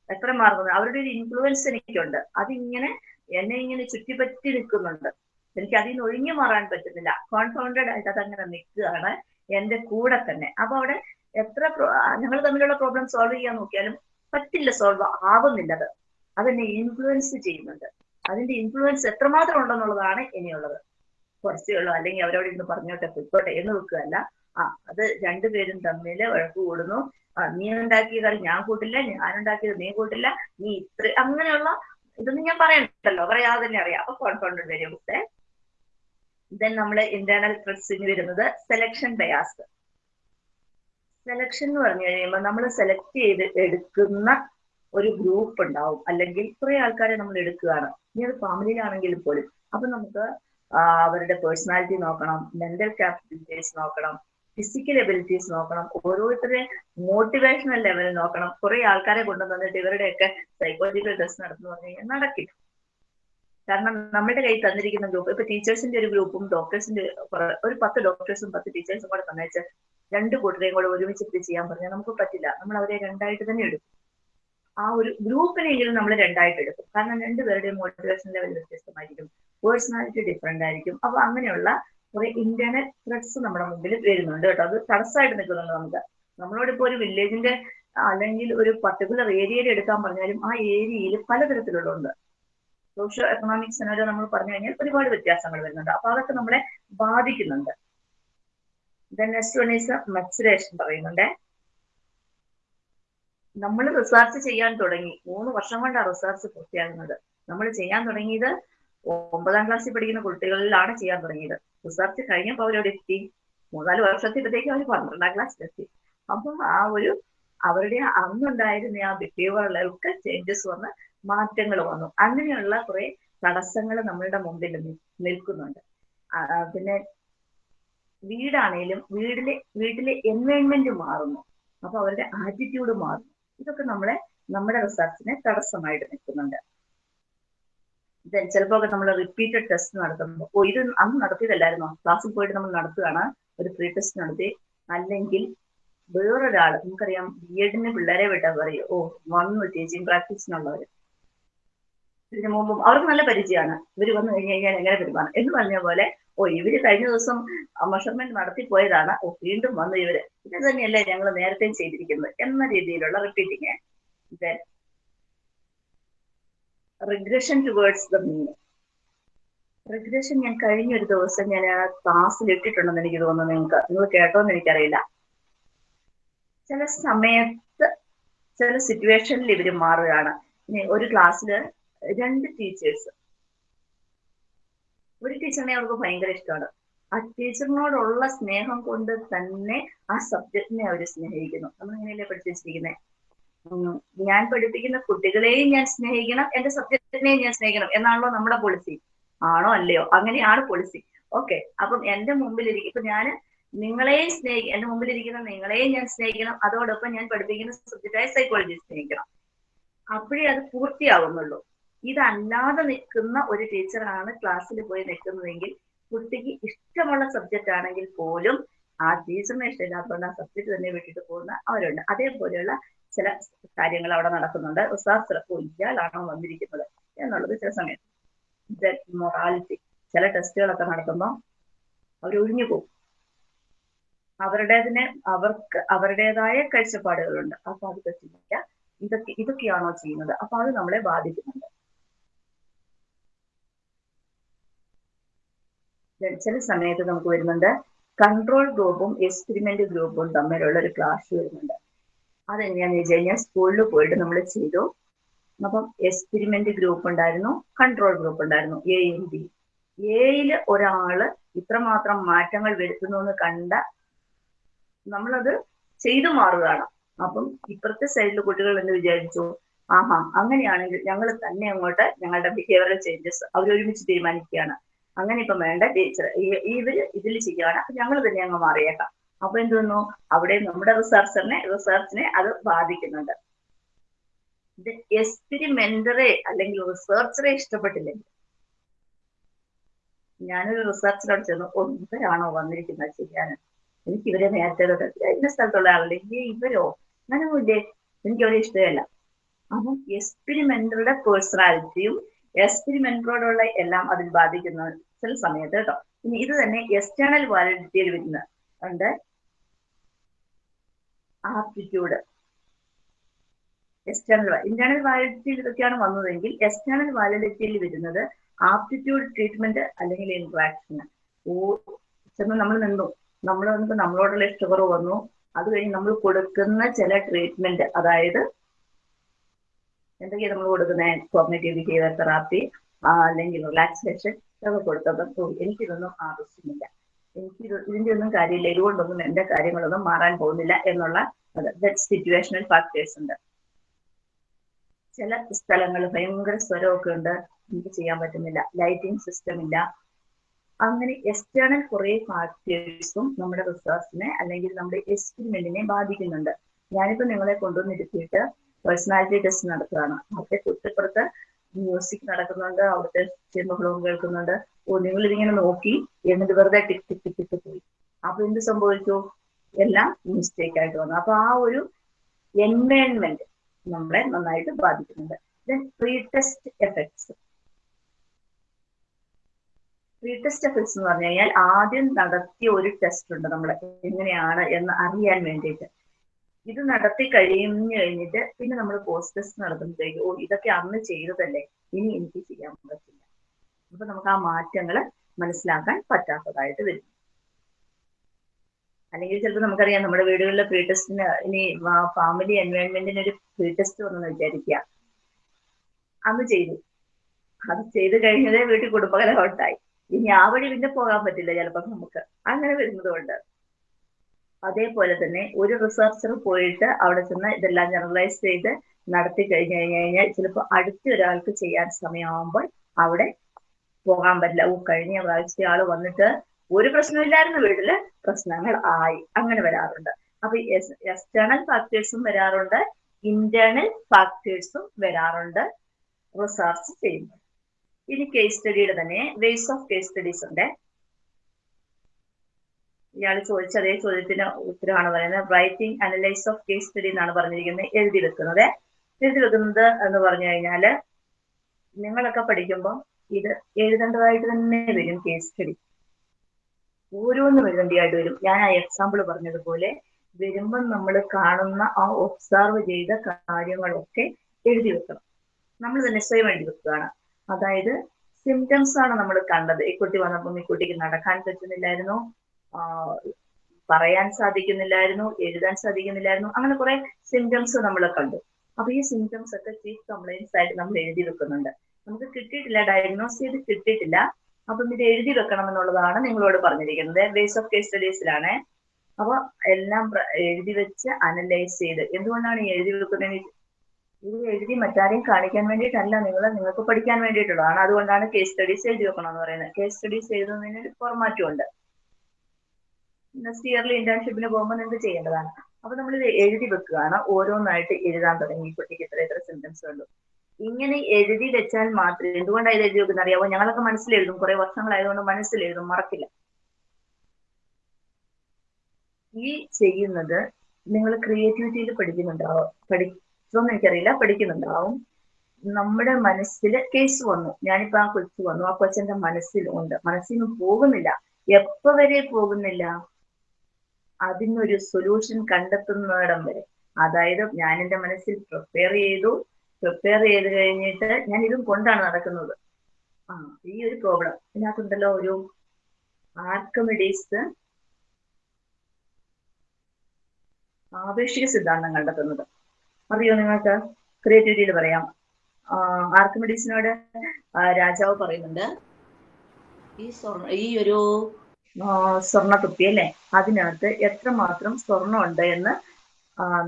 Speaker 1: എത്ര മാറുന്നത് അവരുടെ ഒരു ഇൻഫ്ലുവൻസ് എനിക്കുണ്ട്. അതിങ്ങനെ എന്നെ ഇങ്ങനെ ചുറ്റിപ്പറ്റി നിൽക്കുന്നുണ്ട്. എനിക്ക് അതിൽ നിന്ന് ഒഴിഞ്ഞു മാറാൻ പറ്റുന്നില്ല. കോൺഫൗണ്ടഡ് ആയിട്ട് അതങ്ങനെ നിൽക്കുകയാണ് എന്റെ കൂടെ തന്നെ. അപ്പൊ അവിടെ എത്ര ഞങ്ങൾ തമ്മിലുള്ള പ്രോബ്ലം സോൾവ് ചെയ്യാൻ നോക്കിയാലും പറ്റില്ല സോൾവ് ആവുന്നില്ല അത്. അതെന്നെ ഇൻഫ്ലുവൻസ് ചെയ്യുന്നുണ്ട്. അതിന്റെ ഇൻഫ്ലുവൻസ് എത്രമാത്രം ഉണ്ടെന്നുള്ളതാണ് ഇനിയുള്ളത്. കുറച്ചേ ഉള്ളൂ. അല്ലെങ്കിൽ അവരോട് ഇന്ന് പറഞ്ഞോട്ടെ പൊയ്ക്കോട്ടെ എന്ന് വെക്കുകയല്ല. ആ അത് രണ്ടുപേരും തമ്മിൽ വഴക്ക് കൂടുന്നു. നീ ഉണ്ടാക്കിയ കറി ഞാൻ കൂട്ടില്ല ഞാൻ ഉണ്ടാക്കിയത് നീ കൂട്ടില്ല നീ ഇത്ര അങ്ങനെയുള്ള ഇതൊന്നും ഞാൻ പറയണ്ടല്ലോ. പറയാതെ തന്നെ അറിയാം. അപ്പൊ കോൺഫൗണ്ടഡ് വേരിയബിൾസ് ദെൻ നമ്മൾ ഇന്റേണൽ ത്രെഡ്സിന് വരുന്നത് സെലക്ഷൻ ബയാസ് സെലക്ഷൻ എന്ന് പറഞ്ഞു കഴിയുമ്പോൾ നമ്മൾ സെലക്ട് ചെയ്ത് എടുക്കുന്ന ഒരു ഗ്രൂപ്പ് ഉണ്ടാവും. അല്ലെങ്കിൽ കുറെ ആൾക്കാരെ നമ്മൾ എടുക്കുകയാണ്. ഇനി അത് ഫാമിലിയിലാണെങ്കിൽ പോലും. അപ്പൊ നമുക്ക് അവരുടെ പേഴ്സണാലിറ്റി നോക്കണം മെന്റൽ കാപ്പബിലിറ്റീസ് നോക്കണം ഫിസിക്കൽ എബിലിറ്റീസ് നോക്കണം ഓരോരുത്തരുടെ മോട്ടിവേഷണൽ ലെവൽ നോക്കണം. കുറെ ആൾക്കാരെ കൊണ്ടുവന്നിട്ട് ഇവരുടെയൊക്കെ സൈക്കോളജിക്കൽ ടെസ്റ്റ് നടത്തുന്നു പറഞ്ഞു കഴിഞ്ഞാൽ നടക്കില്ല. കാരണം നമ്മുടെ കയ്യിൽ തന്നിരിക്കുന്ന ഗ്രൂപ്പ് ഇപ്പൊ ടീച്ചേഴ്സിന്റെ ഒരു ഗ്രൂപ്പും ഡോക്ടേഴ്സിന്റെ ഒരു പത്ത് ഡോക്ടേഴ്സും പത്ത് ടീച്ചേഴ്സും കൂടെ തന്നേച്ച് രണ്ട് കൂട്ടരെയും കൂടെ ഒരുമിച്ചിട്ട് ചെയ്യാൻ പറഞ്ഞാൽ നമുക്ക് പറ്റില്ല. നമ്മൾ അവരെ രണ്ടായിട്ട് തന്നെ എടുക്കും. ആ ഒരു ഗ്രൂപ്പിനെങ്കിലും നമ്മൾ രണ്ടായിട്ട് എടുക്കും. കാരണം രണ്ടുപേരുടെയും മോട്ടിവേഷൻ ലെവൽ വ്യത്യസ്തമായിരിക്കും. പേഴ്സണാലിറ്റി ഡിഫറെന്റ് ആയിരിക്കും. അപ്പൊ അങ്ങനെയുള്ള കുറെ ഇന്റേണൽ ത്രെഡ്സ് നമ്മുടെ മുമ്പിൽ വരുന്നുണ്ട് കേട്ടോ. അത് തടസ്സമായിട്ട് നിൽക്കുന്നുണ്ട് നമുക്ക്. നമ്മളോട് ഇപ്പോൾ ഒരു വില്ലേജിന്റെ അല്ലെങ്കിൽ ഒരു പർട്ടിക്കുലർ ഏരിയയിൽ എടുക്കാൻ പറഞ്ഞാലും ആ ഏരിയയിൽ പലതരത്തിലുള്ളുണ്ട് സോഷ്യോ എക്കണോമിക് സെനോരോ നമ്മൾ പറഞ്ഞു കഴിഞ്ഞാൽ ഒരുപാട് വ്യത്യാസങ്ങൾ വരുന്നുണ്ട്. അപ്പൊ അതൊക്കെ നമ്മളെ ബാധിക്കുന്നുണ്ട്. Then next one is maturation പറയുന്നുണ്ട്. നമ്മൾ റിസർച്ച് ചെയ്യാൻ തുടങ്ങി. മൂന്ന് വർഷം കൊണ്ടാണ് റിസർച്ച് പൂർത്തിയാകുന്നത്. നമ്മൾ ചെയ്യാൻ തുടങ്ങിയത് ഒമ്പതാം ക്ലാസ്സിൽ പഠിക്കുന്ന കുട്ടികളിലാണ് ചെയ്യാൻ തുടങ്ങിയത്. റിസർച്ച് കഴിഞ്ഞപ്പോൾ അവരോട് എത്തി. മൂന്നാൽ വർഷത്തിലത്തേക്ക് അവർ പന്ത്രണ്ടാം ക്ലാസ്സിലെത്തി അപ്പൊ ആ ഒരു അവരുടെ അന്നുണ്ടായിരുന്ന ആ ബിഹേവിയറിലൊക്കെ ചേഞ്ചസ് വന്ന് മാറ്റങ്ങൾ വന്നു. അങ്ങനെയുള്ള കുറെ തടസ്സങ്ങൾ നമ്മളുടെ മുമ്പിൽ നിൽക്കുന്നുണ്ട്. പിന്നെ വീടാണേലും വീടിലെ വീട്ടിലെ എൻവയോൺമെന്റ് മാറുന്നു. അപ്പൊ അവരുടെ ആറ്റിറ്റ്യൂഡ് മാറുന്നു. ഇതൊക്കെ നമ്മളെ നമ്മുടെ റിസർച്ചിനെ തടസ്സമായിട്ട് നിൽക്കുന്നുണ്ട്. ചിലപ്പോ ഒക്കെ നമ്മൾ റിപ്പീറ്റഡ് ടെസ്റ്റ് നടത്തുമ്പോൾ ഓ ഇത് അന്ന് നടത്തിയതല്ലായിരുന്നോ? ക്ലാസ്സിൽ പോയിട്ട് നമ്മൾ നടത്തുകയാണ്. ഒരു പ്രീ ടെസ്റ്റ് നടത്തി. അല്ലെങ്കിൽ വേറൊരാൾ നമുക്കറിയാം ബി എഡിന് പിള്ളേരെ വിട്ടാൽ പറയും ഓ വന്നു ടീച്ചിങ് പ്രാക്ടീസിനുള്ളവർ ഇതിനു മുമ്പും അവർക്ക് നല്ല പരിചയമാണ്. ഇവർ വന്നു കഴിഞ്ഞു കഴിഞ്ഞാൽ എങ്ങനെ പെരുമാറും എന്ന് പറഞ്ഞ പോലെ ഓ ഇവർ കഴിഞ്ഞ ദിവസം മെഷർമെന്റ് നടത്തി പോയതാണ്. ഓ വീണ്ടും വന്നു ഇവർ. ഇത് തന്നെയല്ലേ ഞങ്ങൾ നേരത്തെ ചെയ്തിരിക്കുന്നത് എന്ന രീതിയിലുള്ള repeating then regression towards the mean regression ഞാൻ കഴിഞ്ഞ ഒരു ദിവസം ഞാൻ ക്ലാസ്സിൽ ഇട്ടിട്ടുണ്ടെന്ന് എനിക്ക് തോന്നുന്നു നിങ്ങൾക്ക്. നിങ്ങൾ കേട്ടോന്ന് എനിക്കറിയില്ല. ചില സമയത്ത് ചില സിറ്റുവേഷനിൽ ഇവർ മാറുകയാണ്. ഒരു ക്ലാസ്സിൽ രണ്ട് ടീച്ചേഴ്സ് ഒരു ടീച്ചറിനെ അവർക്ക് ഭയങ്കര ഇഷ്ടമാണ്. ആ ടീച്ചറിനോടുള്ള സ്നേഹം കൊണ്ട് തന്നെ ആ സബ്ജക്റ്റിനെ അവർ സ്നേഹിക്കുന്നു. നമ്മൾ ഇങ്ങനെയല്ലേ പഠിപ്പിച്ചിരിക്കുന്നത് ഞാൻ പഠിപ്പിക്കുന്ന കുട്ടികളെയും ഞാൻ സ്നേഹിക്കണം എന്റെ സബ്ജക്റ്റിനെയും ഞാൻ സ്നേഹിക്കണം എന്നാണല്ലോ നമ്മുടെ പോളിസി ആണോ അല്ലയോ? അങ്ങനെയാണ് പോളിസി ഓക്കെ അപ്പം എന്റെ മുമ്പിലിരിക്കും ഇപ്പൊ ഞാൻ നിങ്ങളെയും സ്നേഹിക്കും എന്റെ മുമ്പിലിരിക്കുന്ന നിങ്ങളെയും ഞാൻ സ്നേഹിക്കണം അതോടൊപ്പം ഞാൻ പഠിപ്പിക്കുന്ന സബ്ജക്റ്റായ സൈക്കോളജി സ്നേഹിക്കണം. അപ്പോഴേ അത് പൂർത്തിയാവുന്നുള്ളൂ. ഇതല്ലാതെ നിൽക്കുന്ന ഒരു ടീച്ചറാണ് ക്ലാസ്സിൽ പോയി നിൽക്കുന്നതെങ്കിൽ കുട്ടിക്ക് ഇഷ്ടമുള്ള സബ്ജക്റ്റ് ആണെങ്കിൽ പോലും ആ ടീച്ചറിനെ ഇഷ്ടമില്ലാത്തതുകൊണ്ട് ആ സബ്ജക്റ്റ് തന്നെ വിട്ടിട്ട് പോകുന്ന അവരുണ്ട്. അതേപോലെയുള്ള ചില കാര്യങ്ങൾ അവിടെ നടക്കുന്നുണ്ട്. റിസർച്ച് ചിലപ്പോൾ ഇയാളാണോ വന്നിരിക്കുന്നത് എന്നുള്ളത് ചില സമയത്ത് മൊറാലിറ്റി ചില ടെസ്റ്റുകളൊക്കെ നടത്തുമ്പോൾ അവർ ഒഴിഞ്ഞു പോകും. അവരുടേതിനെ അവർക്ക് അവരുടേതായ കാഴ്ചപ്പാടുകളുണ്ട്. അപ്പൊ അത് പറ്റില്ല. ഇതൊക്കെ ഇതൊക്കെയാണോ ചെയ്യുന്നത്? അപ്പൊ അത് നമ്മളെ ബാധിക്കുന്നുണ്ട്. ചില സമയത്ത് നമുക്ക് വരുന്നുണ്ട്. കൺട്രോൾ ഗ്രൂപ്പും എക്സ്പെരിമെന്റ് ഗ്രൂപ്പും തമ്മിലുള്ള ഒരു ക്ലാസ് വരുന്നുണ്ട്. അതെങ്ങനെയാന്ന് വെച്ച് കഴിഞ്ഞാൽ സ്കൂളിൽ പോയിട്ട് നമ്മൾ ചെയ്തു. അപ്പം എക്സ്പെരിമെന്റ് ഗ്രൂപ്പ് ഉണ്ടായിരുന്നു കൺട്രോൾ ഗ്രൂപ്പ് ഉണ്ടായിരുന്നു എയും ബി എയിൽ ഒരാൾ ഇത്രമാത്രം മാറ്റങ്ങൾ വരുത്തുന്നു എന്ന് കണ്ട നമ്മളത് ചെയ്തു മാറുകയാണ്. അപ്പം ഇപ്പുറത്തെ സൈഡിൽ കുട്ടികൾ എന്ന് വിചാരിച്ചു? ആഹാ അങ്ങനെയാണെങ്കിൽ ഞങ്ങൾ തന്നെ അങ്ങോട്ട് ഞങ്ങളുടെ ബിഹേവിയറൽ ചേഞ്ചസ് അവരൊരുമിച്ച് തീരുമാനിക്കുകയാണ്. അങ്ങനെ ഇപ്പം വേണ്ട. ടീച്ചർ ഇവർ ഇതിൽ ചെയ്യുകയാണ് അപ്പൊ ഞങ്ങൾ തന്നെ അങ്ങ് മാറിയേക്കാം. അപ്പൊ എന്ത് തോന്നുന്നു അവിടെ നമ്മുടെ റിസർച്ചറിനെ റിസർച്ചിനെ അത് ബാധിക്കുന്നുണ്ട്. എക്സ്പെരിമെന്ററെ അല്ലെങ്കിൽ റിസർച്ചറെ ഇഷ്ടപ്പെട്ടില്ലെങ്കിൽ ഞാനൊരു റിസർച്ചറോട് ചെന്നു "ഓ, ഇവരാണോ വന്നിരിക്കുന്നത് ചെയ്യാൻ? എനിക്ക് ഇവരെ നേരത്തെ ഇന്ന സ്ഥലത്തുള്ള ആളുടെ ഇവരോ? അങ്ങനെ ഇല്ലേ? എനിക്ക് അവരെ ഇഷ്ടമല്ല. അപ്പം എക്സ്പെരിമെന്ററുടെ പേഴ്സണാലിറ്റിയും എക്സ്പെരിമെന്ററോടുള്ള എല്ലാം അതിൽ ബാധിക്കുന്ന ചില സമയത്ത് കേട്ടോ ഇനി ഇത് തന്നെ എക്സ്റ്റേണൽ വാലിഡിറ്റിയിൽ വരുന്ന ഉണ്ട്. ആപ്റ്റിറ്റ്യൂഡ് എക്സ്റ്റേണൽ ഇന്റേണൽ വാലിഡിറ്റിയിൽ ഇതൊക്കെയാണ് വന്നതെങ്കിൽ എക്സ്റ്റേണൽ വാലിഡിറ്റിയിൽ വരുന്നത് ആപ്റ്റിറ്റ്യൂഡ് ട്രീറ്റ്മെന്റ് അല്ലെങ്കിൽ ഇന്ററാക്ഷൻ ഓ ചെന്ന് നമ്മൾ നിന്നു. നമ്മൾ നമുക്ക് നമ്മളോടുള്ള ഇഷ്ടക്കുറവ് വന്നു. അത് കഴിഞ്ഞ് നമ്മൾ കൊടുക്കുന്ന ചില ട്രീറ്റ്മെന്റ് അതായത് എന്തൊക്കെയാണ് നമ്മൾ കൊടുക്കുന്ന? കോഗ്നേറ്റീവ് ബിഹേവിയർ തെറാപ്പി അല്ലെങ്കിൽ റിലാക്സേഷൻ ഇതൊക്കെ കൊടുത്തപ്പോൾ എനിക്കിതൊന്നും ആവശ്യമില്ല. എനിക്ക് ഇതിന്റെ ഒന്നും കാര്യമില്ല. ഇതുകൊണ്ടൊന്നും എന്റെ കാര്യങ്ങളൊന്നും മാറാൻ പോകുന്നില്ല എന്നുള്ള സിറ്റുവേഷണൽ ഫാക്ടേഴ്സ് ഉണ്ട്. ചില സ്ഥലങ്ങൾ ഭയങ്കര സ്വരമൊക്കെ ഉണ്ട്. എനിക്ക് ചെയ്യാൻ പറ്റുന്നില്ല. ലൈറ്റിംഗ് സിസ്റ്റം ഇല്ല. അങ്ങനെ എക്സ്റ്റേണൽ കുറെ ഫാക്ടേഴ്സും നമ്മുടെ റിസോഴ്സിനെ അല്ലെങ്കിൽ നമ്മുടെ എക്സ്പെരിമെന്റിനെ ബാധിക്കുന്നുണ്ട്. ഞാനിപ്പോ നിങ്ങളെ കൊണ്ടുവന്നിരുത്തിയിട്ട് പേഴ്സണാലിറ്റി ടെസ്റ്റ് നടത്തുകയാണ്. അവിടെ തൊട്ടിപ്പുറത്ത് മ്യൂസിക് നടക്കുന്നുണ്ട് അവിടുത്തെ ചെമ്പകളും കേൾക്കുന്നുണ്ട്. ഓ നിങ്ങൾ ഇതിങ്ങനെ നോക്കി എന്നിട്ട് വെറുതെ ടിക് ടിക് ടിക് ടിക് പോയി അപ്പൊ എന്ത് സംഭവിച്ചു? എല്ലാം മിസ്റ്റേക്ക് ആയിട്ട് വന്നു. അപ്പൊ ആ ഒരു എൻവയൺമെന്റ് നമ്മളെ നന്നായിട്ട് ബാധിക്കുന്നുണ്ട്. Pre test effects pre test effects എന്ന് പറഞ്ഞു കഴിഞ്ഞാൽ ആദ്യം നടത്തിയ ഒരു ടെസ്റ്റ് ഉണ്ട് നമ്മൾ എങ്ങനെയാണ് എന്ന് അറിയാൻ വേണ്ടിയിട്ട്. ഇത് നടത്തി കഴിഞ്ഞു കഴിഞ്ഞിട്ട് പിന്നെ നമ്മൾ പോസ്റ്റ് ടെസ്റ്റ് നടത്തുമ്പോഴത്തേക്ക് ഓ ഇതൊക്കെ അന്ന് ചെയ്തതല്ലേ? ഇനി എനിക്ക് ചെയ്യാൻ പറ്റില്ല. അപ്പൊ നമുക്ക് ആ മാറ്റങ്ങൾ മനസ്സിലാക്കാൻ പറ്റാത്തതായിട്ട് വരും. അല്ലെങ്കിൽ ചിലപ്പോൾ നമുക്കറിയാം നമ്മുടെ വീടുകളിലെ പ്രീ ടെസ്റ്റിന് ഇനി ഫാമിലി എൻവയോൺമെന്റിന് ഒരു പ്രീ ടെസ്റ്റ് വന്നെന്ന് വിചാരിക്കുക. അന്ന് ചെയ്തു. അത് ചെയ്ത് കഴിഞ്ഞതേ വീട്ടിൽ കുടുംബകലഹം ഉണ്ടായി. ഇനി ആ വഴി പിന്നെ പോകാൻ പറ്റില്ല ചിലപ്പോൾ നമുക്ക്. അങ്ങനെ വരുന്നതുകൊണ്ട് അതേപോലെ തന്നെ ഒരു റിസർച്ചർ പോയിട്ട് അവിടെ ചെന്ന് ഇതെല്ലാം ജനറലൈസ് ചെയ്ത് നടത്തി കഴിഞ്ഞു കഴിഞ്ഞു കഴിഞ്ഞാൽ ചിലപ്പോൾ അടുത്ത ഒരാൾക്ക് ചെയ്യാൻ സമയമാകുമ്പോൾ അവിടെ പോകാൻ പറ്റില്ല. ഓ കഴിഞ്ഞ പ്രാവശ്യത്തെ ആൾ വന്നിട്ട് ഒരു പ്രശ്നമില്ലായിരുന്നു വീട്ടിൽ പ്രശ്നങ്ങൾ ആയി. അങ്ങനെ വരാറുണ്ട്. അപ്പൊ എക്സ്റ്റേണൽ ഫാക്ടേഴ്സും വരാറുണ്ട് ഇന്റേണൽ ഫാക്ടേഴ്സും വരാറുണ്ട് റിസർച്ച് ചെയ്യുമ്പോൾ. ഇനി കേസ് സ്റ്റഡിയുടെ തന്നെ വേസ് ഓഫ് കേസ് സ്റ്റഡീസ് ഉണ്ട്. ഇയാൾ ചോദിച്ച അതേ ചോദ്യത്തിന് ഉത്തരമാണ് പറയുന്നത്. Writing analyse of case study എന്നാണ് പറഞ്ഞിരിക്കുന്നത്. എഴുതി വെക്കുന്നത് എഴുതി വെക്കുന്നത് എന്ന് പറഞ്ഞു കഴിഞ്ഞാൽ നിങ്ങളൊക്കെ പഠിക്കുമ്പോൾ ഇത് എഴുതേണ്ടതായിട്ട് തന്നെ വരും കേസ് സ്റ്റഡി ഓരോന്നും എഴുതേണ്ടതായിട്ട് വരും. ഞാൻ ആ എക്സാമ്പിൾ പറഞ്ഞതുപോലെ വരുമ്പം നമ്മൾ കാണുന്ന ആ ഒബ്സർവ് ചെയ്ത കാര്യങ്ങളൊക്കെ എഴുതി വെക്കണം. നമ്മൾ തന്നെ സ്വയം എഴുതി വെക്കുകയാണ്. അതായത് സിംറ്റംസ് ആണ് നമ്മൾ കണ്ടത്. ഈ കുട്ടി വന്നപ്പം ഈ കുട്ടിക്ക് നടക്കാൻ പറ്റുന്നില്ലായിരുന്നു. പറയാൻ സാധിക്കുന്നില്ലായിരുന്നു എഴുതാൻ സാധിക്കുന്നില്ലായിരുന്നു അങ്ങനെ കുറെ സിംറ്റംസ് നമ്മൾ കണ്ടു. അപ്പൊ ഈ സിംറ്റംസ് ഒക്കെ ചീഫ് കംപ്ലൈൻസ് ആയിട്ട് നമ്മൾ എഴുതി വെക്കുന്നുണ്ട്. നമുക്ക് കിട്ടിയിട്ടില്ല ഡയഗ്നോസ് ചെയ്ത് കിട്ടിയിട്ടില്ല. അപ്പം ഇത് എഴുതി വെക്കണം എന്നുള്ളതാണ് നിങ്ങളോട് പറഞ്ഞിരിക്കുന്നത്. ബേസ് ഓഫ് കേസ് സ്റ്റഡീസിലാണ് അപ്പൊ എല്ലാം എഴുതി വെച്ച് അനലൈസ് ചെയ്ത്. എന്തുകൊണ്ടാണ് എഴുതി വെക്കുന്നത്? ഇത് എഴുതി മറ്റാരെയും കാണിക്കാൻ വേണ്ടിയിട്ടല്ല നിങ്ങൾ നിങ്ങൾക്ക് പഠിക്കാൻ വേണ്ടിയിട്ടുള്ളതാണ്. അതുകൊണ്ടാണ് കേസ് സ്റ്റഡീസ് എഴുതി വെക്കണം എന്ന് പറയുന്നത് കേസ് സ്റ്റഡീസ് എഴുതുന്നതിന് ഫോർമാറ്റും ഉണ്ട്. നെക്സ്റ്റ് ഇയർലി ഇന്റേൺഷിപ്പിന് പോകുമ്പോൾ നിങ്ങൾക്ക് ചെയ്യേണ്ടതാണ്. അപ്പൊ നമ്മൾ ഇത് എഴുതി വെക്കുകയാണ്. ഓരോന്നായിട്ട് എഴുതാൻ തുടങ്ങി. കുട്ടിക്ക് ഇത്ര ഇത്ര സിംറ്റംസ് ഉള്ളൂ. ഇങ്ങനെ എഴുതി വെച്ചാൽ മാത്രമേ എന്തുകൊണ്ടാണ് ഇത് എഴുതി വെക്കുന്നത് അറിയാമോ ഞങ്ങളൊക്കെ മനസ്സിലെഴുതും. കുറെ വർഷങ്ങളായതുകൊണ്ട് മനസ്സിലെഴുതും. മറക്കില്ല. ഈ ചെയ്യുന്നത് നിങ്ങൾ ക്രിയേറ്റിവിറ്റിയിൽ പഠിക്കുന്നുണ്ടാവും? പഠിച്ചോന്ന് എനിക്കറിയില്ല. പഠിക്കുന്നുണ്ടാവും. നമ്മുടെ മനസ്സിൽ കേസ് വന്നു. ഞാനിപ്പോ ആ കൊച്ചു വന്നു. ആ കൊച്ചന്റെ മനസ്സിൽ ഉണ്ട് മനസ്സിൽ നിന്ന് പോകുന്നില്ല. എപ്പോ വരെ പോകുന്നില്ല? അതിനൊരു സൊല്യൂഷൻ കണ്ടെത്തുന്നിടം വരെ. അതായത് ഞാൻ എന്റെ മനസ്സിൽ പ്രിപ്പയർ ചെയ്തു. പ്രിപ്പയർ ചെയ്ത് കഴിഞ്ഞിട്ട് ഞാൻ ഇതും കൊണ്ടാണ് നടക്കുന്നത്. ആ ഈ ഒരു പ്രോബ്ലം ഇതിനകത്തുണ്ടല്ലോ ഒരു ആർക്കമിഡീസ് ആപേക്ഷിക സിദ്ധാന്തം കണ്ടെത്തുന്നത്. അറിയോ നിങ്ങൾക്ക്? ക്രിയേറ്റിവിറ്റിയിൽ പറയാം. ആർക്കമിഡീസിനോട് രാജാവ് പറയുന്നുണ്ട് ഈ ഈ ഒരു സ്വർണ കുപ്പി അല്ലെ? അതിനകത്ത് എത്രമാത്രം സ്വർണം ഉണ്ട് എന്ന്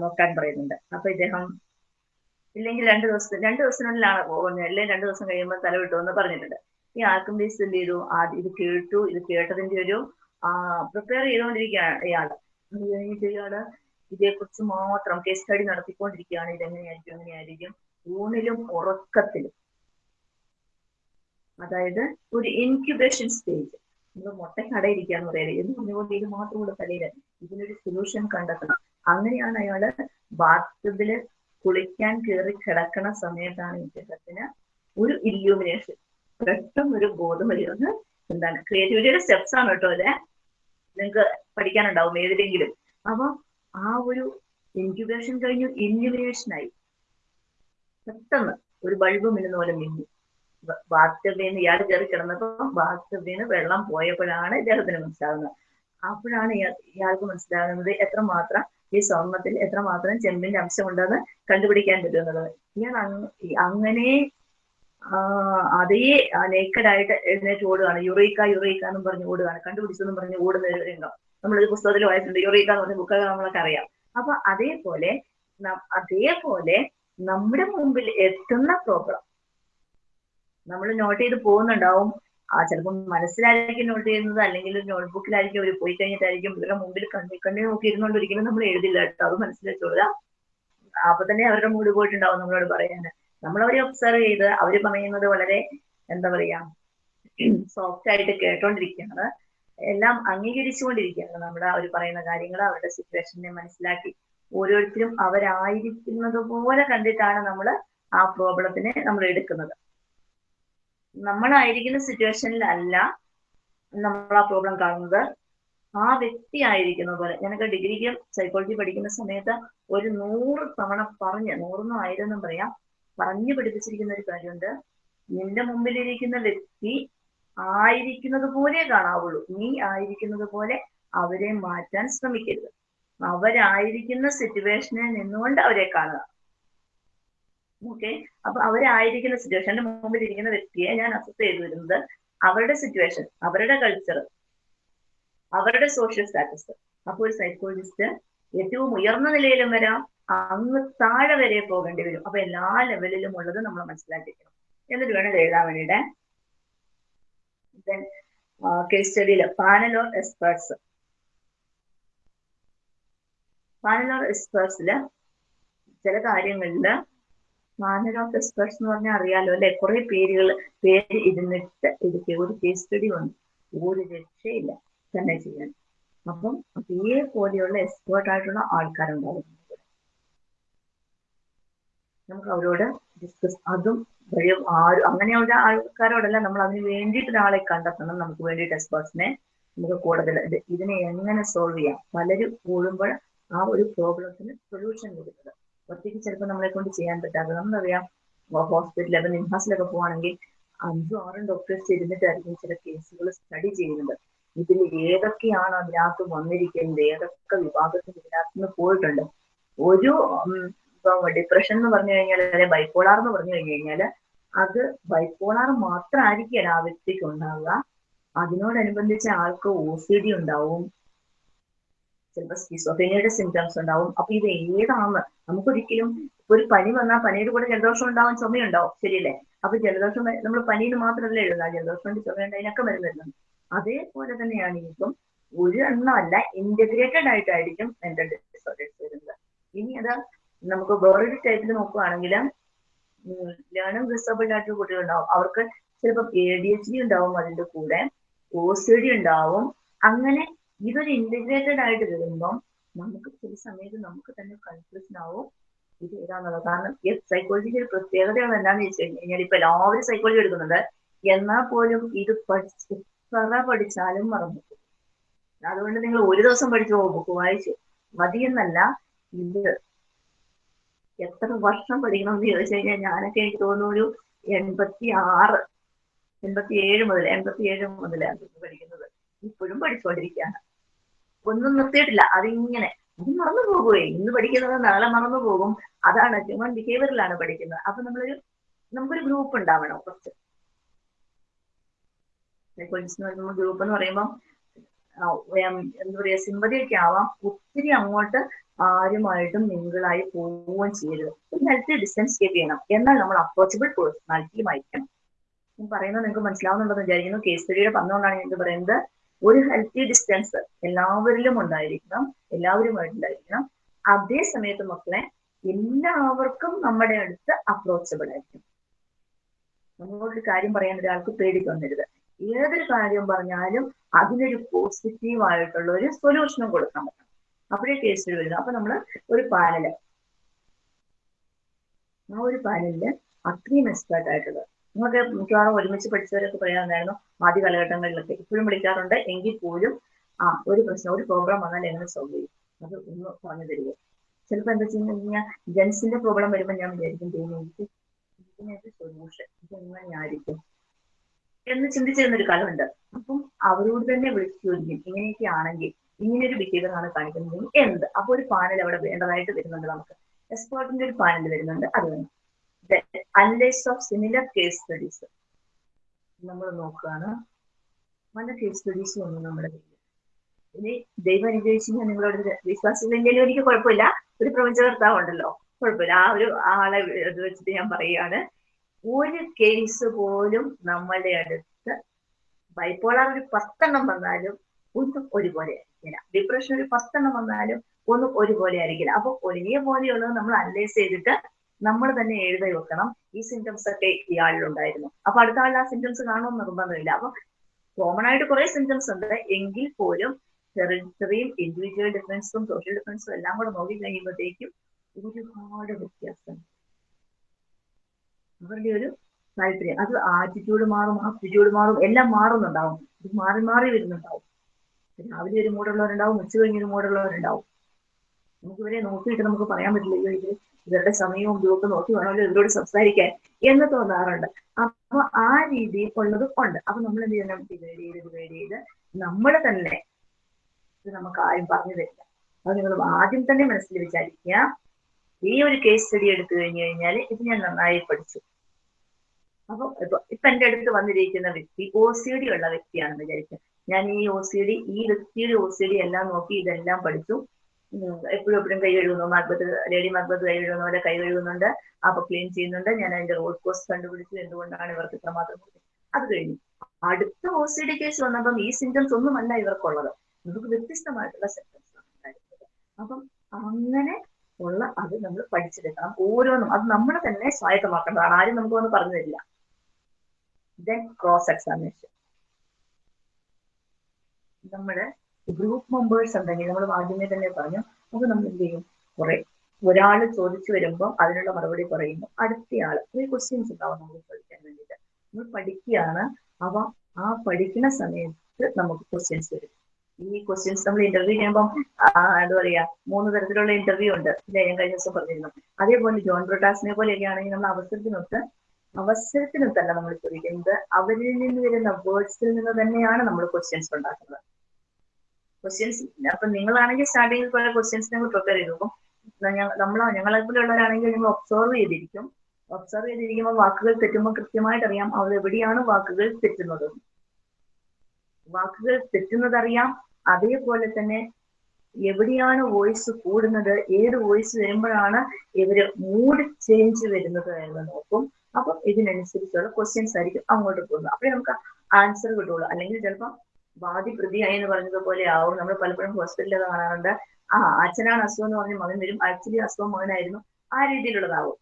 Speaker 1: നോക്കാൻ പറയുന്നുണ്ട്. അപ്പൊ ഇദ്ദേഹം ഇല്ലെങ്കിൽ രണ്ട് ദിവസം രണ്ട് ദിവസത്തിനുള്ളിലാണ് പോകുന്നത്. അല്ലെങ്കിൽ രണ്ട് ദിവസം കഴിയുമ്പോൾ തല വിട്ടു എന്ന് പറഞ്ഞിട്ടുണ്ട്. ഈ ആൽക്കമിസ്റ്റ് എന്ത് ചെയ്തു? ഇത് കേട്ടു. ഇത് കേട്ടതിന്റെ ഒരു പ്രിപ്പയർ ചെയ്തുകൊണ്ടിരിക്കുകയാണ് ഇയാൾ അത് കഴിഞ്ഞിട്ട് ഇയാൾ ഇതേക്കുറിച്ച് മാത്രം കേസ് സ്റ്റഡി നടത്തിക്കൊണ്ടിരിക്കുകയാണ്. ഇതെങ്ങനെയായിരിക്കും? എങ്ങനെയായിരിക്കും? ഊണിലും ഉറക്കത്തിലും. അതായത് ഒരു ഇൻക്യുബേഷൻ സ്റ്റേജ് നമ്മൾ മുട്ടക്കടയിരിക്കാന്ന് പറയുന്നത്. എന്ന് പറഞ്ഞുകൊണ്ട് ഇത് മാത്രമുള്ള തലയിൽ ഇതിനൊരു സൊല്യൂഷൻ കണ്ടെത്തണം. അങ്ങനെയാണ് അയാൾ ബാത്റൂമിൽ കുളിക്കാൻ കയറി കിടക്കണ സമയത്താണ് ഇദ്ദേഹത്തിന് ഒരു ഇല്യൂമിനേഷൻ പെട്ടെന്ന് ഒരു ബോധം എന്താണ് ക്രിയേറ്റിവിറ്റിയുടെ സ്റ്റെപ്സ് ആണ് കേട്ടോ അല്ലെ നിങ്ങൾക്ക് പഠിക്കാനുണ്ടാവും ഏതിലെങ്കിലും. അപ്പൊ ആ ഒരു ഇൻക്യുബേഷൻ കഴിഞ്ഞു ഇല്യൂമിനേഷൻ ആയി. പെട്ടെന്ന് ഒരു ബൾബ് മിന്നുന്ന പോലെ മിന്നി. ബാത്ടബിന്ന് ഇയാൾ കയറി കിടന്നപ്പോ ബാത്ടബിന്ന് വെള്ളം പോയപ്പോഴാണ് ഇദ്ദേഹത്തിന് മനസ്സിലാകുന്നത് അപ്പോഴാണ് ഇയാൾക്ക് മനസ്സിലാകുന്നത് എത്രമാത്രം ഈ സ്വർണത്തിൽ എത്രമാത്രം ചെമ്പിന്റെ അംശമുണ്ടെന്ന് കണ്ടുപിടിക്കാൻ പറ്റുന്നത് ഇയാൾ അങ്ങനെ അതേ നേക്കഡായിട്ട് എഴുന്നേറ്റ് ഓടുകയാണ്. യുറീക്ക യുറീക്ക എന്നും പറഞ്ഞ് ഓടുകയാണ്. കണ്ടുപിടിച്ചെന്നും പറഞ്ഞ് ഓടുന്ന ഒരു രംഗം. നമ്മളൊരു പുസ്തകത്തിൽ വായിച്ചിട്ടുണ്ട്. യുറീക്ക എന്ന് പറഞ്ഞ ബുക്കൊക്കെ നമ്മളൊക്കെ അറിയാം. അപ്പൊ അതേപോലെ അതേപോലെ നമ്മുടെ മുമ്പിൽ എത്തുന്ന പ്രോബ്ലം നമ്മൾ നോട്ട് ചെയ്ത് പോകുന്നുണ്ടാവും. ആ ചിലപ്പം മനസ്സിലായിരിക്കും നോട്ട് ചെയ്യുന്നത് അല്ലെങ്കിൽ നോട്ട്ബുക്കിലായിരിക്കും അവർ പോയി കഴിഞ്ഞിട്ടായിരിക്കും ഇവരുടെ മുമ്പിൽ കണ്ണി കണ്ണി നോക്കി ഇരുന്നുകൊണ്ട് ഒരിക്കലും നമ്മൾ എഴുതില്ല കേട്ടോ. അത് മനസ്സിലാക്കുക അപ്പൊ തന്നെ അവരുടെ മൂഡ് പോയിട്ടുണ്ടാവും നമ്മളോട് പറയാന്. നമ്മൾ അവരെ ഒബ്സർവ് ചെയ്ത് അവർ പറയുന്നത് വളരെ എന്താ പറയാ സോഫ്റ്റ് ആയിട്ട് കേട്ടോണ്ടിരിക്കുകയാണ്. എല്ലാം അംഗീകരിച്ചുകൊണ്ടിരിക്കുകയാണ് നമ്മുടെ അവർ പറയുന്ന കാര്യങ്ങൾ അവരുടെ സിറ്റുവേഷനെ മനസ്സിലാക്കി. ഓരോരുത്തരും അവരായിരിക്കുന്നത് പോലെ കണ്ടിട്ടാണ് നമ്മൾ ആ പ്രോബ്ലത്തിനെ നമ്മൾ എടുക്കുന്നത്. നമ്മളായിരിക്കുന്ന സിറ്റുവേഷനിലല്ല നമ്മൾ ആ പ്രോബ്ലം കാണുന്നത്. ആ വ്യക്തി ആയിരിക്കുന്ന പോലെ ഞാനൊക്കെ ഡിഗ്രിക്ക് സൈക്കോളജി പഠിക്കുന്ന സമയത്ത് ഒരു നൂറ് തവണ പറഞ്ഞ് നൂറൊന്നും ആയിരം പറയാം പറഞ്ഞു പഠിപ്പിച്ചിരിക്കുന്ന ഒരു കാര്യമുണ്ട്. നിന്റെ മുമ്പിലിരിക്കുന്ന വ്യക്തി ആയിരിക്കുന്നത് പോലെ കാണാവുള്ളൂ. നീ ആയിരിക്കുന്നത് പോലെ അവരെ മാറ്റാൻ ശ്രമിക്കരുത്. അവരായിരിക്കുന്ന സിറ്റുവേഷനിൽ നിന്നുകൊണ്ട് അവരെ കാണുക. ഓക്കെ? അപ്പൊ അവരായിരിക്കുന്ന സിറ്റുവേഷൻ എന്റെ മുമ്പിൽ ഇരിക്കുന്ന വ്യക്തിയെ ഞാൻ അസസ് ചെയ്തു വരുന്നത് അവരുടെ സിറ്റുവേഷൻ അവരുടെ കൾച്ചർ അവരുടെ സോഷ്യൽ സ്റ്റാറ്റസ് അപ്പൊ ഒരു സൈക്കോളജിസ്റ്റ് ഏറ്റവും ഉയർന്ന നിലയിലും വരാം അങ്ങ് താഴെ വരെ പോകേണ്ടി വരും. അപ്പൊ എല്ലാ ലെവലിലും ഉള്ളത് നമ്മൾ മനസ്സിലാക്കിക്കണം. എന്നിട്ട് വേണം ലളിതാമണിയുടെ case സ്റ്റഡിയിൽ panel of experts. Panel of എക്സ്പേർട്സിൽ ചില കാര്യങ്ങളിൽ പാനൽ ഓഫ് എക്സ്പേർട്സ് എന്ന് പറഞ്ഞാൽ അറിയാലോ അല്ലെ? കുറെ പേരുകൾ പേര് ഇരുന്നിട്ട് എടുക്കുക ഒരു കേസ് സ്റ്റഡി വന്നു. ഒരു രക്ഷയില്ല തന്നെ ചെയ്യാൻ. അപ്പം അതേപോലെയുള്ള എക്സ്പേർട്ട് ആയിട്ടുള്ള ആൾക്കാരുണ്ടാവും. നമുക്ക് അവരോട് ഡിസ്കസ് അതും വഴി ആരും അങ്ങനെയുള്ള ആൾക്കാരോടല്ല. നമ്മൾ അതിന് വേണ്ടിയിട്ട് ഒരാളെ കണ്ടെത്തണം. നമുക്ക് വേണ്ടിയിട്ട് എക്സ്പേർട്സിനെ നമുക്ക് കൂടുതൽ ഇതിനെ എങ്ങനെ സോൾവ് ചെയ്യാം? പലരും കൂടുമ്പോൾ ആ ഒരു പ്രോബ്ലത്തിന് സൊല്യൂഷൻ കൊടുക്കുന്നത്. ഒറ്റയ്ക്ക് ചിലപ്പോൾ നമ്മളെ കൊണ്ട് ചെയ്യാൻ പറ്റാതെ നമ്മളറിയാം ഹോസ്പിറ്റലിൽ അപ്പം നിംഹാസിലൊക്കെ പോവാണെങ്കിൽ അഞ്ചും ആറും ഡോക്ടേഴ്സ് ഇരുന്നിട്ടായിരിക്കും ചില കേസുകൾ സ്റ്റഡി ചെയ്യുന്നത്. ഇതിൽ ഏതൊക്കെയാണ് അതിനകത്ത് വന്നിരിക്കുന്നത്? ഏതൊക്കെ വിഭാഗത്തിൽ ഇതിനകത്ത് നിന്ന് പോയിട്ടുണ്ട്? ഒരു ഡിപ്രഷൻ എന്ന് പറഞ്ഞു കഴിഞ്ഞാൽ അല്ലെ ബൈപ്പോളാർ എന്ന് പറഞ്ഞു കഴിഞ്ഞു കഴിഞ്ഞാൽ അത് ബൈപ്പോളാർ മാത്രമായിരിക്കില്ല ആ വ്യക്തിക്ക് ഉണ്ടാവുക. അതിനോടനുബന്ധിച്ച് ആൾക്ക് ഒ സി ഡി ഉണ്ടാവും. ചിലപ്പോൾ സ്കിസോഫേനിയുടെ സിംറ്റംസ് ഉണ്ടാവും. അപ്പൊ ഇത് ഏതാണ് നമുക്കൊരിക്കലും ഒരു പനി വന്നാൽ പനിയുടെ കൂടെ ജലദോഷം ഉണ്ടാവും ചുമയുണ്ടാവും. ശരിയല്ലേ? അപ്പൊ ജലദോഷം നമ്മൾ പനിയിൽ മാത്രമല്ല എഴുതുക ജലദോഷം ചുമയുണ്ട് അതിനൊക്കെ മരുന്ന് അതേപോലെ തന്നെയാണ് ഇപ്പം ഒരു എണ്ണമല്ല ഇന്റഗ്രേറ്റഡ് ആയിട്ടായിരിക്കും മെന്റൽ ഡിസോർഡേഴ്സ് വരുന്നത്. ഇനി അത് നമുക്ക് വേറൊരു ടൈപ്പിൽ നോക്കുകയാണെങ്കിൽ ലേണിംഗ് ഡിസബിൾഡ് ആയിട്ടുള്ള കുട്ടികളുണ്ടാവും അവർക്ക് ചിലപ്പോൾ എ ഡി എച്ച് ഡി ഉണ്ടാവും അതിന്റെ കൂടെ ഒ സി ഡി ഉണ്ടാവും. അങ്ങനെ ഇതൊരു ഇന്റഗ്രേറ്റഡ് ആയിട്ട് വരുമ്പം നമുക്ക് ചില സമയത്ത് നമുക്ക് തന്നെ കൺഫ്യൂഷൻ ആവും. ഇത് ഏതാന്നുള്ളത്. കാരണം സൈക്കോളജിക്ക് ഒരു പ്രത്യേകതയാണ് എന്താണെന്ന് വെച്ച് കഴിഞ്ഞാൽ ഇപ്പൊ എല്ലാവരും സൈക്കോളജി എടുക്കുന്നുണ്ട്. എന്നാൽ പോലും ഇത് പഠിച്ച് എത്ര പഠിച്ചാലും മറന്നു അതുകൊണ്ട് നിങ്ങൾ ഒരു ദിവസം പഠിച്ചു ബുക്ക് വായിച്ചു മതിയെന്നല്ല. ഇത് എത്ര വർഷം പഠിക്കണം എന്ന് ചോദിച്ചു കഴിഞ്ഞാൽ ഞാനൊക്കെ എനിക്ക് തോന്നുന്നു ഒരു എൺപത്തി ആറ് എൺപത്തി ഏഴ് മുതൽ എൺപത്തി ഏഴ് മുതലാണ് പഠിക്കുന്നത് ഇപ്പോഴും പഠിച്ചുകൊണ്ടിരിക്കുകയാണ് ഒന്നും നിർത്തിയിട്ടില്ല. അതിങ്ങനെ അത് മറന്നു പോകുകയെ ഇന്ന് പഠിക്കുന്നത് നാളെ മറന്നു പോകും. അതാണ് ഹ്യൂമൻ ബിഹേവിയറിലാണ് പഠിക്കുന്നത്. അപ്പൊ നമ്മളൊരു നമുക്കൊരു ഗ്രൂപ്പ് ഉണ്ടാവണം കുറച്ച് ഗ്രൂപ്പ് എന്ന് പറയുമ്പോൾ എന്താ പറയാ സിമ്പതി ഒക്കെ ആവാം. ഒത്തിരി അങ്ങോട്ട് ആരുമായിട്ടും മിങ്കിളായി പോവുകയും ചെയ്യരുത്. ഒരു ഹെൽത്തി ഡിസ്റ്റൻസ് കീപ്പ് ചെയ്യണം. എന്നാൽ നമ്മൾ അപ്രോച്ചബിൾ പേഴ്സണാലിറ്റിയും ആയിരിക്കണം പറയുന്നത് നിങ്ങൾക്ക് മനസ്സിലാവുന്നുണ്ടെന്ന് വിചാരിക്കുന്നു. കേസ് സ്റ്റഡിയുടെ പറഞ്ഞുകൊണ്ടാണ് ഞാൻ പറയുന്നത്. ഒരു ഹെൽത്തി ഡിസ്റ്റൻസ് എല്ലാവരിലും ഉണ്ടായിരിക്കണം എല്ലാവരുമായിട്ടുണ്ടായിരിക്കണം. അതേ സമയത്ത് മക്കളെ എല്ലാവർക്കും നമ്മുടെ അടുത്ത് അപ്രോച്ചബിൾ ആയിരിക്കും നമ്മളൊരു കാര്യം പറയാൻ ഒരാൾക്ക് പേടി തോന്നരുത്. ഏതൊരു കാര്യം പറഞ്ഞാലും അതിനൊരു പോസിറ്റീവ് ആയിട്ടുള്ള ഒരു സൊല്യൂഷനും കൊടുക്കാൻ പറ്റണം. അപ്പോഴേ കേസ് വരുന്നത് അപ്പൊ നമ്മൾ ഒരു പാനൽ ആ ഒരു പാനലിൽ അത്രയും എക്സ്പേർട്ട് ആയിട്ടുള്ളത് നിങ്ങൾക്ക് മിക്കവാറും ഒരുമിച്ച് പഠിച്ചവരൊക്കെ പറയാറുണ്ടായിരുന്നു ആദ്യ കാലഘട്ടങ്ങളിലൊക്കെ. ഇപ്പോഴും വിളിക്കാറുണ്ട് എങ്കിൽ പോലും ആ ഒരു പ്രശ്നം ഒരു പ്രോഗ്രാം വന്നാൽ എങ്ങനെ സോൾവ് ചെയ്യും? അത് ഒന്ന് പറഞ്ഞു തരുമോ ചിലപ്പോൾ എന്താ വെച്ച് കഴിഞ്ഞാൽ ജെൻസിന്റെ പ്രോബ്ലം വരുമ്പോൾ ഞാൻ വിചാരിക്കും തോന്നുന്നു ഇതിനൊരു സൊല്യൂഷൻ ഇതെങ്ങനെയായിരിക്കും എന്ന് ചിന്തിച്ചിരുന്ന ഒരു കാലമുണ്ട് അപ്പം അവരോട് തന്നെ വിളിച്ചു ചോദിക്കും ഇങ്ങനെയൊക്കെ ആണെങ്കിൽ ഇങ്ങനെ ഒരു ബിഹേവിയർ ആണ് കാണിക്കുന്നത് എന്ത്? അപ്പോൾ ഒരു പാനൽ അവിടെ വേണ്ടതായിട്ട് വരുന്നുണ്ട് നമുക്ക്. എക്സ്പേർട്ടിന്റെ ഒരു പാനൽ വരുന്നുണ്ട്. അത് വേണം analyse of similar case studies നമ്മൾ നോക്കുകയാണ് പല കേസ് സ്റ്റഡീസ് ഒന്നും നമ്മുടെ ഇനി ദൈവം അനുഗ്രഹിച്ചു ഞാൻ നിങ്ങളോട് വിശ്വാസത്തിലെങ്കിലും എനിക്ക് കുഴപ്പമില്ല. ഒരു പ്രപഞ്ചകർത്താവ് ഉണ്ടല്ലോ. കുഴപ്പമില്ല. ആ ഒരു ആളെ ഇത് വെച്ചിട്ട് ഞാൻ പറയുകയാണ്. ഒരു കേസ് പോലും നമ്മളുടെ അടുത്ത് ബൈപ്പോളാർ ഒരു പത്തെണ്ണം വന്നാലും ഒന്നും ഒരുപോലെ ആയിരിക്കില്ല. ഡിപ്രഷൻ ഒരു പത്തെണ്ണം വന്നാലും ഒന്നും ഒരുപോലെ ആയിരിക്കില്ല. അപ്പൊ ഒരേപോലെയുള്ളത് നമ്മൾ അനലൈസ് ചെയ്തിട്ട് നമ്മൾ തന്നെ എഴുതി വെക്കണം. ഈ സിംറ്റംസ് ഒക്കെ ഇയാളിലുണ്ടായിരുന്നു അപ്പൊ അടുത്ത ആളിൽ ആ സിംറ്റംസ് കാണുമെന്ന് നിർബന്ധമില്ല അപ്പൊ കോമൺ ആയിട്ട് കുറെ സിംറ്റംസ് ഉണ്ട്. എങ്കിൽ പോലും ടെറിട്ടറിയും ഇൻഡിവിജ്വൽ ഡിഫറൻസും സോഷ്യൽ ഡിഫറൻസും എല്ലാം കൂടെ നോക്കി കഴിയുമ്പോഴത്തേക്കും ഒരുപാട് വ്യത്യാസം. അവരുടെ ഒരു താല്പര്യം. അത് ആറ്റിറ്റ്യൂഡ് മാറും ആപ്റ്റിറ്റ്യൂഡ് മാറും എല്ലാം മാറുന്നുണ്ടാവും. ഇത് മാറി മാറി വരുന്നുണ്ടാവും. രാവിലെ ഒരു മൂടുള്ളവരുണ്ടാവും ഉച്ച കഴിഞ്ഞൊരു മൂടുള്ളവരുണ്ടാവും നമുക്ക് ഇവരെ നോക്കിയിട്ട് നമുക്ക് പറയാൻ പറ്റില്ല ഇത് ഇവരുടെ സമയവും ഇതൊക്കെ നോക്കി വേണമല്ലോ ഇവരോട് സംസാരിക്കാൻ എന്ന് തോന്നാറുണ്ട്. അപ്പൊ ആ രീതിയിൽ ഉള്ളത് ഉണ്ട്. അപ്പൊ നമ്മൾ എന്ത് ചെയ്യണം? ഡിവൈഡ് ചെയ്ത് ഡിവൈഡ് ചെയ്ത് നമ്മൾ തന്നെ ഇത് നമുക്ക് ആരും പറഞ്ഞു തരില്ല. അത് നിങ്ങൾ ആദ്യം തന്നെ മനസ്സിൽ വിചാരിക്കുക. ഈ ഒരു കേസ് സ്റ്റഡി എടുത്തു കഴിഞ്ഞു കഴിഞ്ഞാൽ ഇത് ഞാൻ നന്നായി പഠിച്ചു. അപ്പൊ ഇപ്പൊ ഇപ്പൊ എന്റെ അടുത്ത് വന്നിരിക്കുന്ന വ്യക്തി ഒ സി ഡി ഉള്ള വ്യക്തിയാണെന്ന് വിചാരിക്കുക. ഞാൻ ഈ ഒ സി ഡി ഈ വ്യക്തിയുടെ ഒ സി ഡി എല്ലാം നോക്കി ഇതെല്ലാം പഠിച്ചു. എപ്പോഴും എപ്പോഴും കൈ കഴുകുന്നു. മക്ബത്ത് ലേഡി മക്ബത്ത് കൈ കഴുകുന്ന പോലെ കൈ കഴുകുന്നുണ്ട്. അപ്പൊ ക്ലീൻ ചെയ്യുന്നുണ്ട്. ഞാൻ അതിന്റെ റോഡ് കോസ് കണ്ടുപിടിച്ചു എന്തുകൊണ്ടാണ് ഇവർക്ക് ഇത്രമാത്രം അത് കഴിഞ്ഞു. അടുത്ത ഒ സി ഡി കേസ് വന്നപ്പം ഈ സിംറ്റംസ് ഒന്നുമല്ല ഇവർക്കുള്ളത്. നമുക്ക് വ്യത്യസ്തമായിട്ടുള്ള സിംറ്റംസ് അപ്പം അങ്ങനെ ഉള്ള അത് നമ്മൾ പഠിച്ചെടുക്കണം. ഓരോന്നും അത് നമ്മൾ തന്നെ സ്വായത്തമാക്കേണ്ടതാണ്. ആരും നമുക്ക് ഒന്ന് പറഞ്ഞു തരില്ല. ദെൻ ക്രോസ് എക്സാമിനേഷൻ നമ്മുടെ ഗ്രൂപ്പ് മെമ്പേഴ്സ് ഉണ്ടെങ്കിൽ നമ്മൾ ആദ്യമേ തന്നെ പറഞ്ഞു അപ്പൊ നമ്മൾ എന്ത് ചെയ്യും? കുറെ ഒരാൾ ചോദിച്ചു വരുമ്പോൾ അതിനുള്ള മറുപടി പറയുന്നു. അടുത്തയാൾ ഈ ക്വസ്റ്റ്യൻസ് ഉണ്ടാവും നമുക്ക് ചോദിക്കാൻ വേണ്ടിയിട്ട്. നമ്മൾ പഠിക്കുകയാണ്. അവ ആ പഠിക്കുന്ന സമയത്ത് നമുക്ക് ക്വസ്റ്റ്യൻസ് വരും. ഈ ക്വസ്റ്റ്യൻസ് നമ്മൾ ഇന്റർവ്യൂ ചെയ്യുമ്പോൾ എന്താ പറയാ മൂന്ന് തരത്തിലുള്ള ഇന്റർവ്യൂ ഉണ്ട്. ഞാൻ കഴിഞ്ഞ ദിവസം പറഞ്ഞിരുന്നു. അതേപോലെ ജോൺ ബ്രോട്ടാസിനെ പോലെയൊക്കെ ആണെങ്കിൽ നമ്മൾ അവസരത്തിനൊത്ത് അവസരത്തിനൊത്തല്ല നമ്മൾ ചോദിക്കുന്നത്. അവരിൽ നിന്ന് വരുന്ന വേർഡ്സിൽ നിന്ന് തന്നെയാണ് നമ്മൾ ക്വസ്റ്റ്യൻസ് ഉണ്ടാക്കുന്നത്. ക്വസ്റ്റ്യൻസ് അപ്പൊ നിങ്ങളാണെങ്കിൽ സ്റ്റാർട്ടിങ്ങിൽ കുറെ ക്വസ്റ്റ്യൻസ് നിങ്ങൾ പ്രിപ്പയർ ചെയ്തു. അപ്പം നമ്മൾ ഞങ്ങളെ പോലെയുള്ളവരാണെങ്കിൽ നിങ്ങൾ ഒബ്സർവ് ചെയ്തിരിക്കും. ഒബ്സർവ് ചെയ്തിരിക്കുമ്പോൾ വാക്കുകൾ തെറ്റുമ്പോൾ കൃത്യമായിട്ട് അറിയാം അവർ എവിടെയാണ് വാക്കുകൾ തെറ്റുന്നത്. വാക്കുകൾ തെറ്റുന്നത് അറിയാം അതേപോലെ തന്നെ എവിടെയാണ് വോയിസ് കൂടുന്നത് ഏത് വോയിസ് വരുമ്പോഴാണ് ഇവർ മൂഡ് ചേഞ്ച് വരുന്നത് എന്ന് നോക്കും. അപ്പം ഇതിനനുസരിച്ചുള്ള ക്വസ്റ്റ്യൻസ് ആയിരിക്കും അങ്ങോട്ട് പോകുന്നത്. അപ്പോഴേ നമുക്ക് ആൻസർ കിട്ടുള്ളൂ അല്ലെങ്കിൽ ചിലപ്പോൾ വാദി പ്രതിയായി എന്ന് പറഞ്ഞതുപോലെ ആവും. നമ്മൾ പലപ്പോഴും ഹോസ്പിറ്റലിൽ കാണാറുണ്ട്. ആ അച്ഛനാണ് അസുഖം എന്ന് പറഞ്ഞ് മകൻ വരും. ആക്ച്വലി അസുഖം മകനായിരുന്നു. ആ രീതിയിലുള്ളതാവും.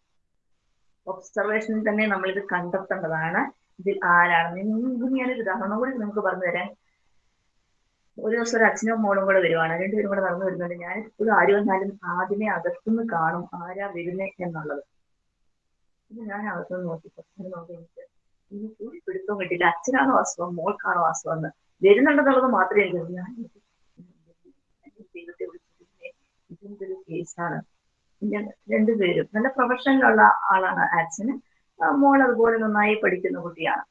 Speaker 1: ഒബ്സർവേഷനിൽ തന്നെ നമ്മൾ ഇത് കണ്ടെത്തേണ്ടതാണ്. ഇതിൽ ഞാൻ ഞാനൊരു ഉദാഹരണം കൂടി നിങ്ങൾക്ക് പറഞ്ഞു തരാൻ ഒരു ദിവസം ഒരു അച്ഛനും മോളും കൂടെ വരുവാണ്. രണ്ടുപേരും കൂടെ നടന്നു വരുന്നുണ്ട്. ഞാൻ എപ്പോഴും ആര് വന്നാലും ആദ്യമേ അകത്തുനിന്ന് കാണും ആരാ വരുന്നേ എന്നുള്ളത്. ഇത് ഞാൻ അകത്തുനിന്ന് നോക്കി. നോക്കി എനിക്ക് എനിക്ക് ഒരു പിടുത്തവും കിട്ടില്ല അച്ഛനാണോ അസുഖം? മോൾക്കാണോ അസുഖം എന്ന്. വരുന്നുണ്ടെന്നുള്ളത് മാത്രമേ എനിക്ക് ഞാൻ ദൈവത്തെ ഒരു കേസാണ്. ഞാൻ രണ്ടുപേരും നല്ല പ്രൊഫഷനിലുള്ള ആളാണ് അച്ഛന് മോൾ അതുപോലെ നന്നായി പഠിക്കുന്ന കുട്ടിയാണ്.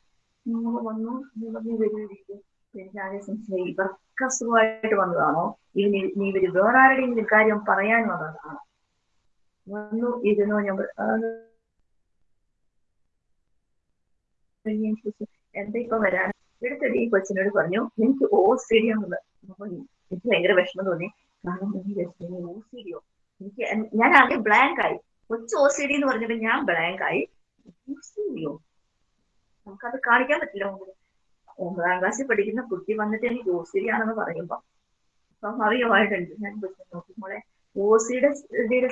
Speaker 1: മോൾ വന്നു നീ വരുമായിരിക്കും എനിക്ക് ഇവർക്ക് അസുഖമായിട്ട് വന്നതാണോ? ഇനി നീ ഇവർ വേറെ ആരുടെയെങ്കിലും കാര്യം പറയാൻ വന്നതാണോ? വന്നു ഇരുന്നു ഞാൻ എന്താ ഇപ്പൊ വരാൻ എടുത്തടി ഈ കൊച്ചിനോട് പറഞ്ഞു എനിക്ക് ഓ സ്റ്റേഡിയം ആണെന്ന്. എനിക്ക് ഭയങ്കര വിഷമം തോന്നി. കാരണം ഓ? സ്റ്റേഡിയോ എനിക്ക് ഞാൻ ആകെ ബ്ലാങ്ക് ആയി. കൊച്ചു ഓ സി ഡി എന്ന് പറഞ്ഞപ്പോൾ ഞാൻ ബ്ലാങ്ക് ആയി. ഓ? സ്റ്റേഡിയോ നമുക്കത് കാണിക്കാൻ പറ്റില്ല ഒമ്പതാം ക്ലാസ്സിൽ പഠിക്കുന്ന കുട്ടി വന്നിട്ട് എനിക്ക് ഓസിരിയാണെന്ന് പറയുമ്പോൾ സ്വാഭാവികമായിട്ടുണ്ട്. ഞാൻ നോക്കുമ്പോളെ ഓസിയുടെ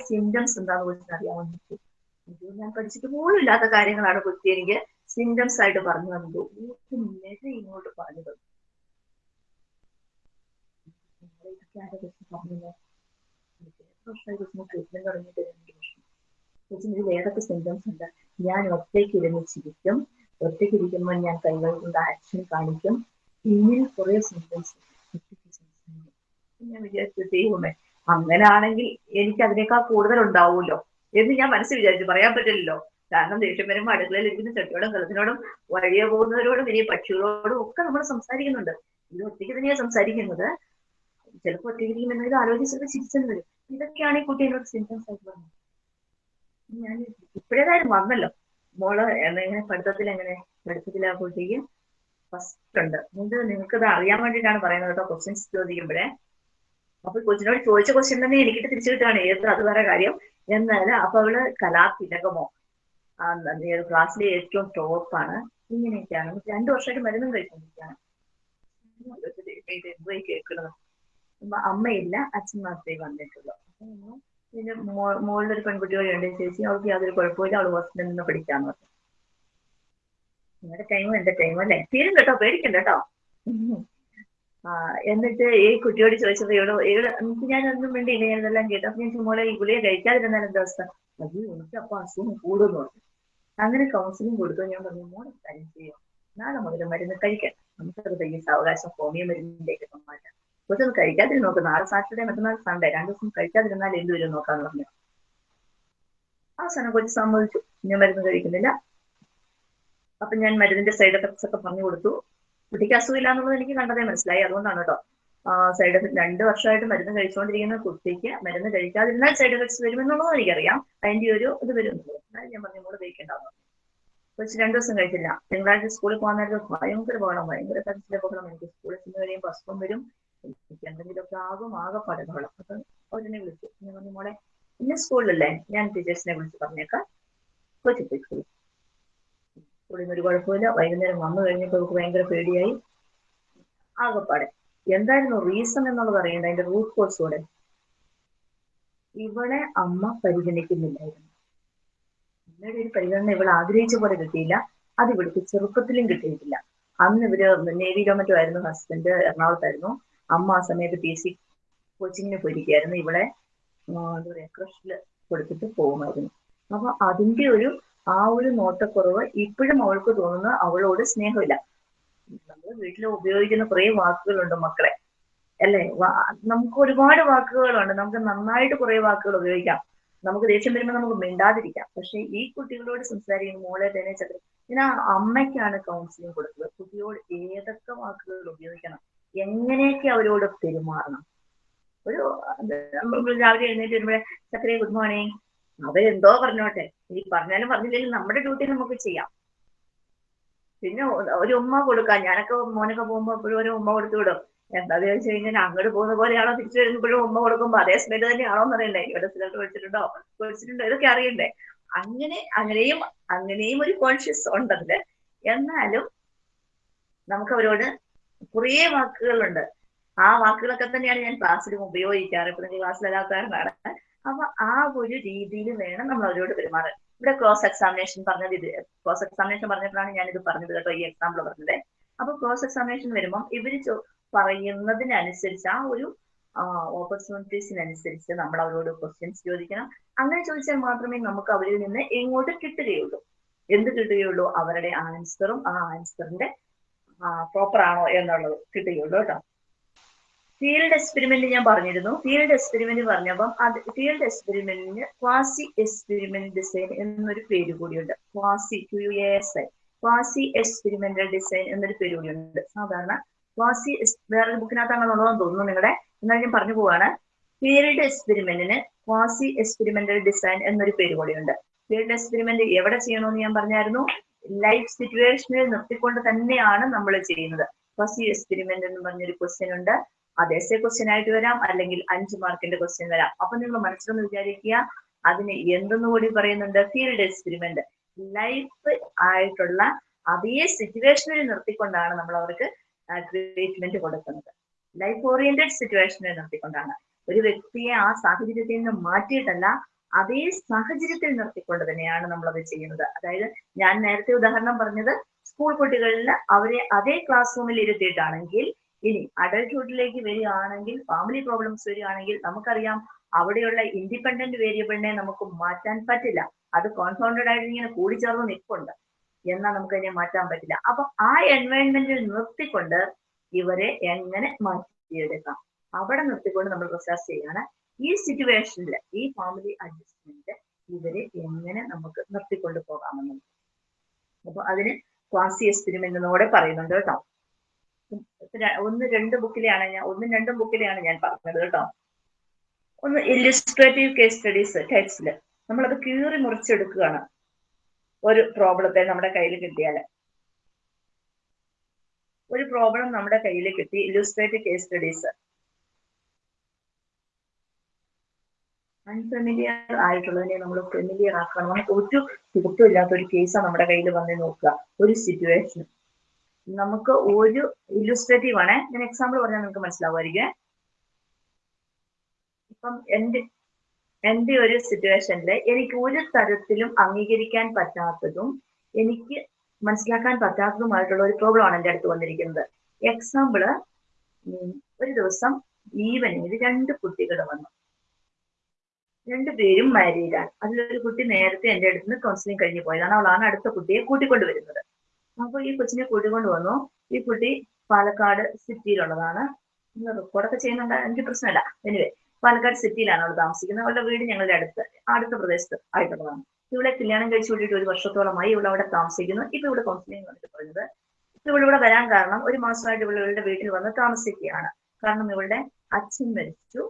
Speaker 1: സിംറ്റംസ് എന്താണെന്ന് വെച്ചാൽ ഇത് ഞാൻ പഠിച്ചിട്ട് പോലും ഇല്ലാത്ത കാര്യങ്ങളാണ് കുട്ടി എനിക്ക് സിംറ്റംസ് ആയിട്ട് പറഞ്ഞു തന്നത്. ഊക്ക് ഇങ്ങോട്ട് പറഞ്ഞു തന്നു ഇതൊക്കെ ഏതൊക്കെ സിംറ്റംസ് ഉണ്ട്? ഞാൻ ഒറ്റയ്ക്ക് ഇരുന്ന് ചിരിക്കും. ഒറ്റയ്ക്ക് ഇരിക്കുമ്പോൾ ഞാൻ കൈകൾ കൊണ്ട് ആക്ഷൻ കാണിക്കും. ഇങ്ങനെ കുറെ സിംറ്റംസ് ഞാൻ വിചാരിച്ചു ദൈവമേ അങ്ങനാണെങ്കിൽ എനിക്ക് അതിനേക്കാൾ കൂടുതൽ ഉണ്ടാവുമല്ലോ എന്ന് ഞാൻ മനസ്സിൽ വിചാരിച്ചു. പറയാൻ പറ്റില്ലല്ലോ. കാരണം ദേഷ്യം വരുമ്പോൾ അടുക്കളയിൽ ഇരിക്കുന്ന ചെട്ടിയോടും കലത്തിനോടും വഴിയെ പോകുന്നവരോടും ഇനി പക്ഷികളോടും ഒക്കെ നമ്മൾ സംസാരിക്കുന്നുണ്ട്. ഇത് ഒറ്റയ്ക്ക് തന്നെയാണ് സംസാരിക്കുന്നത്. ചിലപ്പോൾ ഒറ്റയ്ക്ക് എന്നത് ആലോചിച്ചൊക്കെ ചിരിച്ചെന്ന് വരും. ഇതൊക്കെയാണ് ഈ കുട്ടി എന്നോട് സിംറ്റംസ് ആയിട്ട് പറഞ്ഞത്. ഞാൻ ഇപ്പോഴേതായാലും വന്നല്ലോ. മോൾ എങ്ങനെ പഠിത്തത്തിൽ എങ്ങനെ പഠിത്തത്തിൽ ആ കുട്ടിക്ക് ഫസ്റ്റ് ഉണ്ട്. ഇത് നിങ്ങൾക്ക് ഇത് അറിയാൻ വേണ്ടിയിട്ടാണ് പറയുന്നത് കേട്ടോ ക്വസ്റ്റ്യൻസ് ചോദിക്കുമ്പോഴേ. അപ്പൊ കൊച്ചിനോട് ചോദിച്ച ക്വസ്റ്റ്യൻ തന്നെ എനിക്കിട്ട് തിരിച്ചു കിട്ടുകയാണ്. ഏത് അത് വേറെ കാര്യം. എന്നാൽ അപ്പൊ അവൾ കലാതിലകമോ? ക്ലാസ്സിലെ ഏറ്റവും ടോപ്പാണ് ഇങ്ങനെയൊക്കെയാണ്. രണ്ടു വർഷമായിട്ട് മരുന്നും കഴിച്ചുകൊണ്ടിരിക്കുകയാണ് കേൾക്കുന്നത് അപ്പൊ അമ്മയില്ല അച്ഛൻ മാത്രമേ വന്നിട്ടുള്ളൂ. പിന്നെ മോളിലൊരു പെൺകുട്ടി കൂടെ ഉണ്ട് ചേച്ചി അവൾക്ക് യാതൊരു കുഴപ്പമില്ല അവൾ ഹോസ്റ്റലിൽ നിന്ന് പഠിക്കാന്ന് പറഞ്ഞു. നിങ്ങളുടെ ടൈമും എന്റെ ടൈമും അല്ലേ? തീരും കേട്ടോ പേടിക്കണ്ട കേട്ടോ. എന്നിട്ട് ഈ കുട്ടിയോട് ചോദിച്ചപ്പോ ഇവിടെ ഇവൾ എനിക്ക് ഞാൻ ഒന്നും വേണ്ടിയില്ല ഞാൻ ഇതെല്ലാം കേട്ടു. അപ്പൊ ഞാൻ മോളെ ഈ ഗുളിയെ കഴിക്കാതിരുന്നാലും എന്താ അവസ്ഥ? അത് എനിക്ക് അപ്പൊ അസുഖം കൂടുന്നു. അങ്ങനെ കൗൺസിലിംഗ് കൊടുത്തു. ഞാൻ പറഞ്ഞു മോളെ കാര്യം ചെയ്യും. നാളെ മുതൽ മരുന്ന് കഴിക്കാം നമുക്കത് തയ്യ സാവകാശം ഹോമിയോ മരുന്നിലേക്ക് മാറ്റാം കുറച്ചൊന്ന് കഴിക്കാതിരുന്ന് നോക്ക്. നാളെ സാറ്റർഡേ മറ്റന്നാൾ സൺഡേ. രണ്ടു ദിവസം കഴിക്കാതിരുന്നാൽ എന്ത് വരും നോക്കാന്ന് പറഞ്ഞു. അവസാനം കൊച്ചു സമ്മതിച്ചു. ഞാൻ മരുന്ന് കഴിക്കുന്നില്ല. അപ്പൊ ഞാൻ മരുന്നിന്റെ സൈഡ് എഫക്ട്സ് ഒക്കെ പറഞ്ഞു കൊടുത്തു. കുട്ടിക്ക് അസുഖമില്ല എന്നുള്ളത് എനിക്ക് കണ്ടതേ മനസ്സിലായി. അതുകൊണ്ടാണ് കേട്ടോ. സൈഡ് എഫക്ട് രണ്ട് വർഷമായിട്ട് മരുന്ന് കഴിച്ചുകൊണ്ടിരിക്കുന്ന കുട്ടിക്ക് മരുന്ന് കഴിക്കാതിരുന്നാൽ സൈഡ് എഫക്ട്സ് വരുമെന്നുള്ളത് എനിക്കറിയാം. അതിന്റെ ഒരു ഇത് വരുമെന്നുള്ളത് എന്നാലും ഞാൻ പറഞ്ഞു കൂടെ ഉപയോഗിക്കേണ്ടാവും കൊച്ചു രണ്ടു ദിവസം കഴിച്ചില്ല. തിങ്കളാഴ്ച സ്കൂളിൽ പോകാൻ നേരത്തെ ഭയങ്കര പോകണം ഭയങ്കര കരച്ചിലെ പോകണം എനിക്ക് സ്കൂളിൽ ചെന്ന് കഴിയുമ്പോൾ അസുഖം വരും. എനിക്ക് എന്തെങ്കിലുമൊക്കെ ആകും ആകെ പടകോളം അപ്പൊ അവരെന്നെ വിളിച്ചു. ഞാൻ പറഞ്ഞു മോളെ ഇന്ന സ്കൂളിലല്ലേ? ഞാൻ ടീച്ചേഴ്സിനെ വിളിച്ച് പറഞ്ഞേക്കാം. കൊച്ചു പോയി നിന്ന് ഒരു കുഴപ്പമില്ല വൈകുന്നേരം വന്നു കഴിഞ്ഞപ്പോൾ അവർക്ക് ഭയങ്കര പേടിയായി. ആകെപ്പാടെ. എന്തായിരുന്നു റീസൺ എന്നുള്ളത് അറിയണ്ട അതിന്റെ റൂട്ട് കോഴ്സ് കൂടെ? ഇവളെ അമ്മ പരിഗണിക്കുന്നില്ലായിരുന്നു. അമ്മയുടെ ഒരു പരിഗണന ഇവൾ ആഗ്രഹിച്ച പോലെ കിട്ടിയില്ല. അത് ഇവിടുത്തെ ചെറുപ്പത്തിലും കിട്ടിയിട്ടില്ല. അന്ന് ഇവർ നേവിയിലോ മറ്റോ ആയിരുന്നു ഹസ്ബൻഡ് എറണാകുളത്തായിരുന്നു. അമ്മ ആ സമയത്ത് പി സി കോച്ചിങ്ങിന് പോയിരിക്കുകയായിരുന്നു. ഇവളെ എന്താ പറയാ ക്രഷിൽ കൊടുത്തിട്ട് പോകുമായിരുന്നു. അപ്പൊ അതിന്റെ ഒരു ആ ഒരു നോട്ടക്കുറവ് ഇപ്പോഴും അവൾക്ക് തോന്നുന്ന അവളോട് സ്നേഹമില്ല. നമ്മൾ വീട്ടിൽ ഉപയോഗിക്കുന്ന കുറെ വാക്കുകളുണ്ട് മക്കളെ. അല്ലേ? നമുക്ക് ഒരുപാട് വാക്കുകളുണ്ട്. നമുക്ക് നന്നായിട്ട് കുറെ വാക്കുകൾ ഉപയോഗിക്കാം. നമുക്ക് ദേഷ്യം വരുമ്പോൾ നമുക്ക് മിണ്ടാതിരിക്കാം. പക്ഷെ ഈ കുട്ടികളോട് സംസാരിക്കുന്ന മോളെ തന്നെ ചക്ര ഞാൻ അമ്മയ്ക്കാണ് കൗൺസിലിംഗ് കൊടുക്കുന്നത് കുട്ടിയോട് ഏതൊക്കെ വാക്കുകൾ ഉപയോഗിക്കണം? എങ്ങനെയൊക്കെ അവരോട് പെരുമാറണം? ഒരു രാവിലെ എഴുന്നേറ്റ് വരുമ്പോഴേ ചക്രേ ഗുഡ് മോർണിംഗ് അവരെന്തോ പറഞ്ഞോട്ടെ. ഈ പറഞ്ഞാലും പറഞ്ഞില്ലെങ്കിലും നമ്മുടെ ഡ്യൂട്ടി നമുക്ക് ചെയ്യാം. പിന്നെ ഒരു ഉമ്മ കൊടുക്കാം. ഞാനൊക്കെ മോനൊക്കെ പോകുമ്പോ എപ്പോഴും ഒരു ഉമ്മ കൊടുത്തു വിടും. എന്താന്ന് ചോദിച്ചു കഴിഞ്ഞാൽ അങ്ങോട്ട് പോകുന്ന പോലെയാണോ തിരിച്ചു വരുമ്പോഴും ഉമ്മ കൊടുക്കുമ്പോ? അതേ സ്മെല്ല് തന്നെയാണോ എന്ന് അറിയണ്ടേ ഇവിടെ സ്ഥലത്ത് കഴിച്ചിട്ടുണ്ടോ കുടിച്ചിട്ടുണ്ടോ? ഇതൊക്കെ അറിയണ്ടേ. അങ്ങനെ അങ്ങനെയും അങ്ങനെയും ഒരു കോൺഷ്യസ് ഉണ്ടതിൽ. എന്നാലും നമുക്ക് അവരോട് കുറേ വാക്കുകളുണ്ട്. ആ വാക്കുകളൊക്കെ തന്നെയാണ് ഞാൻ ക്ലാസ്സിലും ഉപയോഗിക്കാറ്. ഇപ്പൊ നിങ്ങൾ അപ്പൊ ആ ഒരു രീതിയിൽ വേണം നമ്മൾ അവരോട് പെരുമാറാൻ. ഇവിടെ ക്രോസ് എക്സാമിനേഷൻ പറഞ്ഞത് ഇത് ക്രോസ് എക്സാമിനേഷൻ പറഞ്ഞപ്പോഴാണ് ഞാൻ ഇത് പറഞ്ഞത് കേട്ടോ ഈ എക്സാമ്പിൾ പറഞ്ഞത്. അപ്പൊ ക്രോസ് എക്സാമിനേഷൻ വരുമ്പോൾ ഇവർ പറയുന്നതിനനുസരിച്ച് ആ ഒരു ഓപ്പർച്യൂണിറ്റീസിനനുസരിച്ച് നമ്മൾ അവരോട് ക്വസ്റ്റ്യൻസ് ചോദിക്കണം. അങ്ങനെ ചോദിച്ചാൽ മാത്രമേ നമുക്ക് അവരിൽ നിന്ന് എങ്ങോട്ട് കിട്ടുകയുള്ളൂ. എന്ത് കിട്ടുകയുള്ളൂ? അവരുടെ ആൻസറും ആ ആൻസറിന്റെ പ്രോപ്പർ ആണോ എന്നുള്ളത് കിട്ടുകയുള്ളൂ കേട്ടോ. ഫീൽഡ് എക്സ്പെരിമെന്റ് ഞാൻ പറഞ്ഞിരുന്നു. ഫീൽഡ് എക്സ്പെരിമെന്റ് പറഞ്ഞപ്പം അത് ഫീൽഡ് എക്സ്പെരിമെന്റിന് ക്വാസി എക്സ്പെരിമെന്റ് ഡിസൈൻ എന്നൊരു പേര് കൂടിയുണ്ട്. Quasi Q S I quasi experimental design എന്നൊരു പേര് കൂടിയുണ്ട്. സാധാരണ ക്വാസി വേറൊരു ബുക്കിനകത്താണെന്നുള്ളതെന്ന് തോന്നുന്നു നിങ്ങളുടെ എന്നാൽ ഞാൻ പറഞ്ഞു പോവാണ്. ഫീൽഡ് എക്സ്പെരിമെന്റിന് ക്വാസി എക്സ്പെരിമെന്റൽ ഡിസൈൻ എന്നൊരു പേര് കൂടിയുണ്ട്. ഫീൽഡ് എക്സ്പെരിമെന്റ് എവിടെ ചെയ്യണമെന്ന് ഞാൻ പറഞ്ഞായിരുന്നു? ലൈഫ് സിറ്റുവേഷനിൽ നിർത്തിക്കൊണ്ട് തന്നെയാണ് നമ്മൾ ചെയ്യുന്നത്. ക്വാസി എക്സ്പെരിമെന്റ് എന്ന് പറഞ്ഞൊരു ക്വസ്റ്റ്യൻ ഉണ്ട്. അത് എസ് എ ക്വസ്റ്റ്യൻ ആയിട്ട് വരാം. അല്ലെങ്കിൽ അഞ്ച് മാർക്കിന്റെ ക്വസ്റ്റ്യൻ വരാം. അപ്പൊ നിങ്ങൾ മനസ്സിലൊന്ന് വിചാരിക്കുക അതിന് എന്തെന്ന് കൂടി പറയുന്നുണ്ട്? ഫീൽഡ് എക്സ്പെരിമെന്റ് ലൈഫ് ആയിട്ടുള്ള അതേ സിറ്റുവേഷനിൽ നിർത്തിക്കൊണ്ടാണ് നമ്മൾ അവർക്ക് ട്രീറ്റ്മെന്റ് കൊടുക്കുന്നത്. ലൈഫ് ഓറിയന്റഡ് സിറ്റുവേഷനിൽ നിർത്തിക്കൊണ്ടാണ്. ഒരു വ്യക്തിയെ ആ സാഹചര്യത്തിൽ നിന്ന് മാറ്റിയിട്ടല്ല അതേ സാഹചര്യത്തിൽ നിർത്തിക്കൊണ്ട് തന്നെയാണ് നമ്മൾ അത് ചെയ്യുന്നത്. അതായത് ഞാൻ നേരത്തെ ഉദാഹരണം പറഞ്ഞത് സ്കൂൾ കുട്ടികളിൽ അവരെ അതേ ക്ലാസ് റൂമിൽ ഇരുത്തിയിട്ടാണെങ്കിൽ ഇനി അഡൽട്ട്ഹുഡിലേക്ക് വരികയാണെങ്കിൽ ഫാമിലി പ്രോബ്ലംസ് വരികയാണെങ്കിൽ നമുക്കറിയാം അവിടെയുള്ള ഇൻഡിപെൻഡന്റ് വേരിയബിളിനെ നമുക്ക് മാറ്റാൻ പറ്റില്ല. അത് കോൺഫൗണ്ടഡ് ആയിട്ട് ഇങ്ങനെ കൂടിച്ചേർന്ന് നിൽപ്പുണ്ട്. എന്നാൽ നമുക്ക് അതിനെ മാറ്റാൻ പറ്റില്ല. അപ്പൊ ആ എൻവയൺമെന്റിൽ നിർത്തിക്കൊണ്ട് ഇവരെ എങ്ങനെ മാറ്റിയെടുക്കാം? അവിടെ നിർത്തിക്കൊണ്ട് നമ്മൾ റിസർച്ച് ചെയ്യാണ്. ഈ സിറ്റുവേഷനിൽ ഈ ഫാമിലി അഡ്ജസ്റ്റ്മെന്റ് ഇവരെ എങ്ങനെ നമുക്ക് നിർത്തിക്കൊണ്ട് പോകാമെന്ന്. അപ്പൊ അതിന് ക്വാസി എക്സ്പെരിമെന്റ് എന്നോടെ പറയുന്നുണ്ട് കേട്ടോ. ഒന്ന് രണ്ട് ബുക്കിലെയാണ് ഞാൻ ഒന്നും രണ്ടും ബുക്കിലെയാണ് ഞാൻ പറഞ്ഞത് കേട്ടോ. ഒന്ന് ഇല്ലുസ്ട്രേറ്റീവ് കേസ് സ്റ്റഡീസ് ടെക്സ്റ്റിൽ നമ്മളത് കീറി മുറിച്ചെടുക്കുകയാണ് ഒരു പ്രോബ്ലത്തെ നമ്മുടെ കയ്യിൽ കിട്ടിയാൽ ഒരു പ്രോബ്ലം നമ്മുടെ കയ്യിൽ കിട്ടി ഇല്ലുസ്ട്രേറ്റീവ് കേസ് സ്റ്റഡീസ് അൺഫെമിലിയർ ആയിട്ടുള്ളതിനെ നമ്മൾ ഫെമിലിയർ ആക്കണം. നമുക്ക് ഒരു ഇല്ലാത്ത ഒരു കേസാണ് നമ്മുടെ കയ്യിൽ വന്ന് നോക്കുക. ഒരു സിറ്റുവേഷൻ നമുക്ക് ഒരു ഇല്ലുസ്ട്രേറ്റീവ് ആണ്. ഞാൻ എക്സാമ്പിൾ പറഞ്ഞാൽ നിങ്ങൾക്ക് മനസ്സിലാവുമായിരിക്കും. ഇപ്പം എന്റെ എന്റെ ഒരു സിറ്റുവേഷനിൽ എനിക്ക് ഒരു തരത്തിലും അംഗീകരിക്കാൻ പറ്റാത്തതും എനിക്ക് മനസ്സിലാക്കാൻ പറ്റാത്തതുമായിട്ടുള്ള ഒരു പ്രോബ്ലം ആണ് എന്റെ അടുത്ത് വന്നിരിക്കുന്നത്. എക്സാമ്പിൾ ഒരു ദിവസം ഈവനിങ്ങിൽ രണ്ട് കുട്ടികൾ വന്നു. രണ്ടുപേരും മാരീഡാണ് അതിലൊരു കുട്ടി നേരത്തെ എന്റെ അടുത്ത് നിന്ന് കൗൺസിലിംഗ് കഴിഞ്ഞ് പോയതാണ്. അവളാണ് അടുത്ത കുട്ടിയെ കൂട്ടിക്കൊണ്ട് അപ്പൊ ഈ കൊച്ചിനെ കൂട്ടിക്കൊണ്ട് വന്നു. ഈ കുട്ടി പാലക്കാട് സിറ്റിയിലുള്ളതാണ്. റെക്കോർഡൊക്കെ ചെയ്യുന്നുണ്ട്? എനിക്ക് പ്രശ്നമില്ല. എനിവേ പാലക്കാട് സിറ്റിയിലാണ് അവൾ താമസിക്കുന്നത്. അവളുടെ വീട് ഞങ്ങളുടെ അടുത്ത് അടുത്ത പ്രദേശത്ത് ആയിട്ടുള്ളതാണ്. ഇവിടെ കല്യാണം കഴിച്ചു കൂട്ടിയിട്ട് ഒരു വർഷത്തോളമായി ഇവിടെ അവിടെ താമസിക്കുന്നു. ഇപ്പൊ ഇവിടെ കൗൺസിലിംഗ് വന്നിട്ട് പറഞ്ഞത്. ഇപ്പൊ ഇവിടെ വരാൻ കാരണം ഒരു മാസമായിട്ട് ഇവളുടെ വീട്ടിൽ വന്ന് താമസിക്കുകയാണ്. കാരണം ഇവളുടെ അച്ഛൻ മരിച്ചു.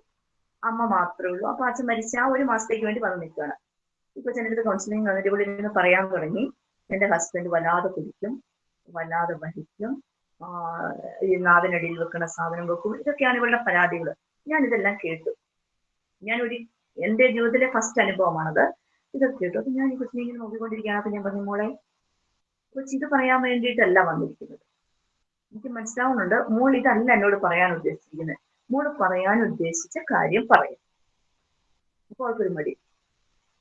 Speaker 1: അമ്മ മാത്രമേ ഉള്ളൂ. അപ്പൊ അച്ഛൻ മരിച്ച ആ ഒരു മാസത്തേക്ക് വേണ്ടി വന്ന് നിൽക്കുകയാണ്. ഇപ്പൊ ചെന്നിട്ട് കൗൺസിലിംഗ് വന്നിട്ട് ഇവിടെ ഇരുന്ന് പറയാൻ തുടങ്ങി. എന്റെ ഹസ്ബൻഡ് വല്ലാതെ കുടിക്കും വല്ലാതെ വഹിക്കും ഈ നാവിനടിയിൽ വെക്കുന്ന സാധനം വെക്കും. ഇതൊക്കെയാണ് ഇവളുടെ പരാതികൾ ഞാൻ ഇതെല്ലാം കേട്ടു. ഞാൻ ഒരു എന്റെ ജീവിതത്തിലെ ഫസ്റ്റ് അനുഭവമാണത്. ഇതൊക്കെ കേട്ടു. അപ്പൊ ഞാൻ കൊച്ചിനെ ഇങ്ങനെ നോക്കിക്കൊണ്ടിരിക്കുകയാണ്. അപ്പൊ ഞാൻ പറഞ്ഞു മോളെ കൊച്ചി ഇത് പറയാൻ വേണ്ടിയിട്ടല്ല വന്നിരിക്കുന്നത്. എനിക്ക് മനസ്സിലാവുന്നുണ്ട് മോൾ ഇതല്ല എന്നോട് പറയാൻ ഉദ്ദേശിച്ചിരിക്കുന്നത്. മോൾ പറയാൻ ഉദ്ദേശിച്ച കാര്യം പറയും. അപ്പോൾ അവർക്കൊരു മടി.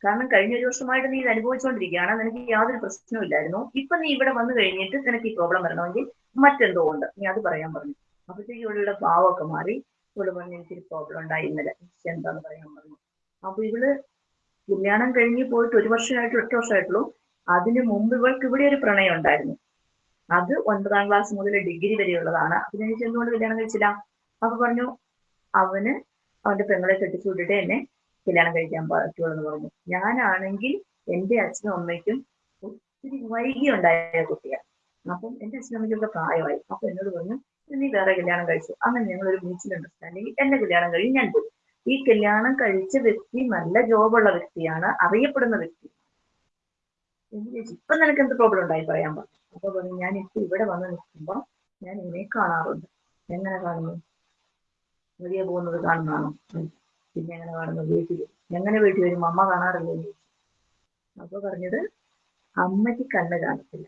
Speaker 1: കാരണം കഴിഞ്ഞ ഒരു വർഷമായിട്ട് നീ ഇത് അനുഭവിച്ചുകൊണ്ടിരിക്കുകയാണ് നിനക്ക് യാതൊരു പ്രശ്നവും ഇല്ലായിരുന്നു. ഇപ്പൊ നീ ഇവിടെ വന്നു കഴിഞ്ഞിട്ട് നിനക്ക് ഈ പ്രോബ്ലം വരണമെങ്കിൽ മറ്റെന്തോ ഉണ്ട്. നീ അത് പറയാൻ പറഞ്ഞു. അപ്പോഴത്തേക്ക് ഇവളുടെ ഭാവമൊക്കെ മാറി. ഇവൾ പറഞ്ഞു എനിക്കൊരു പ്രോബ്ലം ഉണ്ടായി ഇന്നലെ. എന്താന്ന് പറയാൻ പറഞ്ഞു. അപ്പൊ ഇവൾ കല്യാണം കഴിഞ്ഞ് പോയിട്ട് ഒരു വർഷമായിട്ട് ഒറ്റ വർഷമായിട്ടുള്ളൂ. അതിന് മുമ്പ് ഇവൾക്ക് ഇവിടെ ഒരു പ്രണയം ഉണ്ടായിരുന്നു. അത് ഒൻപതാം ക്ലാസ് മുതൽ ഡിഗ്രി വരെയുള്ളതാണ്. അതിനെ ചെന്നുകൊണ്ട് കല്യാണം കഴിച്ചില്ല? അപ്പൊ പറഞ്ഞു അവന് അവന്റെ പെങ്ങളെ കെട്ടിച്ചു വിട്ടിട്ട് എന്നെ കല്യാണം കഴിക്കാൻ പറ്റുള്ളൂ എന്ന് പറഞ്ഞു. ഞാനാണെങ്കിൽ എന്റെ അച്ഛനും അമ്മയ്ക്കും ഒത്തിരി വൈകി ഉണ്ടായ കുട്ടിയാണ്. അപ്പം എന്റെ അച്ഛനും അമ്മയ്ക്കൊക്കെ പ്രായമായി. അപ്പൊ എന്നോട് പറഞ്ഞു നീ വേറെ കല്യാണം കഴിച്ചു? അങ്ങനെ ഞങ്ങൾ ഒരു മ്യൂച്വൽ അണ്ടർസ്റ്റാൻഡിങ് എന്റെ കല്യാണം കഴിഞ്ഞ് ഞാൻ പോയി. ഈ കല്യാണം കഴിച്ച വ്യക്തി നല്ല ജോബുള്ള വ്യക്തിയാണ് അറിയപ്പെടുന്ന വ്യക്തി. ഇപ്പൊ നിനക്ക് എന്ത് പ്രോബ്ലം ഉണ്ടായി പറയാൻ പറഞ്ഞു അപ്പൊ പറഞ്ഞു ഞാൻ ഇപ്പൊ ഇവിടെ വന്ന് നിൽക്കുമ്പോ ഞാൻ ഇവനെ കാണാറുണ്ട്. എങ്ങനെ കാണുന്നു? വലിയ പോകുന്നത് കാണുന്നതാണോ? പിന്നെ അങ്ങനെ കാണുന്നു വീട്ടിൽ എങ്ങനെ വീട്ടിൽ വരും? അമ്മ കാണാറില്ലേ? അപ്പൊ പറഞ്ഞത് അമ്മയ്ക്ക് കണ്ണ് കാണത്തില്ല.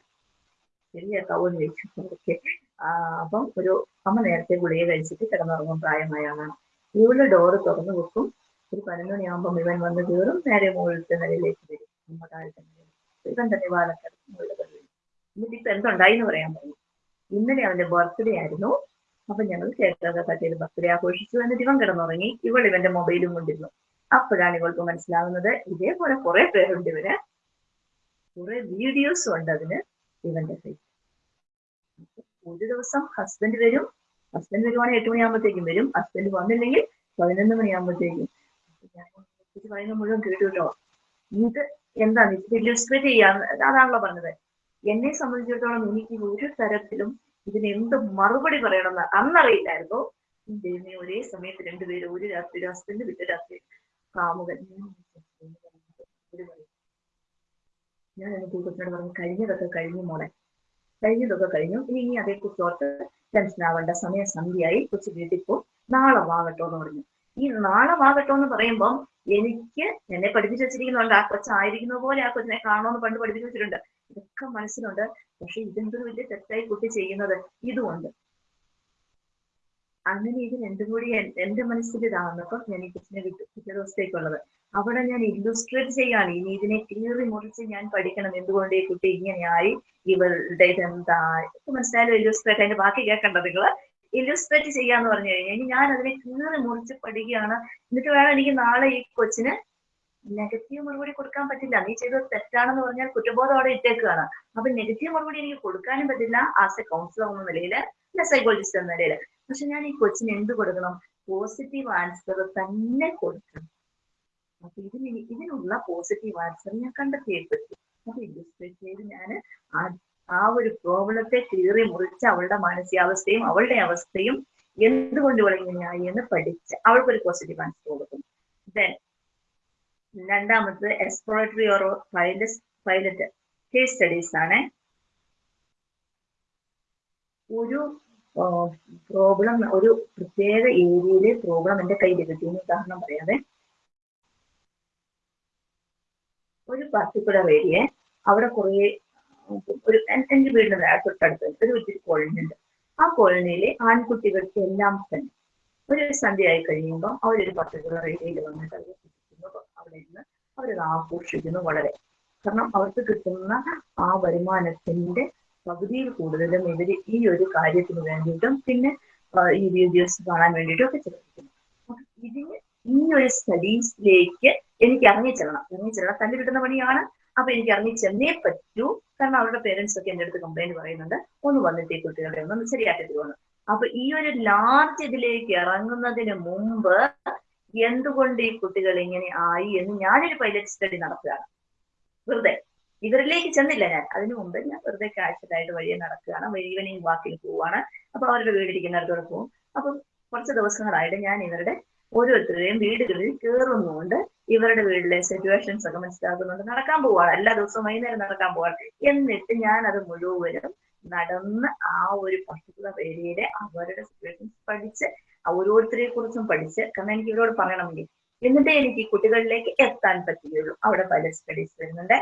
Speaker 1: ശരിയാക്കാവോ എന്ന് ചോദിച്ചു ഓക്കെ അപ്പം ഒരു അമ്മ നേരത്തെ ഗുളിക കഴിച്ചിട്ട് കിടന്നുറങ്ങും പ്രായമായ ആളാണ് ഡോർ ഡോറ് തുറന്നു വെക്കും. ഒരു പതിനൊന്നിയാകുമ്പോൾ ഇവൻ വന്ന് കയറും. നേരെ മുകളിലത്തെ നിലയിലേക്ക് വരും. അമ്മ താഴത്തെ ഇവൻ തന്നെ വാലക്കടത്ത് മുകളിൽ എന്നിട്ട് ഇപ്പൊ എന്തുണ്ടായി എന്ന് പറയാൻ പറഞ്ഞു. ഇന്നലെ അവന്റെ ബർത്ത്ഡേ ആയിരുന്നു. അപ്പൊ ഞങ്ങൾ ചെയ്ത് ബർത്ത്ഡേ ആഘോഷിച്ചു എന്നിട്ട് ഇവൻ കിടന്നുറങ്ങി ഇവൾ ഇവന്റെ മൊബൈലും കൊണ്ടിരുന്നു. അപ്പോഴാണ് ഇവൾക്ക് മനസ്സിലാവുന്നത് ഇതേപോലെ കുറെ പേരുണ്ട് ഇവർ. കുറെ വീഡിയോസും ഉണ്ട് അതിന് ഇവന്റെ ഫേസ് ഒരു ദിവസം ഹസ്ബൻഡ് വരും. ഹസ്ബൻഡ് വരുവാണെങ്കിൽ എട്ട് മണിയാകുമ്പോഴത്തേക്കും വരും. ഹസ്ബൻഡ് വന്നില്ലെങ്കിൽ പതിനൊന്ന് മണിയാകുമ്പോഴത്തേക്കും പറയുന്നത് മുഴുവൻ കേട്ടു കേട്ടോ ഇത് എന്താണ്? ഇത് ഇല്ലുസ്ട്രേറ്റ് ചെയ്യാൻ അതാണല്ലോ പറഞ്ഞത്. എന്നെ സംബന്ധിച്ചിടത്തോളം എനിക്ക് ഒരു തരത്തിലും ഇതിന് എന്ത് മറുപടി പറയണമെന്ന് അന്നറിയില്ലായിരുന്നു. ദൈവമേ ഒരേ സമയത്ത് രണ്ടുപേരും ഒരു രാത്രി ഒരു ഹസ്ബൻഡ് വിട്ട രാത്രി. കാമുകൻ. ഞാൻ എന്റെ ഈ പറഞ്ഞു കഴിഞ്ഞതൊക്കെ കഴിഞ്ഞു മോളെ. കഴിഞ്ഞതൊക്കെ കഴിഞ്ഞു. ഇനി ഇനി അതേക്കുറിച്ച് ഓർത്ത് ടെൻഷൻ ആവേണ്ട. സമയം സന്ധ്യയായി. കൊച്ചു വീട്ടിൽ പോ. നാളെ വാകട്ടോ എന്ന് പറഞ്ഞു. ഈ നാളെ വാകട്ടോ എന്ന് പറയുമ്പം എനിക്ക് എന്നെ പഠിപ്പിച്ചു വെച്ചിരിക്കുന്നുണ്ട് ആ കൊച്ചായിരിക്കുന്ന പോലെ ആ കൊച്ചിനെ കാണുമെന്ന് പണ്ട് പഠിപ്പിച്ചു വെച്ചിട്ടുണ്ട്. ഇതൊക്കെ മനസ്സിലുണ്ട്. പക്ഷെ ഇതെന്തൊരു വലിയ തെറ്റായി കുട്ടി ചെയ്യുന്നത്? ഇതുകൊണ്ട്. അങ്ങനെ ഇത് രണ്ടും കൂടി എന്റെ മനസ്സിൽ ഇതാവുന്നപ്പോ ഞാൻ ഈ കൊച്ചിനെ വിട്ടു പിറ്റേ ദിവസത്തേക്കുള്ളത്. അവിടെ ഞാൻ ഇല്ലുസ്ട്രേറ്റ് ചെയ്യാണ്. ഇനി ഇതിനെ കീറി മുറിച്ച് ഞാൻ പഠിക്കണം. എന്തുകൊണ്ട് ഈ കുട്ടി ഇങ്ങനെയായി? ഇവളുടെ ഇതെന്താ? മനസ്സിലായാലും ഇല്ലുസ്ട്രേറ്റ് അതിന്റെ ബാക്കി കേൾക്കണ്ട നിങ്ങൾ. ഇല്ലുസ്ട്രേറ്റ് ചെയ്യാന്ന് പറഞ്ഞു കഴിഞ്ഞാൽ ഞാൻ അതിനെ കീറി മുറിച്ച് പഠിക്കുകയാണ്. എന്നിട്ട് വേണം എനിക്ക് നാളെ ഈ കൊച്ചിന് നെഗറ്റീവ് മറുപടി കൊടുക്കാൻ പറ്റില്ല. നീ ചെയ്തത് തെറ്റാണെന്ന് പറഞ്ഞാൽ കുറ്റബോധം അവിടെ ഇട്ടേക്കുകയാണ്. അപ്പൊ നെഗറ്റീവ് മറുപടി എനിക്ക് കൊടുക്കാനും പറ്റില്ല. ആസ് എ കൗൺസിലർ എന്ന നിലയിൽ സൈക്കോളജിസ്റ്റ് എന്ന നിലയിൽ. പക്ഷെ ഞാൻ ഈ കൊച്ചിന് എന്ത് കൊടുക്കണം? പോസിറ്റീവ് ആൻസർ തന്നെ കൊടുക്കണം. അപ്പൊ ഇതിന് ഇതിനുള്ള പോസിറ്റീവ് ആൻസർ ഞാൻ കണ്ടെത്തിയേ പറ്റും അപ്പൊ ഇല്ലുസ്ട്രേറ്റ് ചെയ്ത് ഞാൻ ആ ഒരു പ്രോബ്ലത്തെ കീറി മുറിച്ച് അവളുടെ മാനസികാവസ്ഥയും അവളുടെ അവസ്ഥയും എന്തുകൊണ്ട് ഇവൾ ഇങ്ങനെയായി എന്ന് പഠിച്ച് അവൾക്കൊരു പോസിറ്റീവ് ആൻസർ കൊടുക്കും ദെൻ രണ്ടാമത് exploratory or pilot pilot case studies ആണ്. ഒരു പ്രോബ്ലം ഒരു പ്രത്യേക ഏരിയയിലെ പ്രോബ്ലം എന്റെ കയ്യിൽ കിട്ടി എന്ന് ഉദാഹരണം പറയാതെ ഒരു പർട്ടിക്കുലർ ഏരിയ അവിടെ കുറേ ഒരു എന്റെ വീടിന്റെ തൊട്ടടുത്ത് ഒരു ഒത്തിരി കോളനി ഉണ്ട്. ആ കോളനിയിലെ ആൺകുട്ടികൾക്ക് എല്ലാം തന്നെ ഒരു സന്ധ്യയായി കഴിയുമ്പോൾ അവരൊരു പർട്ടിക്കുലർ ഏരിയയിൽ വന്നിട്ട് ഇരുന്ന് അവരത് ആഘോഷിക്കുന്നു വളരെ. കാരണം അവർക്ക് കിട്ടുന്ന ആ വരുമാനത്തിന്റെ പകുതിയിൽ കൂടുതലും ഇവർ ഈ ഒരു കാര്യത്തിന് വേണ്ടിയിട്ടും പിന്നെ ഈ വീഡിയോസ് കാണാൻ വേണ്ടിയിട്ടും ഒക്കെ ചെലവഴിക്കുന്നു. ഇതിന് ഈ ഒരു സ്റ്റഡീസിലേക്ക് എനിക്ക് ഇറങ്ങിച്ചെല്ലണം. ഇറങ്ങിച്ചെല്ലണം. തന്നെ കിട്ടുന്ന പണിയാണ്. അപ്പൊ എനിക്ക് ഇറങ്ങിച്ചെന്നേ പറ്റൂ. കാരണം അവരുടെ പേരൻസ് ഒക്കെ എന്റെ അടുത്ത് കംപ്ലൈന്റ് പറയുന്നുണ്ട്. ഒന്ന് വന്നിട്ട് ഈ കുട്ടികളെ ഒന്ന് ശരിയാക്കി തരുമെന്ന് അപ്പൊ ഈ ഒരു ലാർജ് ഇതിലേക്ക് ഇറങ്ങുന്നതിന് മുമ്പ് എന്തുകൊണ്ട് ഈ കുട്ടികൾ ഇങ്ങനെ ആയി എന്ന് ഞാനൊരു പൈലറ്റ് സ്റ്റഡി നടത്തുകയാണ്. വെറുതെ. ഇവരിലേക്ക് ചെന്നില്ല ഞാൻ. അതിനു മുമ്പ് ഞാൻ വെറുതെ കാഴ്ചതായിട്ട് വഴിയെ നടക്കുകയാണ്. ഈവനിങ് വാക്കിൽ പോവാണ് അപ്പൊ അവരുടെ വീടിരിക്കുന്നിടത്തോടെ പോകും. അപ്പൊ കുറച്ച് ദിവസങ്ങളായിട്ട് ഞാൻ ഇവരുടെ ഓരോരുത്തരുടെയും വീടുകളിൽ കയറുന്നുകൊണ്ട് ഇവരുടെ വീട്ടിലെ സിറ്റുവേഷൻസ് ഒക്കെ മനസ്സിലാക്കുന്നുണ്ട്. നടക്കാൻ പോവാണ് എല്ലാ ദിവസവും വൈകുന്നേരം നടക്കാൻ പോവാണ് എന്നിട്ട് ഞാൻ അത് മുഴുവനും നടന്ന് ആ ഒരു പർട്ടിക്കുലർ ഏരിയയിലെ അവരുടെ സിറ്റുവേഷൻസ് പഠിച്ച് ഓരോരുത്തരെ കുറിച്ചും പഠിച്ച് കാരണം എനിക്ക് ഇവരോട് പറയണമെങ്കിൽ എന്നിട്ടേ എനിക്ക് കുട്ടികളിലേക്ക് എത്താൻ പറ്റുകയുള്ളൂ. അവിടെ പല സ്റ്റഡീസ് വരുന്നുണ്ട്.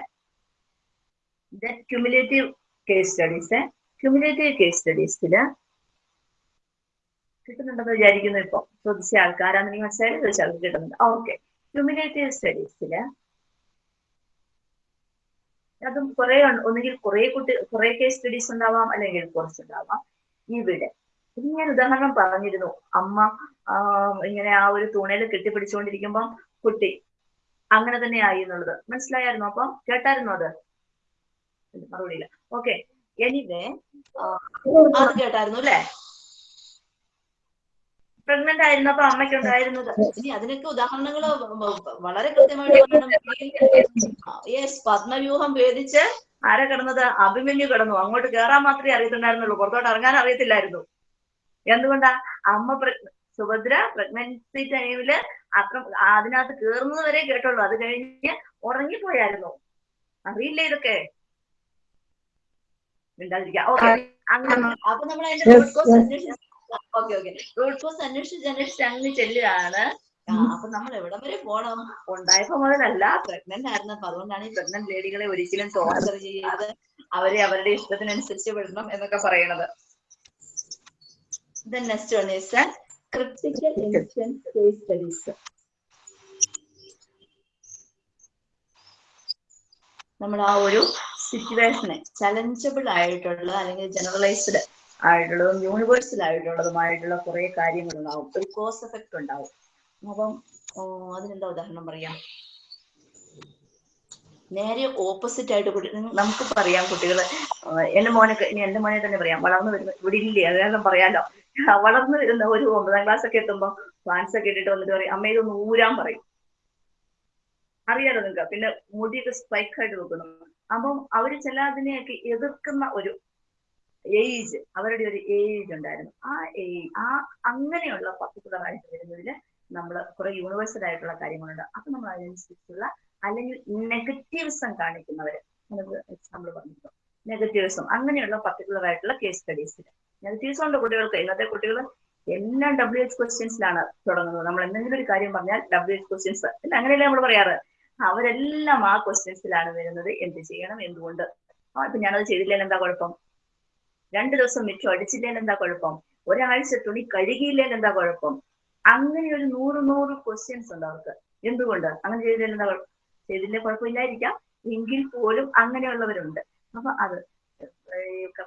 Speaker 1: Cumulative case studies cumulative case സ്റ്റഡീസിൽ കിട്ടുന്നുണ്ടെന്ന് വിചാരിക്കുന്നു ഇപ്പൊ. ചോദിച്ച ആൾക്കാരാന്ന് നിങ്ങൾ മനസ്സിലായാലും ചോദിച്ചാൽ കിട്ടുന്നുണ്ട്. ഓക്കെ ക്യുമുലേറ്റീവ് സ്റ്റഡീസിൽ അതും കുറെ ഒന്നുകിൽ കുറെ കുട്ടി കുറെ കേസ് സ്റ്റഡീസ് ഉണ്ടാവാം അല്ലെങ്കിൽ കുറച്ചുണ്ടാവാം. ഇവിടെ ഞാൻ ഉദാഹരണം പറഞ്ഞിരുന്നു. അമ്മ ഇങ്ങനെ ആ ഒരു തുണയിൽ കെട്ടിപ്പിടിച്ചുകൊണ്ടിരിക്കുമ്പം കുട്ടി. അങ്ങനെ തന്നെ ആയി എന്നുള്ളത്. മനസ്സിലായിരുന്നു അപ്പം കേട്ടായിരുന്നു അത്? മറുപടിയില്ല. ഓക്കെ. എനിവേ അത് കേട്ടായിരുന്നു അല്ലേ? പ്രഗ്നന്റ് ആയിരുന്നപ്പോ അമ്മയ്ക്ക് ഉണ്ടായിരുന്നത് ഇനി അതിനൊക്കെ ഉദാഹരണങ്ങൾ വളരെ കൃത്യമായിട്ട് യെസ് പത്മവ്യൂഹം ഭേദിച്ച് ആരാ കിടന്നത് അഭിമന്യു കിടന്നു. അങ്ങോട്ട് കേറാൻ മാത്രമേ അറിയത്തുണ്ടായിരുന്നുള്ളൂ. പുറത്തോട്ട് ഇറങ്ങാൻ അറിയത്തില്ലായിരുന്നു. എന്തുകൊണ്ടാ? അമ്മ പ്ര സുഭദ്ര പ്രഗ്നൻസി ടൈമിൽ അത്ര അതിനകത്ത് കേറുന്നത് വരെ കേട്ടുള്ളൂ അത് കഴിഞ്ഞ് ഉറങ്ങിപ്പോയായിരുന്നു. അറിയില്ല ഇതൊക്കെ? മിണ്ടാതിരിക്കാം. ഓക്കെ. അങ്ങനെ. അപ്പൊ നമ്മൾ അതിന്റെ റൂട്ട് കോസ് അന്വേഷിച്ച് ഓക്കെ ഓക്കെ. റൂട്ട് കോസ് അന്വേഷിച്ച് അന്വേഷിച്ച് അങ്ങ് ചെല്ലുകയാണ്. അപ്പൊ നമ്മൾ എവിടം വരെ പോണം? ഉണ്ടായപ്പോ മുതലല്ല പ്രഗ്നന്റ് ആയിരുന്നപ്പോ. അതുകൊണ്ടാണ് ഈ പ്രഗ്നന്റ് ലേഡികളെ ഒരിക്കലും ടോർച്ചർ ചെയ്യരുത് അവരെ അവരുടെ ഇഷ്ടത്തിനനുസരിച്ച് വിടണം എന്നൊക്കെ പറയണത്. Then one is a critical incident case studies. നമ്മൾ ആ ഒരു സിറ്റുവേഷനെ ചലഞ്ചബിൾ ആയിട്ടുള്ള അല്ലെങ്കിൽ ജനറലൈസ്ഡ് ആയിട്ടുള്ളതും യൂണിവേഴ്സൽ ആയിട്ടുള്ളതുമായിട്ടുള്ള കുറെ കാര്യങ്ങൾ ഉണ്ടാവും ഒരു കോസ് എഫക്ട് ഉണ്ടാവും. അപ്പം അതിനെന്താ ഉദാഹരണം പറയാം? നേരെ ഓപ്പോസിറ്റ് ആയിട്ട് കുട്ടി നമുക്ക് പറയാം കുട്ടികൾ എന്റെ മോനൊക്കെ ഇനി എന്റെ മോനെ തന്നെ പറയാം. വളർന്നു വരുന്ന ഇവിടെ ഇല്ലേ? അതെല്ലാം പറയാലോ? വളർന്നു വരുന്ന ഒരു ഒമ്പതാം ക്ലാസ് ഒക്കെ എത്തുമ്പോൾ ഫാൻസ് ഒക്കെ ഇട്ടിട്ട് വന്നിട്ട് പറയും അമ്മ ഇതൊന്ന് ഊരാൻ പറയും. അറിയാലോ നിങ്ങൾക്ക് പിന്നെ മുടിയൊക്കെ സ്പൈക്ക് ആയിട്ട് നോക്കുന്നു അപ്പം അവർ ചില അതിനെയൊക്കെ എതിർക്കുന്ന ഒരു ഏജ് അവരുടെ ഒരു ഏജ് ഉണ്ടായിരുന്നു. ആ ഏജ് ആ അങ്ങനെയുള്ള പർട്ടിക്കുലർ ആയിട്ട് വരുന്നതിൽ നമ്മൾ കുറെ യൂണിവേഴ്സൽ ആയിട്ടുള്ള കാര്യങ്ങളുണ്ട്. അപ്പൊ നമ്മൾ അതിനനുസരിച്ചുള്ള അല്ലെങ്കിൽ നെഗറ്റീവ്സം കാണിക്കുന്നവര് നമുക്ക് എക്സാമ്പിൾ പറഞ്ഞിരുന്നു നെഗറ്റീവ്സം അങ്ങനെയുള്ള പർട്ടിക്കുലർ ആയിട്ടുള്ള കേസ് സ്റ്റഡീസിൽ നെഗറ്റീവ്സ് ഉണ്ട് കുട്ടികൾക്ക്. ഇന്നത്തെ കുട്ടികൾ എല്ലാം ഡബ്ല്യു എച്ച് ക്വസ്റ്റ്യൻസിലാണ് തുടങ്ങുന്നത്. നമ്മൾ എന്തെങ്കിലും ഒരു കാര്യം പറഞ്ഞാൽ ഡബ്ല്യു എച്ച് ക്വസ്റ്റ്യൻസ് പിന്നെ അങ്ങനെയല്ലേ നമ്മൾ പറയാറ്? അവരെല്ലാം ആ ക്വസ്റ്റ്യൻസിലാണ് വരുന്നത്. എന്ത് ചെയ്യണം എന്തുകൊണ്ട്? ആ ഇപ്പൊ ഞാനത് ചെയ്തില്ലെങ്കിൽ എന്താ കുഴപ്പം? രണ്ടു ദിവസം മിച്ചം അടിച്ചില്ലെങ്കിൽ എന്താ കുഴപ്പം? ഒരാഴ്ച തുണി കഴുകിയില്ലെങ്കിൽ എന്താ കുഴപ്പം? അങ്ങനെ ഒരു നൂറ് നൂറ് ക്വസ്റ്റ്യൻസ് ഉണ്ട് അവർക്ക്. എന്തുകൊണ്ട്? അങ്ങനെ ചെയ്തില്ലെങ്കിൽ എന്താ കുഴപ്പം ചെയ്തില്ലേ കുഴപ്പമില്ലായിരിക്കാം. എങ്കിൽ പോലും അങ്ങനെയുള്ളവരുണ്ട്. അപ്പൊ അത്.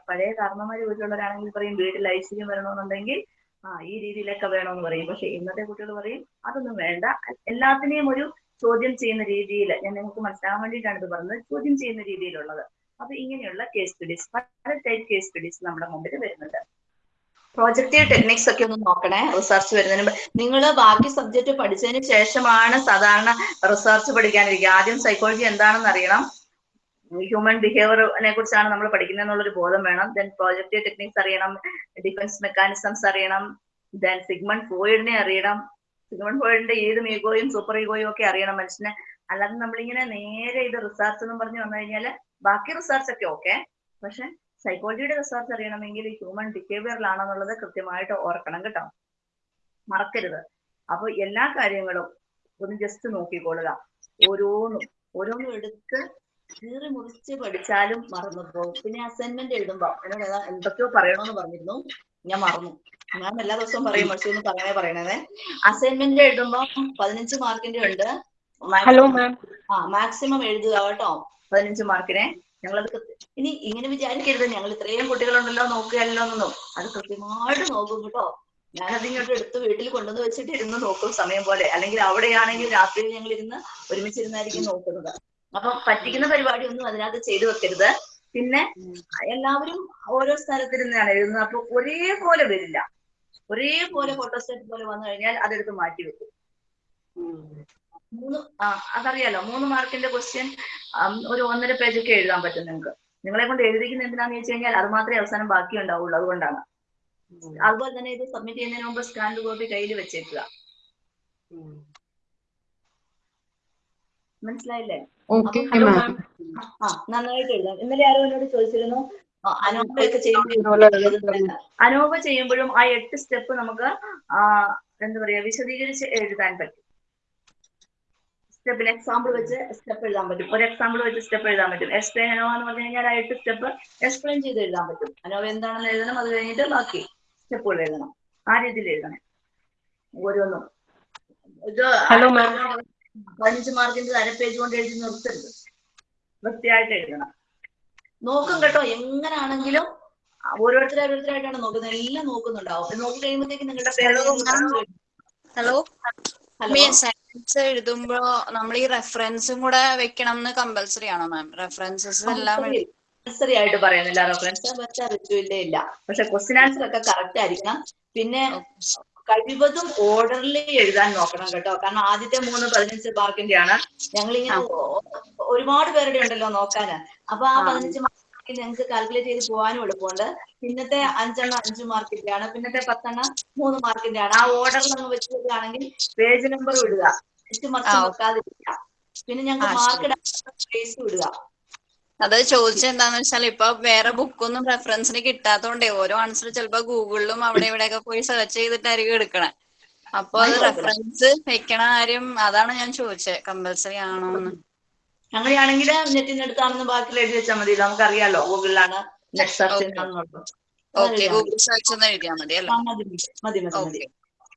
Speaker 1: പഴയ കാരണന്മാര് വീട്ടിലുള്ളവരാണെങ്കിൽ പറയും വീട്ടിൽ ഐശ്വര്യം വരണമെന്നുണ്ടെങ്കിൽ ആ ഈ രീതിയിലൊക്കെ വേണമെന്ന് പറയും. പക്ഷെ ഇന്നത്തെ കുട്ടികൾ പറയും അതൊന്നും വേണ്ട. എല്ലാത്തിനെയും ഒരു ചോദ്യം ചെയ്യുന്ന രീതിയിൽ ഞാൻ നിങ്ങൾക്ക് മനസ്സിലാകാൻ വേണ്ടിയിട്ടാണ് ഇത് പറഞ്ഞത്. ചോദ്യം ചെയ്യുന്ന രീതിയിലുള്ളത്. അപ്പൊ ഇങ്ങനെയുള്ള കേസ് സ്റ്റഡീസ് പല ടൈപ്പ് കേസ് സ്റ്റഡീസ് നമ്മുടെ മുമ്പിൽ വരുന്നുണ്ട്. പ്രോജക്റ്റീവ് ടെക്നിക്സ് ഒക്കെ ഒന്ന് നോക്കണേ റിസർച്ച് വരുന്നതിന് നിങ്ങൾ ബാക്കി സബ്ജക്ട് പഠിച്ചതിന് ശേഷമാണ് സാധാരണ റിസർച്ച് പഠിക്കാനിരിക്കുക. ആദ്യം സൈക്കോളജി എന്താണെന്ന് അറിയണം ഹ്യൂമൻ ബിഹേവിയറിനെ കുറിച്ചാണ് നമ്മൾ പഠിക്കുന്നത് എന്നുള്ളൊരു ബോധം വേണം. ദെൻ പ്രോജക്റ്റീവ് ടെക്നിക്സ് അറിയണം ഡിഫൻസ് മെക്കാനിസംസ് അറിയണം ദെൻ സിഗ്മൺ ഫ്രോയിഡിനെ അറിയണം. സിഗ്മൺ ഫ്രോയിഡിന്റെ ഏത് ഈഗോയും സൂപ്പർ ഈഗോയും ഒക്കെ അറിയണം മനുഷ്യനെ. അല്ലാതെ നമ്മളിങ്ങനെ നേരെ ഇത് റിസർച്ച് എന്ന് പറഞ്ഞു വന്നു കഴിഞ്ഞാൽ ബാക്കി റിസർച്ച് ഒക്കെ ഓക്കെ പക്ഷെ സൈക്കോളജിയുടെ റിസർച്ച് അറിയണമെങ്കിൽ ഹ്യൂമൻ ബിഹേവിയറിലാണെന്നുള്ളത് കൃത്യമായിട്ട് ഓർക്കണം കേട്ടോ. മറക്കരുത്. അപ്പൊ എല്ലാ കാര്യങ്ങളും ഒന്ന് ജസ്റ്റ് നോക്കിക്കൊള്ളുക. ഓരോന്നും ഓരോന്നും എടുത്ത് കീറി മുറിച്ച് പഠിച്ചാലും മറന്നു പോകും പിന്നെ അസൈൻമെന്റ് എഴുതുമ്പോ എന്നോട് ഏതാ എന്തൊക്കെയോ പറയണോന്ന് പറഞ്ഞിരുന്നു. ഞാൻ മറന്നു. ഞാൻ എല്ലാ ദിവസവും പറയും പക്ഷെ ഒന്ന് പറയണേ പറയണേ അസൈൻമെന്റ് എഴുതുമ്പോ പതിനഞ്ച് മാർക്കിന്റെ ഉണ്ട്.
Speaker 2: ഹലോ മാം
Speaker 1: ആ മാക്സിമം എഴുതുക കേട്ടോ. പതിനഞ്ച് മാർക്കിനെ. ഞങ്ങളത് ഇനി ഇങ്ങനെ വിചാരിക്കരുത്. ഞങ്ങൾ ഇത്രയും കുട്ടികളുണ്ടല്ലോ നോക്കുകയല്ലോ എന്നൊന്നും. അത് കൃത്യമായിട്ട് നോക്കും കേട്ടോ. ഞാനത് ഇങ്ങോട്ട് എടുത്ത് വീട്ടിൽ കൊണ്ടുവന്ന് വെച്ചിട്ട് ഇരുന്ന് നോക്കും സമയം പോലെ. അല്ലെങ്കിൽ അവിടെയാണെങ്കിൽ രാത്രിയിൽ ഞങ്ങൾ ഇരുന്ന് ഒരുമിച്ചിരുന്നായിരിക്കും നോക്കുന്നത്. അപ്പൊ പറ്റിക്കുന്ന പരിപാടി ഒന്നും അതിനകത്ത് ചെയ്തു വെക്കരുത്. പിന്നെ എല്ലാവരും ഓരോ സ്ഥലത്തിരുന്നാണ് എഴുതുന്നത്. അപ്പൊ ഒരേപോലെ വരില്ല. ഒരേപോലെ ഫോട്ടോസ്റ്റേറ്റ് പോലെ വന്നു കഴിഞ്ഞാൽ അതെടുത്ത് മാറ്റി വെക്കും. മൂന്ന് ആ അതറിയാലോ മൂന്ന് മാർക്കിന്റെ ക്വസ്റ്റ്യൻ ഒരു ഒന്നര പേജൊക്കെ എഴുതാൻ പറ്റും നിങ്ങൾക്ക്. നിങ്ങളെ കൊണ്ട് എഴുതിക്കുന്ന എന്തിനാന്ന് ചോദിച്ചു കഴിഞ്ഞാൽ അത് മാത്രമേ അവസാനം ബാക്കി ഉണ്ടാവുള്ളൂ അതുകൊണ്ടാണ്. അതുപോലെ തന്നെ ഇത് സബ്മിറ്റ് ചെയ്യുന്നതിന് മുമ്പ് സ്കാൻഡ് കോപ്പി കയ്യിൽ വെച്ചേക്കുക. മനസ്സിലായില്ലേ?
Speaker 2: ഓക്കെ
Speaker 1: നന്നായിട്ട് എഴുതാം. ഇന്നലെ ആരോ എന്നോട് ചോദിച്ചിരുന്നു അനോപ ചെയ്യുമ്പോഴും ആ എട്ട് സ്റ്റെപ്പ് നമുക്ക് എന്താ പറയാ വിശദീകരിച്ച് എഴുതാൻ പറ്റും. സ്റ്റെപ്പിൽ എക്സാമ്പിൾ വെച്ച് സ്റ്റെപ്പ് എഴുതാൻ പറ്റും. ഒരു എക്സാമ്പിൾ വെച്ച് സ്റ്റെപ്പ് എഴുതാൻ പറ്റും. എക്സ്പ്ലെയിൻ അനോവ എന്ന് പറഞ്ഞു കഴിഞ്ഞാൽ ആ എട്ട് സ്റ്റെപ്പ് എക്സ്പ്ലെയിൻ ചെയ്ത് എഴുതാൻ പറ്റും. അനോവ എന്താണെന്ന് എഴുതണം അത് കഴിഞ്ഞിട്ട് ബാക്കി സ്റ്റെപ്പുകൾ എഴുതണം. ആ രീതിയിൽ എഴുതണം. ഓരോന്നും. ഇത്
Speaker 2: ഹലോ മാം
Speaker 1: പതിനഞ്ച് മാർക്കിന്റെ അര പേജ് കൊണ്ട് എഴുതി നിർത്തരുത്. വൃത്തിയായിട്ട് എഴുതണം. നോക്കും കേട്ടോ എങ്ങനാണെങ്കിലും ഓരോരുത്തരും ഓരോരുത്തരായിട്ടാണ് നോക്കുന്നത്. എല്ലാം നോക്കുന്നുണ്ടാവും നോക്കി കഴിയുമ്പോഴത്തേക്ക് നിങ്ങളുടെ
Speaker 4: ഹലോ എഴുതുമ്പോ നമ്മൾ ഈ റെഫറൻസും കൂടെ വെക്കണം എന്ന് കമ്പൽസറി ആണോ മാം റെഫറൻസസ് എല്ലാം
Speaker 1: കമ്പൽസറി ആയിട്ട് പറയുന്നില്ല. റെഫറൻസ് വെച്ചാൽ വെച്ചില്ല ഇല്ല. പക്ഷെ ക്വസ്റ്റ്യൻ ആൻസർ ഒക്കെ കറക്റ്റ് ആയിരിക്കണം പിന്നെ കഴിവതും ഓർഡറിൽ എഴുതാൻ നോക്കണം കേട്ടോ. കാരണം ആദ്യത്തെ മൂന്ന് പതിനഞ്ച് മാർക്കിന്റെ ആണ് ഞങ്ങൾ ഇങ്ങനെ ഒരുപാട് പേരുടെ ഉണ്ടല്ലോ നോക്കാൻ അപ്പൊ ആ പതിനഞ്ച് മാർക്ക് ഞങ്ങൾക്ക് കാൽക്കുലേറ്റ് ചെയ്ത് പോകാനും എളുപ്പമുണ്ട്. പിന്നത്തെ അഞ്ചെണ്ണം അഞ്ച് മാർക്കിന്റെ ആണ് പിന്നത്തെ പത്തെണ്ണം മൂന്ന് മാർക്കിന്റെ ആണ് ആ ഓർഡറിൽ അങ്ങ് വെച്ചിട്ടാണെങ്കിൽ പേജ് നമ്പർ ഇടുക. മറിച്ച് നോക്കാതിരിക്കുക. പിന്നെ
Speaker 4: ഞങ്ങൾ
Speaker 1: മാർക്ക് ഇടാൻ സ്പേസ് ഇടുക.
Speaker 4: അത് ചോദിച്ചെന്താന്ന് വെച്ചാൽ ഇപ്പൊ വേറെ ബുക്കൊന്നും റെഫറൻസിന് കിട്ടാത്തോണ്ടേ ഓരോ ആൻസർ ചിലപ്പോ ഗൂഗിളിലും അവിടെ ഇവിടെയൊക്കെ പോയി സെർച്ച് ചെയ്തിട്ടായിരിക്കും എടുക്കണേ. അപ്പൊ അത് റെഫറൻസ് വെക്കണ കാര്യം അതാണ് ഞാൻ ചോദിച്ചത് കമ്പൽസറി ആണോ എന്ന്
Speaker 1: അങ്ങനെയാണെങ്കിൽ നെറ്റിൽ നിന്ന് എടുത്താണെന്ന് ബാക്കിൽ എഴുതി വെച്ചാൽ മതി നമുക്കറിയാലോ ഗൂഗിളിലാണ് net search
Speaker 4: okay Google search ഒന്ന് എഴുതിയാൽ മതി അല്ലേ?
Speaker 1: മതി മതി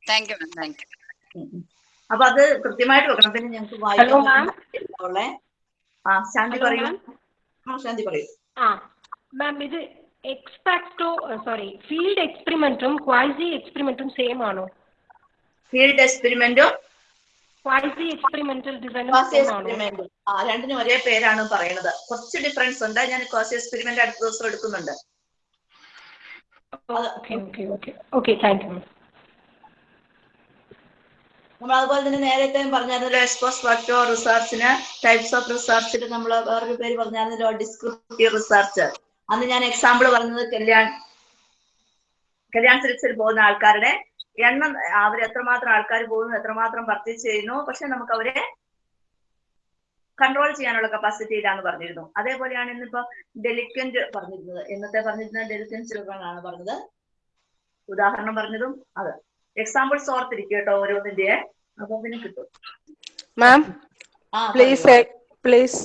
Speaker 4: thank you ma'am thank you
Speaker 1: ഉം, ഉം. അപ്പൊ അത് കൃത്യമായിട്ട് വെക്കണം. പിന്നെ ഞങ്ങൾക്ക് വായിക്കാൻ. ആ ശാന്തി പറയൂ. ശാന്തി പറയൂ.
Speaker 2: ആ മാം ഇത് എക്സ്പാക്ടോ സോറി ഫീൽഡ് എക്സ്പെരിമെന്റും ക്വാസി എക്സ്പെരിമെന്റും സെയിം ആണോ?
Speaker 1: ഫീൽഡ് എക്സ്പെരിമെന്റും
Speaker 2: ക്വാസി എക്സ്പെരിമെന്റൽ ഡിസൈനും
Speaker 1: ആ രണ്ടിനും ഒരേ പേരാണ് പറയുന്നത്. കുറച്ച് ഡിഫറൻസ് ഉണ്ട്. ഞാൻ ക്വാസി എക്സ്പെരിമെന്റ് അടുത്ത ദിവസം എടുക്കുന്നുണ്ട്.
Speaker 2: Okay okay okay okay thank you
Speaker 1: നമ്മൾ അതുപോലെ തന്നെ നേരത്തെ പറഞ്ഞായിരുന്നല്ലോ എക്സ്പോസ് ഫാക്ടോ റിസർച്ചിന് ടൈപ്സ് ഓഫ് റിസർച്ചിൽ നമ്മൾ വേറൊരു പേര് പറഞ്ഞായിരുന്നല്ലോ ഡിസ്ക്രിപ്റ്റീവ് റിസർച്ച് അന്ന് ഞാൻ എക്സാമ്പിൾ പറഞ്ഞത് കല്യാൺ കല്യാൺ സിൽക്സിൽ പോകുന്ന ആൾക്കാരുടെ എണ്ണം അവർ എത്രമാത്രം ആൾക്കാർ പോകുന്നു എത്രമാത്രം പർച്ചേസ് ചെയ്യുന്നു പക്ഷെ നമുക്ക് അവരെ കൺട്രോൾ ചെയ്യാനുള്ള കപ്പാസിറ്റി ഇല്ലാന്ന് പറഞ്ഞിരുന്നു. അതേപോലെയാണ് ഇന്നിപ്പോ ഡെലിക്വന്റ് പറഞ്ഞിരുന്നത്. ഇന്നത്തെ പറഞ്ഞിരുന്ന ഡെലിക്വൻസുകളാണ് പറഞ്ഞത്. ഉദാഹരണം പറഞ്ഞതും അത്. എക്സാമ്പിൾസ് ഓർത്തിരിക്കും കേട്ടോ ഓരോന്നിന്റെ. അപ്പൊ പിന്നെ കിട്ടും.
Speaker 5: മാം പ്ലീസ് പ്ലീസ്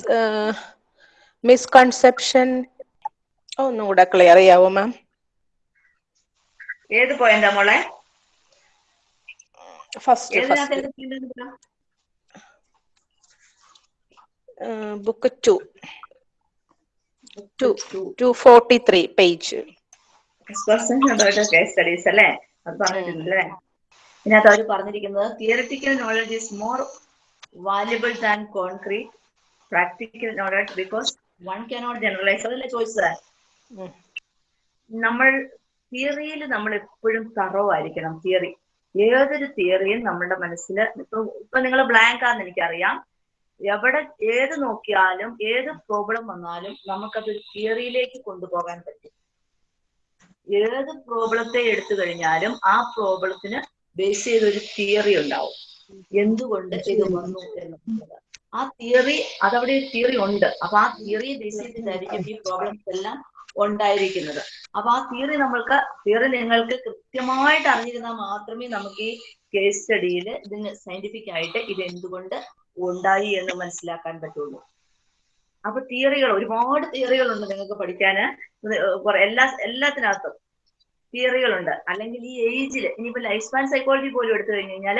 Speaker 5: മിസ്കൺസെപ്ഷൻ ഒന്നുകൂടെ ക്ലിയർ ചെയ്യാവോ മാം
Speaker 1: ഏത് പോയിന്റാ മോളെ?
Speaker 5: First book two two
Speaker 1: two forty three page അല്ലേ? അത് പറഞ്ഞിട്ടുണ്ടല്ലേ ഇതിനകത്ത് അവർ പറഞ്ഞിരിക്കുന്നത് theoretical knowledge is more valuable than concrete practical knowledge because one cannot generalise അതല്ലേ ചോദിച്ചത്? നമ്മൾ തിയറിയിൽ നമ്മൾ എപ്പോഴും തറവായിരിക്കണം. തിയറി ഏതൊരു തിയറിയും നമ്മുടെ മനസ്സിൽ ഇപ്പൊ ഇപ്പൊ നിങ്ങൾ ബ്ലാങ്ക് ആണെന്ന് എനിക്കറിയാം. എവിടെ ഏത് നോക്കിയാലും ഏത് പ്രോബ്ലം വന്നാലും നമുക്കത് തിയറിയിലേക്ക് കൊണ്ടുപോകാൻ പറ്റും. ഏത് പ്രോബ്ലത്തെ എടുത്തു കഴിഞ്ഞാലും ആ പ്രോബ്ലത്തിന് ബേസ് ചെയ്ത ഒരു തിയറി ഉണ്ടാവും. എന്തുകൊണ്ട് ഇത് വന്നു എന്നുള്ളത് ആ തിയറി അതവിടെ ഒരു തിയറി ഉണ്ട്. അപ്പൊ ആ തിയറി ബേസ് ചെയ്തിട്ടായിരിക്കും ഈ പ്രോബ്ലംസ് എല്ലാം ഉണ്ടായിരിക്കുന്നത്. അപ്പൊ ആ തിയറി നമ്മൾക്ക് തിയറി നിങ്ങൾക്ക് കൃത്യമായിട്ട് അറിഞ്ഞിരുന്നാൽ മാത്രമേ നമുക്ക് ഈ കേസ് സ്റ്റഡിയിൽ ഇതിന് സയന്റിഫിക് ആയിട്ട് ഇത് എന്തുകൊണ്ട് ഉണ്ടായി എന്ന് മനസ്സിലാക്കാൻ പറ്റുള്ളൂ. അപ്പൊ തിയറികൾ ഒരുപാട് തിയറികളുണ്ട് നിങ്ങൾക്ക് പഠിക്കാന്. ഇത് എല്ലാ എല്ലാത്തിനകത്തും. തിയറികളുണ്ട്. അല്ലെങ്കിൽ ഈ ഏജിൽ ഇനിയിപ്പോ ലൈഫ് സ്പാൻ സൈക്കോളജി പോലും എടുത്തു കഴിഞ്ഞു കഴിഞ്ഞാൽ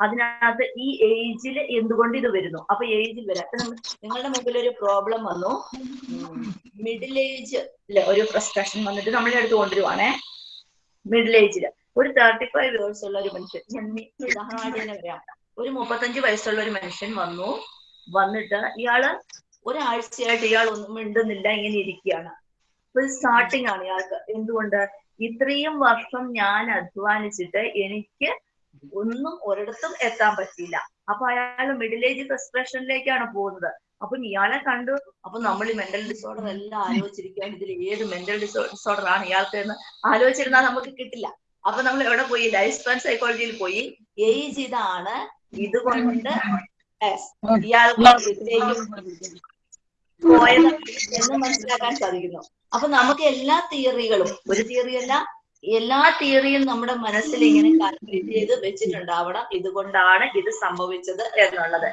Speaker 1: അതിനകത്ത് ഈ ഏജിൽ എന്തുകൊണ്ട് ഇത് വരുന്നു? അപ്പൊ ഏജിൽ വരാം. അപ്പൊ നിങ്ങളുടെ മുമ്പിൽ ഒരു പ്രോബ്ലം വന്നു. മിഡിൽ ഏജ് ഒരു ഫ്രസ്ട്രേഷൻ വന്നിട്ട് നമ്മളെ അടുത്ത് കൊണ്ടുവരുവാണേ. മിഡിൽ ഏജിൽ ഒരു തേർട്ടി ഫൈവ് ഇയേഴ്സ് ഉള്ള ഒരു മനുഷ്യൻ ഉദാഹരണമായിട്ട് തന്നെ പറയാം. ഒരു മുപ്പത്തഞ്ച് വയസ്സുള്ള ഒരു മനുഷ്യൻ വന്നു. വന്നിട്ട് ഇയാൾ ഒരാഴ്ചയായിട്ട് ഇയാൾ ഒന്നും മിണ്ടുന്നില്ല ഇങ്ങനെ ഇരിക്കുകയാണ്. ഇപ്പൊ സ്റ്റാർട്ടിങ് ആണ് ഇയാൾക്ക്. എന്തുകൊണ്ട്? ഇത്രയും വർഷം ഞാൻ അധ്വാനിച്ചിട്ട് എനിക്ക് ഒന്നും ഒരിടത്തും എത്താൻ പറ്റിയില്ല. അപ്പൊ അയാൾ മിഡിൽ ഏജ് ഫ്രസ്ട്രേഷനിലേക്കാണ് പോകുന്നത്. അപ്പൊ ഇയാളെ കണ്ടു. അപ്പൊ നമ്മൾ ഈ മെന്റൽ ഡിസോർഡർ എല്ലാം ആലോചിച്ചിരിക്കാൻ ഇതിൽ ഏത് മെന്റൽ ഡിസോർഡർ ആണ് ഇയാൾക്ക് എന്ന് ആലോചിച്ചിരുന്നാൽ നമുക്ക് കിട്ടില്ല. അപ്പൊ നമ്മൾ എവിടെ പോയി? ലൈഫ് സ്പാൻ സൈക്കോളജിയിൽ പോയി. ഏജ് ഇതാണ് ഇതുകൊണ്ട് ഇയാൾക്ക് പോയത് എന്ന് മനസ്സിലാക്കാൻ സാധിക്കുന്നു. അപ്പൊ നമുക്ക് എല്ലാ തിയറികളും ഒരു തിയറി അല്ല എല്ലാ തിയറിയും നമ്മുടെ മനസ്സിൽ ഇങ്ങനെ കാൽക്കുലേറ്റ് ചെയ്ത് വെച്ചിട്ടുണ്ടാവണം. ഇതുകൊണ്ടാണ് ഇത് സംഭവിച്ചത് എന്നുള്ളത്.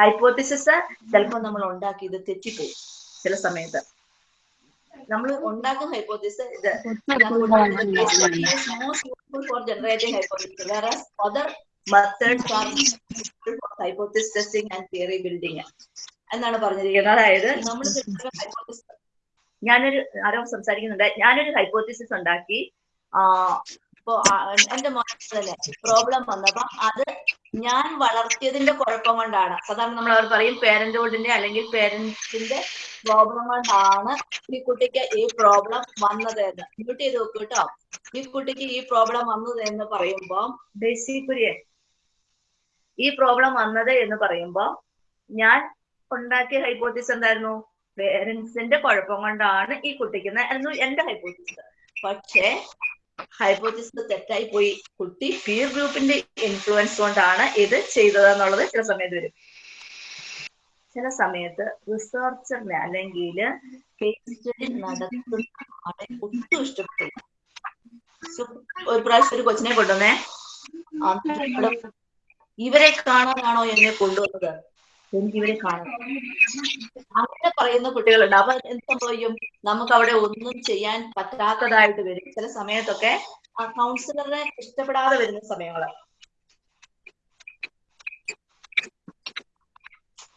Speaker 1: ഹൈപ്പോത്തിസിസ് ചിലപ്പോൾ നമ്മൾ ഉണ്ടാക്കി ഇത് തെറ്റിപ്പോവും ചില സമയത്ത്. നമ്മൾ ഉണ്ടാക്കുന്ന ഹൈപ്പോത്തിസ് ഇത്. ഫോർ ജനറേറ്റിംഗ് ഹൈപ്പോത്തിസ് വേറെ other methods for hypothesis testing and theory building എന്നാണ് പറഞ്ഞിരിക്കുന്നത് അതായത് നമ്മൾ ഞാനൊരു ആരോ സംസാരിക്കുന്നുണ്ട്. ഞാനൊരു ഹൈപ്പോത്തിസിസ് ഉണ്ടാക്കി. ഇപ്പോ എന്റെ മോനെ തന്നെ പ്രോബ്ലം വന്നപ്പോ അത് ഞാൻ വളർത്തിയതിന്റെ കുഴപ്പം കൊണ്ടാണ്. സാധാരണ നമ്മൾ അവർ പറയും പേരന്റ്ഹുഡിന്റെ അല്ലെങ്കിൽ പേരന്റ്സിന്റെ പ്രോബ്ലം കൊണ്ടാണ് ഈ കുട്ടിക്ക് ഈ പ്രോബ്ലം വന്നത് എന്ന്. മ്യൂട്ട് ചെയ്ത് നോക്കൂ കേട്ടോ. ഈ കുട്ടിക്ക് ഈ പ്രോബ്ലം വന്നത് എന്ന് പറയുമ്പോ ബേസിക്കുരിയെ ഈ പ്രോബ്ലം വന്നത് എന്ന് പറയുമ്പോ ഞാൻ ഉണ്ടാക്കിയ ഹൈപ്പോത്തിസ് എന്തായിരുന്നു? പേരൻസിന്റെ കുഴപ്പം കൊണ്ടാണ് ഈ കുട്ടിക്ക് ആയിരുന്നു എന്റെ ഹൈപ്പോത്തിസ് പക്ഷേ ഹൈപ്പോത്തിസ് തെറ്റായി പോയി. കുട്ടി പീർ ഗ്രൂപ്പിന്റെ ഇൻഫ്ലുവൻസ് കൊണ്ടാണ് ഇത് ചെയ്തത് എന്നുള്ളത് ചില സമയത്ത് വരും. ചില സമയത്ത് റിസർച്ചറിനെ അല്ലെങ്കിൽ ഒട്ടും ഇഷ്ടപ്പെട്ടില്ല. ഒരു പ്രാവശ്യം ഒരു കൊച്ചിനെ കൊണ്ടുവന്നേ. ഇവരെ കാണാനാണോ എന്നെ കൊണ്ടുവന്നത്? എനിക്ക് ഇവരെ കാണണം അങ്ങനെ പറയുന്ന കുട്ടികളുണ്ട്. അപ്പൊ എന്ത് സംഭവിക്കും? നമുക്ക് അവിടെ ഒന്നും ചെയ്യാൻ പറ്റാത്തതായിട്ട് വരും. ചില സമയത്തൊക്കെ ആ കൗൺസിലറിനെ ഇഷ്ടപ്പെടാതെ വരുന്ന സമയങ്ങൾ.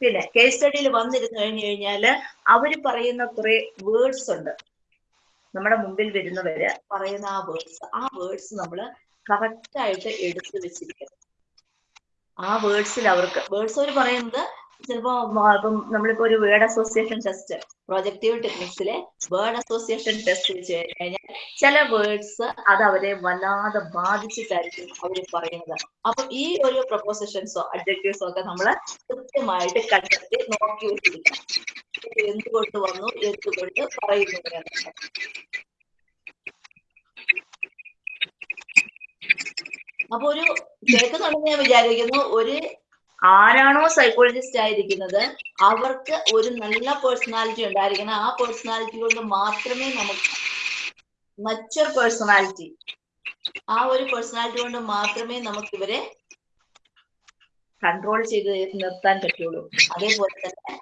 Speaker 1: പിന്നെ കേസ് സ്റ്റഡിയിൽ വന്നിരുന്നു കഴിഞ്ഞു കഴിഞ്ഞാൽ അവർ പറയുന്ന കുറെ വേർഡ്സ് ഉണ്ട്. നമ്മുടെ മുമ്പിൽ വരുന്നവര് പറയുന്ന ആ വേർഡ്സ് ആ വേർഡ്സ് നമ്മൾ കറക്റ്റ് ആയിട്ട് എടുത്തു വെച്ചിരിക്കണം. ആ വേർഡ്സിൽ അവർക്ക് വേർഡ്സ് അവർ പറയുന്നത് ചിലപ്പോ ഇപ്പം നമ്മളിപ്പോ ഒരു വേർഡ് അസോസിയേഷൻ ടെസ്റ്റ് പ്രൊജക്റ്റീവ് ടെക്നിക്സിലെ വേർഡ് അസോസിയേഷൻ ടെസ്റ്റ് വെച്ച് കഴിഞ്ഞാൽ ചില വേർഡ്സ് അത് അവരെ വല്ലാതെ ബാധിച്ചിട്ടായിരിക്കും അവർ പറയുന്നത്. അപ്പൊ ഈ ഒരു പ്രൊപ്പോസിഷൻസോ അഡ്ജക്റ്റീവ്സോ ഒക്കെ നമ്മൾ കൃത്യമായിട്ട് കണ്ടെത്തി നോക്കി വെച്ചിരിക്കണം ഇത് എന്തുകൊണ്ട് വന്നു എന്തുകൊണ്ട് പറയുന്നു അപ്പൊ ഒരു കേൾക്കുന്നുണ്ടെന്ന് ഞാൻ വിചാരിക്കുന്നു ഒരു ആരാണോ സൈക്കോളജിസ്റ്റ് ആയിരിക്കുന്നത് അവർക്ക് ഒരു നല്ല പേഴ്സണാലിറ്റി ഉണ്ടായിരിക്കണം. ആ പേഴ്സണാലിറ്റി കൊണ്ട് മാത്രമേ നമുക്ക് മച്ചർ പേഴ്സണാലിറ്റി ആ ഒരു പേഴ്സണാലിറ്റി കൊണ്ട് മാത്രമേ നമുക്ക് ഇവരെ കൺട്രോൾ ചെയ്ത് നിർത്താൻ പറ്റുള്ളൂ. അതേപോലെ തന്നെ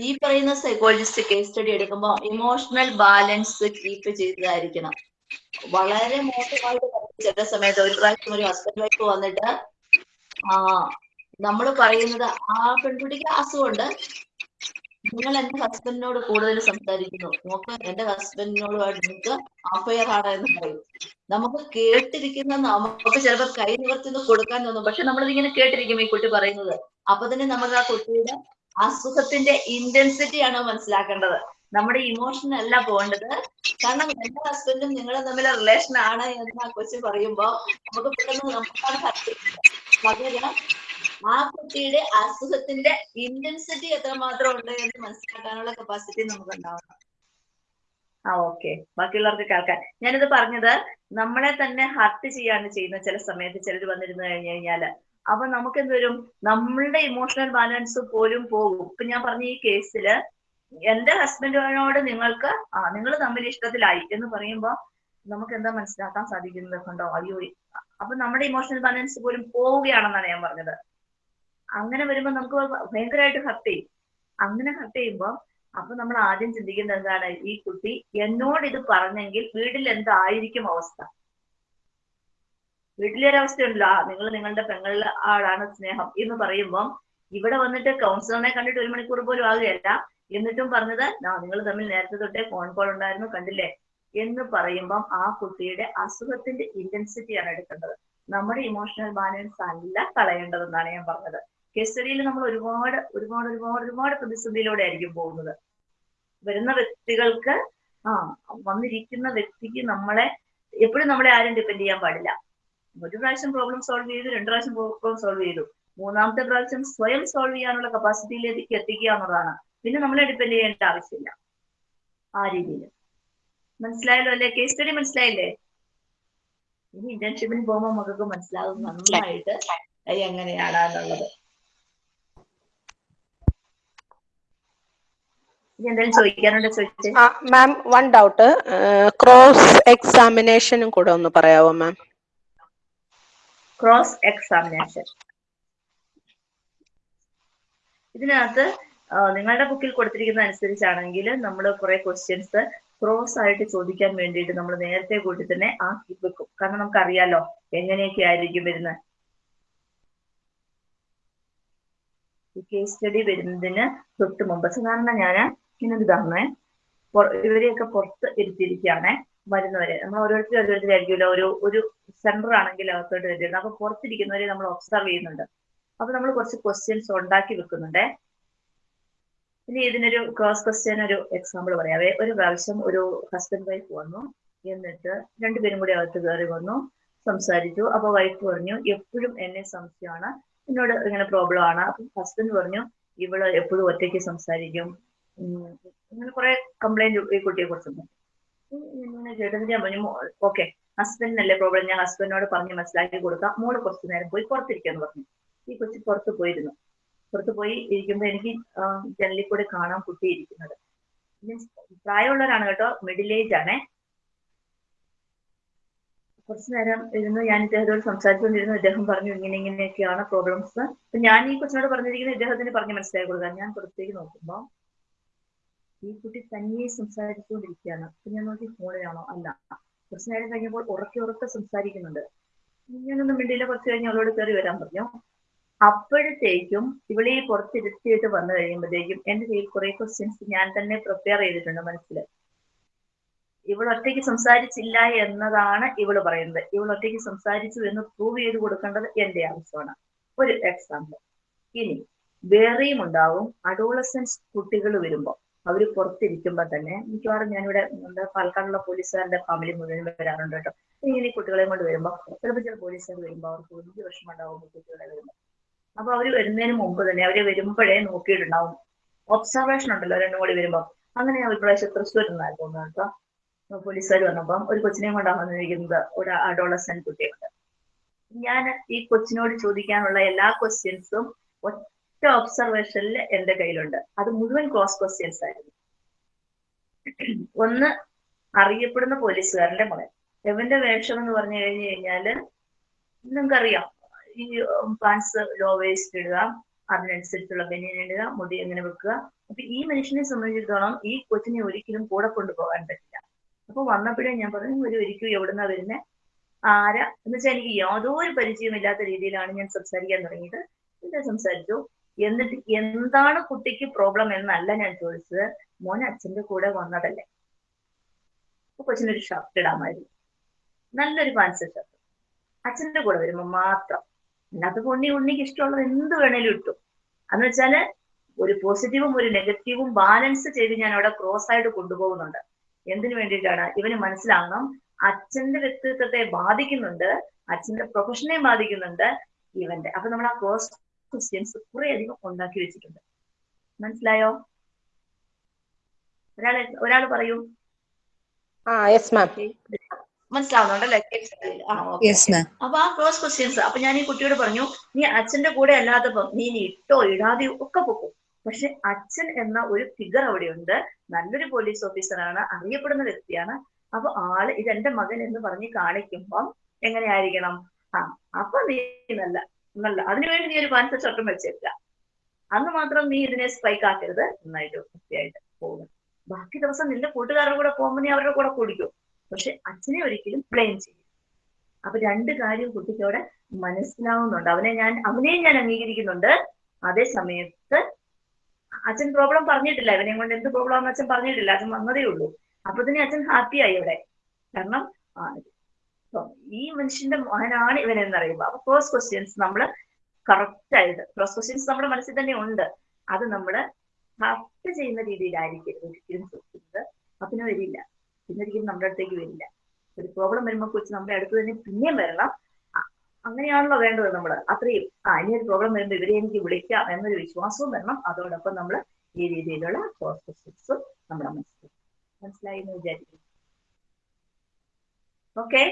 Speaker 1: ഈ പറയുന്ന സൈക്കോളജിസ്റ്റ് കേസ് സ്റ്റഡി എടുക്കുമ്പോൾ ഇമോഷണൽ ബാലൻസ് കീപ്പ് ചെയ്തതായിരിക്കണം വളരെ മോശമായിട്ട് ചില സമയത്ത് ഒരു പ്രാവശ്യം ഒരു ഹസ്ബൻഡ് വൈഫ് വന്നിട്ട് ആ നമ്മൾ പറയുന്നത് ആ പെൺകുട്ടിക്ക് അസുഖമുണ്ട്. നിങ്ങൾ എന്റെ ഹസ്ബൻഡിനോട് കൂടുതൽ സംസാരിക്കുന്നു. നോക്ക് എന്റെ ഹസ്ബൻഡിനോടുമായിട്ട് നിങ്ങൾക്ക് അഫയർ ആണ് എന്ന് പറയും. നമുക്ക് കേട്ടിരിക്കുന്ന നമുക്ക് ചിലപ്പോൾ കൈ നിവർത്തിന്ന് കൊടുക്കാൻ തോന്നും. പക്ഷെ നമ്മളിതിങ്ങനെ കേട്ടിരിക്കും ഈ കുട്ടി പറയുന്നത്. അപ്പൊ തന്നെ നമുക്ക് ആ കുട്ടിയുടെ അസുഖത്തിന്റെ ഇന്റൻസിറ്റി ആണ് മനസ്സിലാക്കേണ്ടത്. നമ്മുടെ ഇമോഷൻ അല്ല പോകേണ്ടത്. കാരണം എന്റെ ഹസ്ബൻഡും നിങ്ങളും തമ്മിലെ റിലേഷൻ ആണ് എന്ന് ആ കൊച്ചു പറയുമ്പോ നമുക്ക് പെട്ടെന്ന് നമുക്കാണ് പകരം ആ കുട്ടിയുടെ അസുഖത്തിന്റെ ഇന്റൻസിറ്റി എത്രമാത്രം ഉണ്ട് എന്ന് മനസ്സിലാക്കാനുള്ള കപ്പാസിറ്റി നമുക്ക് ഉണ്ടാവണം ആ ഓക്കെ ബാക്കിയുള്ളവർക്ക് കേൾക്കാൻ ഞാനിത് പറഞ്ഞത് നമ്മളെ തന്നെ ഹർട്ട് ചെയ്യാണ് ചെയ്യുന്ന ചില സമയത്ത് ചിലർ വന്നിരുന്നു കഴിഞ്ഞു കഴിഞ്ഞാൽ. അപ്പൊ നമുക്ക് എന്ത് നമ്മളുടെ ഇമോഷണൽ ബാലൻസ് പോലും പോകും. ഇപ്പൊ ഞാൻ പറഞ്ഞ ഈ കേസിൽ എന്റെ ഹസ്ബൻഡിനോട് നിങ്ങൾക്ക് ആ നിങ്ങൾ തമ്മിൽ ഇഷ്ടത്തിലായി എന്ന് പറയുമ്പോൾ നമുക്ക് എന്താ മനസ്സിലാക്കാൻ സാധിക്കുന്നത് കണ്ടോ? അയ്യോ അപ്പൊ നമ്മുടെ ഇമോഷണൽ ബാലൻസ് പോലും പോവുകയാണെന്നാണ് ഞാൻ പറഞ്ഞത്. അങ്ങനെ വരുമ്പോൾ നമുക്ക് ഭയങ്കരമായിട്ട് ഹർട്ട് ചെയ്യും. അങ്ങനെ ഹർട്ട് ചെയ്യുമ്പോ അപ്പൊ നമ്മൾ ആദ്യം ചിന്തിക്കുന്നത് എന്താണ്? ഈ കുട്ടി എന്നോട് ഇത് പറഞ്ഞെങ്കിൽ വീട്ടിൽ എന്തായിരിക്കും അവസ്ഥ? വീട്ടിലൊരവസ്ഥയുണ്ടല്ലോ നിങ്ങൾ നിങ്ങളുടെ പെങ്ങളിൽ ആളാണ് സ്നേഹം എന്ന് പറയുമ്പം ഇവിടെ വന്നിട്ട് കൗൺസിലറിനെ കണ്ടിട്ട് ഒരു മണിക്കൂർ പോലും ആകുകയല്ല. എന്നിട്ടും പറഞ്ഞത് നിങ്ങൾ തമ്മിൽ നേരത്തെ തൊട്ടേ ഫോൺ കോൾ ഉണ്ടായിരുന്നു കണ്ടില്ലേ? എന്ന് പറയുമ്പം ആ കുട്ടിയുടെ അസുഖത്തിന്റെ ഇന്റൻസിറ്റിയാണ് എടുക്കേണ്ടത്. നമ്മുടെ ഇമോഷണൽ ബാലൻസ് അല്ല കളയേണ്ടതെന്നാണ് ഞാൻ പറഞ്ഞത്. കേസ് സ്റ്റഡിയിൽ നമ്മൾ ഒരുപാട് ഒരുപാട് ഒരുപാട് ഒരുപാട് പ്രതിസന്ധിയിലൂടെ ആയിരിക്കും പോകുന്നത്. വരുന്ന വ്യക്തികൾക്ക് ആ വന്നിരിക്കുന്ന വ്യക്തിക്ക് നമ്മളെ എപ്പോഴും നമ്മളെ ആരും ഡിപ്പെൻഡ് ചെയ്യാൻ പാടില്ല. ഒരു പ്രാവശ്യം പ്രോബ്ലം സോൾവ് ചെയ്തു രണ്ടു പ്രാവശ്യം പ്രോബ്ലം സോൾവ് ചെയ്തു. മൂന്നാമത്തെ പ്രാവശ്യം സ്വയം സോൾവ് ചെയ്യാനുള്ള കപ്പാസിറ്റിയിലേക്ക് എത്തിക്കുക എന്നുള്ളതാണ്. പിന്നെ നമ്മളെ ഡിപ്പെൻഡ് ചെയ്യേണ്ട ആവശ്യമില്ല. ആ രീതിയിൽ മനസ്സിലായല്ലോ അല്ലേ? കേസ് സ്റ്റഡി മനസ്സിലായില്ലേ? ഇനി ഇന്റേൺഷിപ്പിന് പോകുമ്പോൾ നമുക്ക് മനസ്സിലാകും നന്നായിട്ട് എങ്ങനെയാണ് എങ്ങനെയാണെന്നുള്ളത്.
Speaker 5: മാം വൺ ഡൗട്ട് ക്രോസ് എക്സാമിനേഷനും കൂടെ ഒന്ന് പറയാവോ മാം
Speaker 1: ക്രോസ് എക്സാമിനേഷൻ ഇതിനകത്ത് നിങ്ങളുടെ ബുക്കിൽ കൊടുത്തിരിക്കുന്ന അനുസരിച്ചാണെങ്കിൽ നമ്മൾ കുറെ ക്വസ്റ്റ്യൻസ് ക്രോസ് ആയിട്ട് ചോദിക്കാൻ വേണ്ടിയിട്ട് നമ്മൾ നേരത്തെ കൂട്ടി തന്നെ ആക്കി വെക്കും. കാരണം നമുക്കറിയാലോ എങ്ങനെയൊക്കെ ആയിരിക്കും വരുന്നത്. കേസ് സ്റ്റഡി വരുന്നതിന് തൊട്ട് മുമ്പ് സാധാരണ ഞാൻ ഇങ്ങനെ ഇതാണേ ഇവരെയൊക്കെ പുറത്ത് ഇരുത്തിയിരിക്കുകയാണേ വരുന്നവരെ. നമ്മൾ ഓരോരുത്തരും ഓരോരുത്തരായിരിക്കുമല്ലോ ഒരു ഒരു സെന്റർ ആണെങ്കിൽ അകത്തോട്ട് വരുന്നത്. അപ്പൊ പുറത്തിരിക്കുന്നവരെ നമ്മൾ ഒബ്സർവ് ചെയ്യുന്നുണ്ട്. അപ്പൊ നമ്മൾ കുറച്ച് ക്വസ്റ്റ്യൻസ് ഉണ്ടാക്കി വെക്കുന്നുണ്ടേ. ഇനി ഇതിനൊരു ക്രോസ് ക്വസ്റ്റ്യൻ ഒരു എക്സാമ്പിൾ പറയാവേ ഒരു പ്രാവശ്യം ഒരു ഹസ്ബൻഡ് വൈഫ് വന്നു. എന്നിട്ട് രണ്ടുപേരും കൂടി അകത്ത് കയറി വന്നു സംസാരിച്ചു. അപ്പൊ വൈഫ് പറഞ്ഞു എപ്പോഴും എന്നെ സംശയമാണ്. എന്നോട് ഇങ്ങനെ പ്രോബ്ലം ആണ്. അപ്പൊ ഹസ്ബൻഡ് പറഞ്ഞു ഇവൾ എപ്പോഴും ഒറ്റയ്ക്ക് സംസാരിക്കും. ഇങ്ങനെ കുറെ കംപ്ലൈന്റ് ഈ കുട്ടിയെ കുറിച്ചുണ്ട് കേട്ടത് ഞാൻ പറഞ്ഞു ഓക്കെ ഹസ്ബൻഡിനല്ലേ പ്രോബ്ലം ഞാൻ ഹസ്ബൻഡിനോട് പറഞ്ഞ് മനസ്സിലാക്കി കൊടുക്കാം. മോൾ കുറച്ചു നേരം പോയി പുറത്തിരിക്കാന്ന് പറഞ്ഞു. ഈ കൊച്ചു പുറത്ത് പോയിരുന്നു. പുറത്ത് പോയി ഇരിക്കുമ്പോ എനിക്ക് ജനലിൽ കൂടെ കാണാൻ കുട്ടി ഇരിക്കുന്നത്. മീൻസ് പ്രായമുള്ളവരാണ് കേട്ടോ മിഡിൽ ഏജ് ആണ്. കുറച്ചു നേരം ഇരുന്ന് ഞാൻ ഇദ്ദേഹത്തോട് സംസാരിച്ചുകൊണ്ടിരുന്നു ഇദ്ദേഹം പറഞ്ഞു ഇങ്ങനെ ഇങ്ങനെയൊക്കെയാണ് പ്രോബ്ലംസ് അപ്പൊ ഞാൻ ഈ കൊച്ചിനോട് പറഞ്ഞിരിക്കുന്നത് ഇദ്ദേഹത്തിന് പറഞ്ഞ് മനസ്സിലാക്കി കൊടുക്കാൻ ഞാൻ പുറത്തേക്ക് നോക്കുമ്പോ ഈ കുട്ടി തന്നെ സംസാരിച്ചുകൊണ്ടിരിക്കുകയാണ്. അപ്പൊ ഞാൻ നോക്കി ഫോണിലാണോ? അല്ല. കുറച്ചു നേരം കഴിഞ്ഞപ്പോൾ ഉറക്കെ ഉറക്കെ സംസാരിക്കുന്നുണ്ട്. ഞാനൊന്നും മിണ്ടിയില്ല കുറച്ച് കഴിഞ്ഞ് അവളോട് കയറി വരാൻ പറഞ്ഞു. അപ്പോഴത്തേക്കും ഇവളെ ഈ പുറത്തിരുത്തിയിട്ട് വന്നു കഴിയുമ്പോഴത്തേക്കും എന്റെ കയ്യിൽ കുറെ ക്വസ്റ്റ്യൻസ് ഞാൻ തന്നെ പ്രിപ്പയർ ചെയ്തിട്ടുണ്ട് മനസ്സിൽ ഇവൾ ഒറ്റയ്ക്ക് സംസാരിച്ചില്ല എന്നതാണ് ഇവൾ പറയുന്നത്. ഇവൾ ഒറ്റയ്ക്ക് സംസാരിച്ചു എന്ന് പ്രൂവ് ചെയ്ത് കൊടുക്കേണ്ടത് എന്റെ ആവശ്യമാണ്. ഒരു എക്സാമ്പിൾ ഇനി വേറെയും ഉണ്ടാവും. അഡോളസൻസ് കുട്ടികൾ വരുമ്പോൾ അവർ പുറത്തിരിക്കുമ്പോൾ തന്നെ മിക്കവാറും ഞാനിവിടെ നമ്മുടെ പാലക്കാടുള്ള പോലീസുകാരുടെ ഫാമിലി മുഴുവൻ വരാറുണ്ട് കേട്ടോ. ഇങ്ങനെ കുട്ടികളെയും കുട്ടികളെ കൊണ്ട് വരുമ്പോൾ ചിലപ്പോൾ ചില പോലീസുകാർ വരുമ്പോൾ അവർക്ക് വലിയ വിഷമം ഉണ്ടാവും കുട്ടികളെ വരുമ്പോൾ. അപ്പൊ അവർ വരുന്നതിന് മുമ്പ് തന്നെ അവർ വരുമ്പോഴേ നോക്കിയിട്ടുണ്ടാവും. ഒബ്സർവേഷൻ ഉണ്ടല്ലോ രണ്ടും കൂടി വരുമ്പോൾ അങ്ങനെ ഒരു പ്രാവശ്യം തൃശ്ശൂർ നിന്നായിരുന്നു കേട്ടോ. പോലീസുകാർ വന്നപ്പം ഒരു കൊച്ചിനെയും കൊണ്ടാണ് വന്നിരിക്കുന്നത് ഒരു അഡോളസൻ കുട്ടിയുണ്ട്. ഞാൻ ഈ കൊച്ചിനോട് ചോദിക്കാനുള്ള എല്ലാ ക്വസ്റ്റ്യൻസും ഒറ്റ ഒബ്സർവേഷനിൽ എന്റെ കയ്യിലുണ്ട്. അത് മുഴുവൻ ക്രോസ് ക്വസ്റ്റ്യൻസ് ആയിരുന്നു. ഒന്ന് അറിയപ്പെടുന്ന പോലീസുകാരന്റെ മകൻ എവന്റെ വേഷം എന്ന് പറഞ്ഞു കഴിഞ്ഞു കഴിഞ്ഞാൽ നിങ്ങൾക്കറിയാം. ഈ പാൻസ് ലോ വേസ്റ്റ് ഇടുക അതിനനുസരിച്ചുള്ള ബനിയൻ ഇടുക മുടി എങ്ങനെ വെക്കുക. അപ്പൊ ഈ മനുഷ്യനെ സംബന്ധിച്ചിടത്തോളം ഈ കൊച്ചിനെ ഒരിക്കലും കൂടെ കൊണ്ടുപോകാൻ പറ്റില്ല. അപ്പൊ വന്നപ്പോഴേ ഞാൻ പറഞ്ഞു ഒരു ഒരിക്കലും എവിടുന്നാ വരുന്നത് ആരാ? എന്ന് വെച്ചാൽ എനിക്ക് യാതൊരു പരിചയമില്ലാത്ത രീതിയിലാണ് ഞാൻ സംസാരിക്കാൻ തുടങ്ങിയത്. എന്താ സംസാരിച്ചു. എന്നിട്ട് എന്താണ് കുട്ടിക്ക് പ്രോബ്ലം എന്നല്ല ഞാൻ ചോദിച്ചത്. മോൻ അച്ഛന്റെ കൂടെ വന്നതല്ലേ. അപ്പൊ കൊച്ചിനൊരു ഷർട്ട് ഇടാമായിരുന്നു. നല്ലൊരു പാൻസ് ഷർട്ട് അച്ഛന്റെ കൂടെ വരുമ്പോ മാത്രം അല്ലാത്ത ഉണ്ണി ഉണ്ണിക്ക് ഇഷ്ടമുള്ളത് എന്ത് വേണേലും ഇട്ടു. അന്ന് വെച്ചാൽ ഒരു പോസിറ്റീവും ഒരു നെഗറ്റീവും ബാലൻസ് ചെയ്ത് ഞാൻ അവിടെ ക്രോസ് ആയിട്ട് കൊണ്ടുപോകുന്നുണ്ട്. എന്തിനു വേണ്ടിയിട്ടാണ്? ഇവന് മനസ്സിലാകണം അച്ഛന്റെ വ്യക്തിത്വത്തെ ബാധിക്കുന്നുണ്ട് അച്ഛന്റെ പ്രൊഫഷനെ ബാധിക്കുന്നുണ്ട് ഇവന്റെ അപ്പൊ നമ്മൾ ആ ക്രോസ് ക്വസ്റ്റ്യൻസ് കുറെ അധികം ഉണ്ടാക്കി വെച്ചിട്ടുണ്ട്. മനസ്സിലായോ? ഒരാൾ ഒരാൾ പറയൂ.
Speaker 5: ആ യെസ് മാം
Speaker 1: മനസ്സിലാവുന്നുണ്ടല്ലേ? അപ്പൊ ആ ക്രോസ് ക്വസ്റ്റ്യൻസ് അപ്പൊ ഞാൻ ഈ കുട്ടിയോട് പറഞ്ഞു നീ അച്ഛന്റെ കൂടെ അല്ലാത്തപ്പം നീ നീ ഇട്ടോ ഇടാതെയോ ഒക്കെ പൊക്കും. പക്ഷെ അച്ഛൻ എന്ന ഒരു ഫിഗർ അവിടെയുണ്ട്. നല്ലൊരു പോലീസ് ഓഫീസറാണ് അറിയപ്പെടുന്ന വ്യക്തിയാണ്. അപ്പൊ ആൾ ഇതെന്റെ മകൻ എന്ന് പറഞ്ഞ് കാണിക്കുമ്പം എങ്ങനെയായിരിക്കണം? ആ അപ്പൊ നീ നല്ല നല്ല. അതിനുവേണ്ടി നീ ഒരു പാൻസ ചട്ടം വെച്ചേക്ക. അന്ന് മാത്രം നീ ഇതിനെ സ്പൈക്ക് ആക്കരുത്. നന്നായിട്ട് വൃത്തിയായിട്ട് പോകും ബാക്കി ദിവസം നിന്റെ കൂട്ടുകാരുടെ കൂടെ പോകുമ്പോൾ നീ അവരുടെ കൂടെ കുടിക്കും. പക്ഷെ അച്ഛനെ ഒരിക്കലും ബ്ലെയിം ചെയ്യും അപ്പൊ രണ്ട് കാര്യം കുട്ടിക്കവിടെ മനസ്സിലാവുന്നുണ്ട്. അവനെ ഞാൻ അവനെയും ഞാൻ അംഗീകരിക്കുന്നുണ്ട്. അതേ സമയത്ത് അച്ഛൻ പ്രോബ്ലം പറഞ്ഞിട്ടില്ല. ഇവനെ കൊണ്ട് എന്ത് പ്രോബ്ലം ആണെന്ന് അച്ഛൻ പറഞ്ഞിട്ടില്ല. അച്ഛൻ വന്നതേ ഉള്ളൂ. അപ്പൊ തന്നെ അച്ഛൻ ഹാപ്പിയായി ഇവിടെ കാരണം ഈ മനുഷ്യന്റെ മോഹനാണ് ഇവൻ എന്നറിയുമ്പോൾ അപ്പൊ ക്രോസ് ക്വസ്റ്റ്യൻസ് നമ്മൾ കറക്റ്റ് ആയിട്ട് ക്രോസ് ക്വസ്റ്റ്യൻസ് നമ്മുടെ മനസ്സിൽ തന്നെ ഉണ്ട്. അത് നമ്മൾ കറക്റ്റ് ചെയ്യുന്ന രീതിയിലായിരിക്കും ഒരിക്കലും ചോദിക്കുന്നത് അപ്പിന് വരില്ല പിന്നെ ഒരിക്കലും നമ്മുടെ അടുത്തേക്ക് വരില്ല. ഒരു പ്രോബ്ലം വരുമ്പോൾ കുറിച്ച് നമ്മുടെ അടുത്ത് തന്നെ പിന്നെയും വരണം. അങ്ങനെയാണല്ലോ വേണ്ടത് നമ്മൾ അത്രയും. ആ ഇനി ഒരു പ്രോബ്ലം വരുമ്പോൾ ഇവരെ എനിക്ക് വിളിക്കാം എന്നൊരു വിശ്വാസവും വരണം. അതോടൊപ്പം നമ്മൾ ഈ രീതിയിലുള്ള പ്രോസസ്സും നമ്മുടെ മനസ്സിൽ മനസ്സിലായി എന്ന് വിചാരിക്കുന്നു. ഓക്കെ